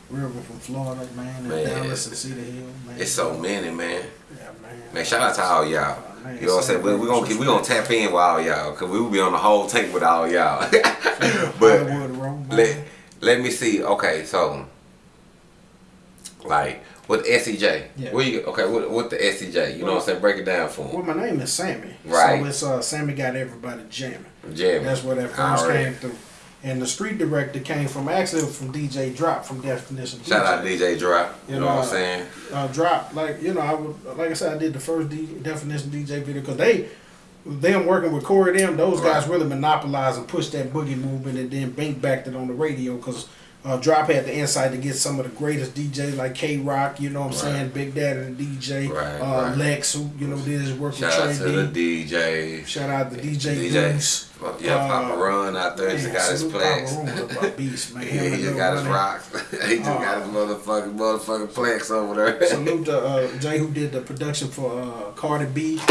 river from Florida, man. And Man, Dallas and Cedar Hill, man. it's so many, man. Yeah, man. Man, shout out to all y'all. Oh, You know what I'm saying? We, we gonna keep, we gonna tap in with all y'all, cause we will be on the whole tank with all y'all. but let let me see. Okay, so like with SCJ, Yeah. where you okay? With, with the SCJ, you know what I'm saying? Break it down for Well, my name is Sammy. Right. So it's uh, Sammy got everybody jamming. Jam. That's where that first came through. And the street director came from actually from DJ Drop from Definition. Shout DJ. out DJ Drop. You You know what I'm saying? uh, drop like you know I would like I said I did the first D, definition DJ video because they them working with Corey them those guys really monopolized and pushed that boogie movement and then bank backed it on the radio because Uh, Drop had the insight to get some of the greatest DJs like K Rock, you know what I'm Right. saying, Big Daddy the DJ, Right, uh, right. Lex, who you know did his work Shout with out to D. the DJ. Shout out to DJ, DJ. Goose. Yeah, Papa Uh, Run out there. He just got his plex. Papa beast, man. he just got his rocks. he just got his motherfucking motherfucking plex over there. Salute to uh, Jay who did the production for uh, Cardi B.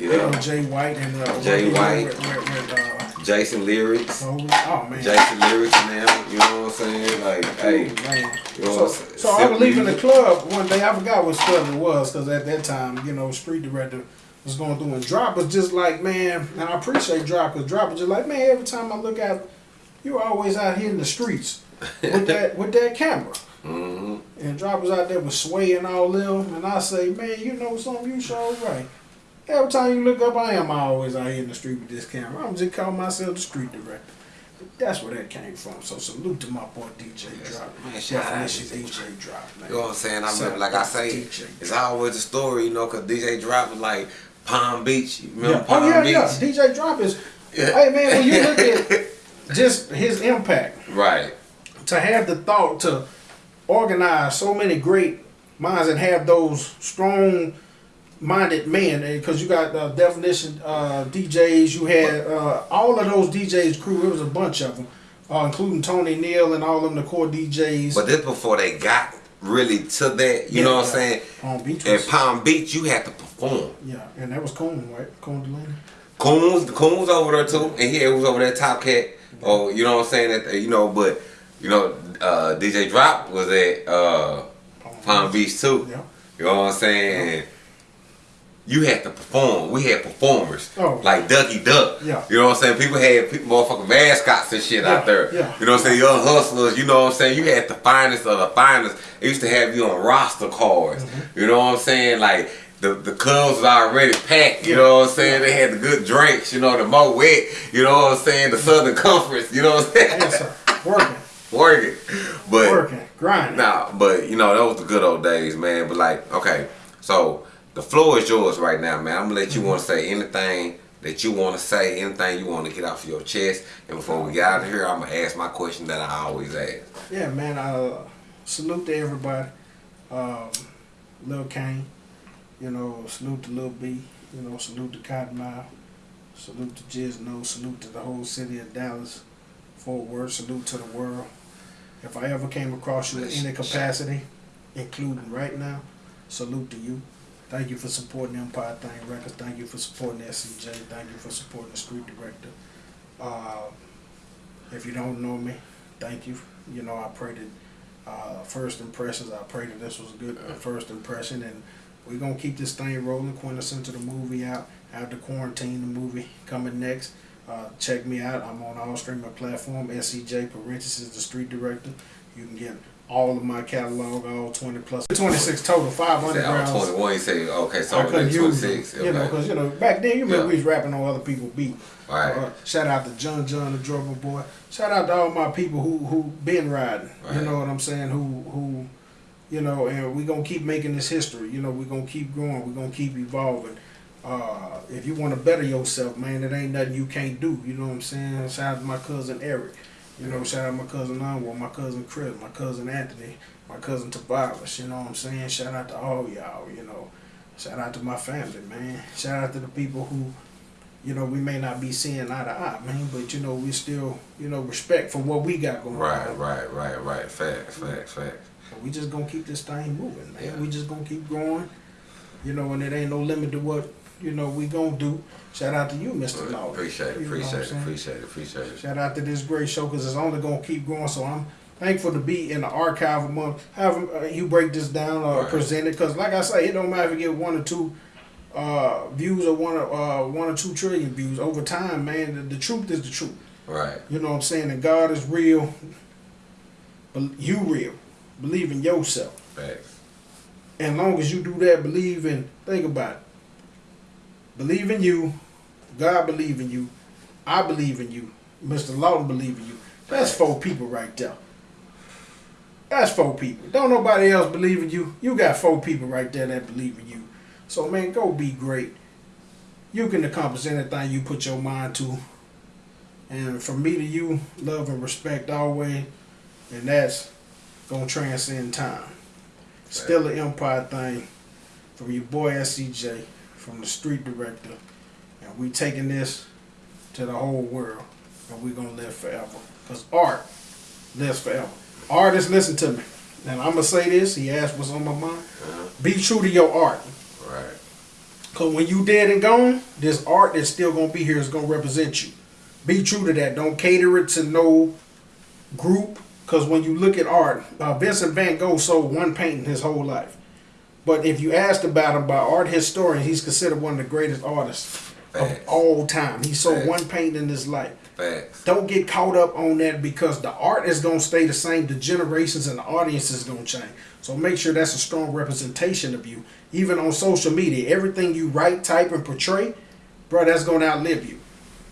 You know, yeah. Jay White and uh, Jay White. did With, with, with, uh, Jason lyrics. oh, oh man. Jason lyrics now. You know what I'm saying? Like, hey. You know So, so I was leaving the club one day. I forgot what club it was because at that time, you know, street director was going through and Drop was just like, man, and I appreciate Drop because Drop was just like, man, every time I look out, you're always out here in the streets with that with that camera. hmm And Drop was out there with Sway and all them, and I say, man, you know something, you sure right. Every time you look up, I am always out here in the street with this camera. I'm just calling myself the street director. That's where that came from. So salute to my boy DJ Drop. Man, shout out Definition DJ Drop, man. You know what I'm saying? I remember, like I to say, DJ. it's always a story, you know, because DJ Drop was like Palm Beach. You remember Yeah. Oh, Palm Oh yeah, Beach? yeah. DJ Drop is. Yeah. Hey man, when you look at just his impact Right. to have the thought to organize so many great minds and have those strong minded man because you got uh, definition uh, DJs you had uh, all of those DJs crew it was a bunch of them uh, including Tony Neal and all of them the core DJs But this before they got really to that, you Yeah, know what yeah. I'm saying? on beach At Palm Beach, you had to perform. yeah and that was Coon right Coon Delaney Coons, Coons over there too, and he was over there Top Cat. Oh, you know what I'm saying? That you know, but you know, uh, DJ Drop was at uh, Palm Beach too. yeah You know what I'm saying? You had to perform. We had performers Oh. like Ducky Duck. Yeah. You know what I'm saying? People had people, motherfucking mascots and shit Yeah, out there. yeah. You know what I'm saying? Young hustlers. You know what I'm saying? You had the finest of the finest. They used to have you on roster cards. Mm-hmm. You know what I'm saying? Like the the clubs was already packed. You know what I'm saying? They had the good drinks. You know the Moët. You know what I'm saying? The Southern Conference. You know what I'm saying? yes sir working Working, but working grinding Nah, but you know, those the good old days, man. But like, okay, so the floor is yours right now, man. I'm gonna let you Mm-hmm. want to say anything that you want to say, anything you want to get off your chest. And before we get out of here, I'm gonna ask my question that I always ask. Yeah, man. Uh, salute to everybody. Um, Lil Kane. You know, salute to Lil B. You know, salute to Cottonmouth. Salute to Jizno. Salute to the whole city of Dallas. Fort Worth. Salute to the world. If I ever came across you in any capacity, including right now, salute to you. Thank you for supporting Empire Thing Records. Thank you for supporting SCJ. Thank you for supporting the Street Director. Uh, if you don't know me, thank you. You know, I pray that uh, first impressions, I pray that this was a good first impression, and we're gonna keep this thing rolling. Quintessential the movie out after quarantine. The movie coming next. Uh, check me out. I'm on all streaming platform. SCJ parentheses the street director. You can get all of my catalog, all 20 plus 26 total, five Say, I'm 21. You say, okay, so I couldn't use 26. them, you know, because you know back then you remember Yeah. we was rapping on other people's beat. All right. Uh, shout out to John John the drummer boy. Shout out to all my people who who been riding. You know what I'm saying? Who who, you know, and we gonna keep making this history. You know, we gonna keep growing. we gonna keep evolving. Uh, if you want to better yourself, man, it ain't nothing you can't do. You know what I'm saying? Shout out to my cousin Eric. You know, shout out my cousin Anwar, my cousin Chris, my cousin Anthony, my cousin Tavares. You know what I'm saying? Shout out to all y'all. You know, shout out to my family, man. Shout out to the people who you know, we may not be seeing eye to eye, man, but you know, we still, you know, respect for what we got going Right, on. right, right, right. Right. Facts, facts, facts. We just gonna keep this thing moving, man. Yeah. We just gonna keep going. You know, and it ain't no limit to what, you know, we gonna do. Shout out to you, Mr. Law. Appreciate it, You know what I'm appreciate it, appreciate it, appreciate it. Shout out to this great show because it's only gonna keep growing. So I'm thankful to be in the archive among however uh, you break this down or Right. present it. Because like I say, it don't matter if you get one or two uh, views or one or uh, one or two trillion views over time, man. The, the truth is the truth. Right. You know what I'm saying? And God is real. But you real. Believe in yourself. Facts. And long as you do that, believe in, think about it. Believe in you. God believe in you. I believe in you. Mr. Lawton believe in you. That's four people right there. That's four people. Don't nobody else believe in you. You got four people right there that believe in you. So man, go be great. You can accomplish anything you put your mind to. And from me to you, love and respect always. and that's gonna transcend time. Still an empire thing from your boy SCJ, from the street director, and we taking this to the whole world, and we're gonna live forever. Cause art lives forever. Artists, listen to me. And I'm gonna say this. He asked what's on my mind. Uh-huh. Be true to your art. Right. Cause when you dead and gone, this art that's still gonna be here is gonna represent you. Be true to that. Don't cater it to no group. Cause when you look at art, uh, Vincent Van Gogh sold one painting his whole life. But if you asked about him by art historians, he's considered one of the greatest artists of all time. He sold Facts. one painting in his life. Facts. Don't get caught up on that because the art is gonna stay the same. The generations and the audience is gonna change. So make sure that's a strong representation of you. Even on social media, everything you write, type, and portray, bro, that's gonna outlive you.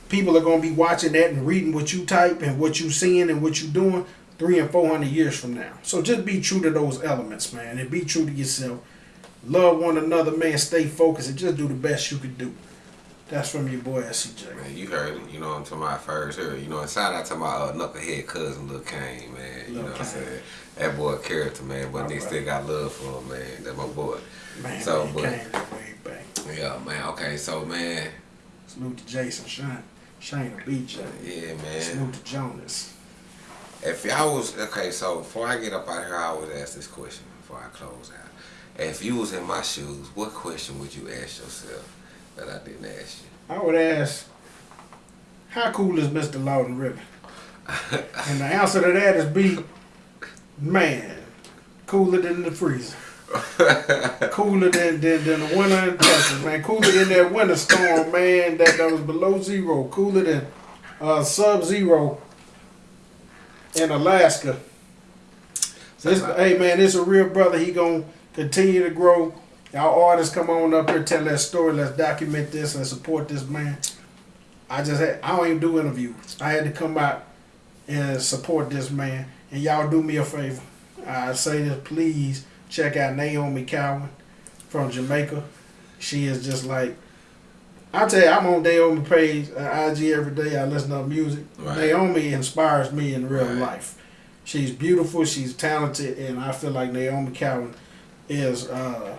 People are gonna be watching that and reading what you type and what you seeing and what you doing three and four hundred years from now. So just be true to those elements, man, and be true to yourself. Love one another, man. Stay focused and just do the best you can do. That's from your boy SCJ. Man, you heard it. You know, I'm talking about first here. You know, and shout out to my uh, knucklehead cousin, Lil Kane, man. You Lil know what I'm saying? That boy character, man. But they still got love for him, man. That's my boy. Man, So, man, but- back. Yeah, man. Okay, so man, Salute to Jason Shine. Shane to BJ. yeah, man. Salute to Jonas. If y'all was okay, so before I get up out here, I always ask this question before I close out. If you was in my shoes, what question would you ask yourself that I didn't ask you? I would ask, how cool is Mr. Lawton Ribbon? and the answer to that is B, man, cooler than the freezer. cooler than, than, than the winter in Texas, man. Cooler than that winter storm, man, that, that was below zero. Cooler than uh, sub zero in Alaska. This, hey man, this a real brother. He gonna continue to grow. Y'all artists come on up here, tell that story. Let's document this and support this man. I just had, I don't even do interviews. I had to come out and support this man. And y'all do me a favor. I say this, please check out Naomi Cowan from Jamaica. She is just like, I tell you, I'm on Naomi page, uh, IG every day. I listen to her music. Right. Naomi inspires me in real Right. life. She's beautiful, she's talented, and I feel like Naomi Cowan is uh,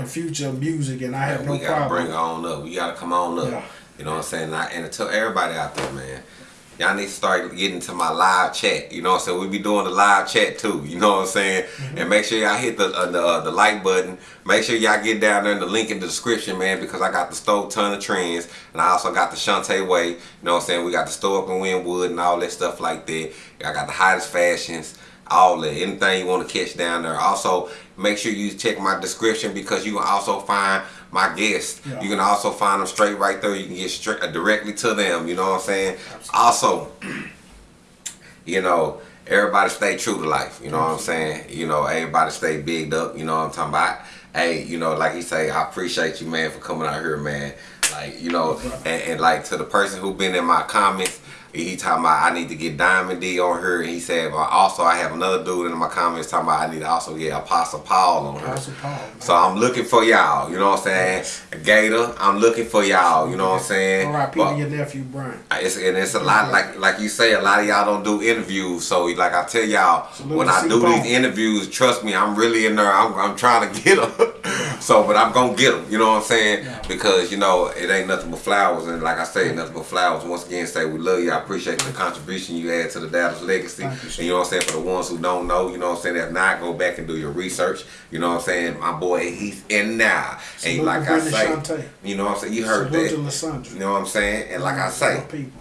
the future of music, and I have no we gotta problem. bring her on up. We gotta come on up. Yeah. You know what I'm saying? And I- And tell everybody out there, man, y'all need to start getting to my live chat. You know what I'm saying? We be doing the live chat too. You know what I'm saying? Mm-hmm. And make sure y'all hit the uh, the, uh, the like button. Make sure y'all get down there in the link in the description, man, because I got the stove ton of trends, and I also got the Shantae Way. You know what I'm saying? We got the store up in Wynwood and all that stuff like that. I got the hottest fashions. All that, anything you want to catch down there. Also, make sure you check my description because you can also find my guests. Yeah. You can also find them straight right there. You can get straight uh, directly to them. You know what I'm saying? Also, you know, everybody stay true to life. You know what I'm saying? You know, everybody stay bigged up. You know what I'm talking about? Hey, you know, like he say, I appreciate you, man, for coming out here, man. Like, you know, and, and like to the person who been in my comments, he talking about I need to get Diamond D on her, and he said, well, also I have another dude in my comments talking about I need to also get Apostle Paul on her. Apostle Paul, man. So I'm looking for y'all, you know what I'm saying? Gator, I'm looking for y'all, you know what I'm saying? All right, to your nephew, Brian. it's, and it's a lot like like you say a lot of y'all don't do interviews so like I tell y'all Salute when I do these interviews trust me I'm really in there I'm, I'm trying to get them so but I'm gonna get them you know what I'm saying Yeah. because you know it ain't nothing but flowers and like I say nothing but flowers once again say we love you I appreciate the contribution you add to the Dallas legacy Thank you, sir. and you know what I'm saying for the ones who don't know you know what I'm saying if not go back and do your research you know what I'm saying my boy he's in now and like I Brittany say Shantae. you know what I'm saying you heard Salute that you know what I'm saying and like I say People.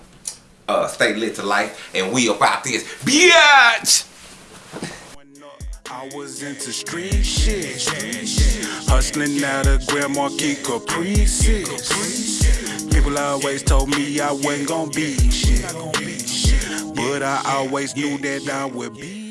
uh, stay lit to life, and we about this, bitch. I was into street shit. Hustling out of Grand Marquis Caprices. People always told me I wasn't gonna be shit. But I always knew that I would be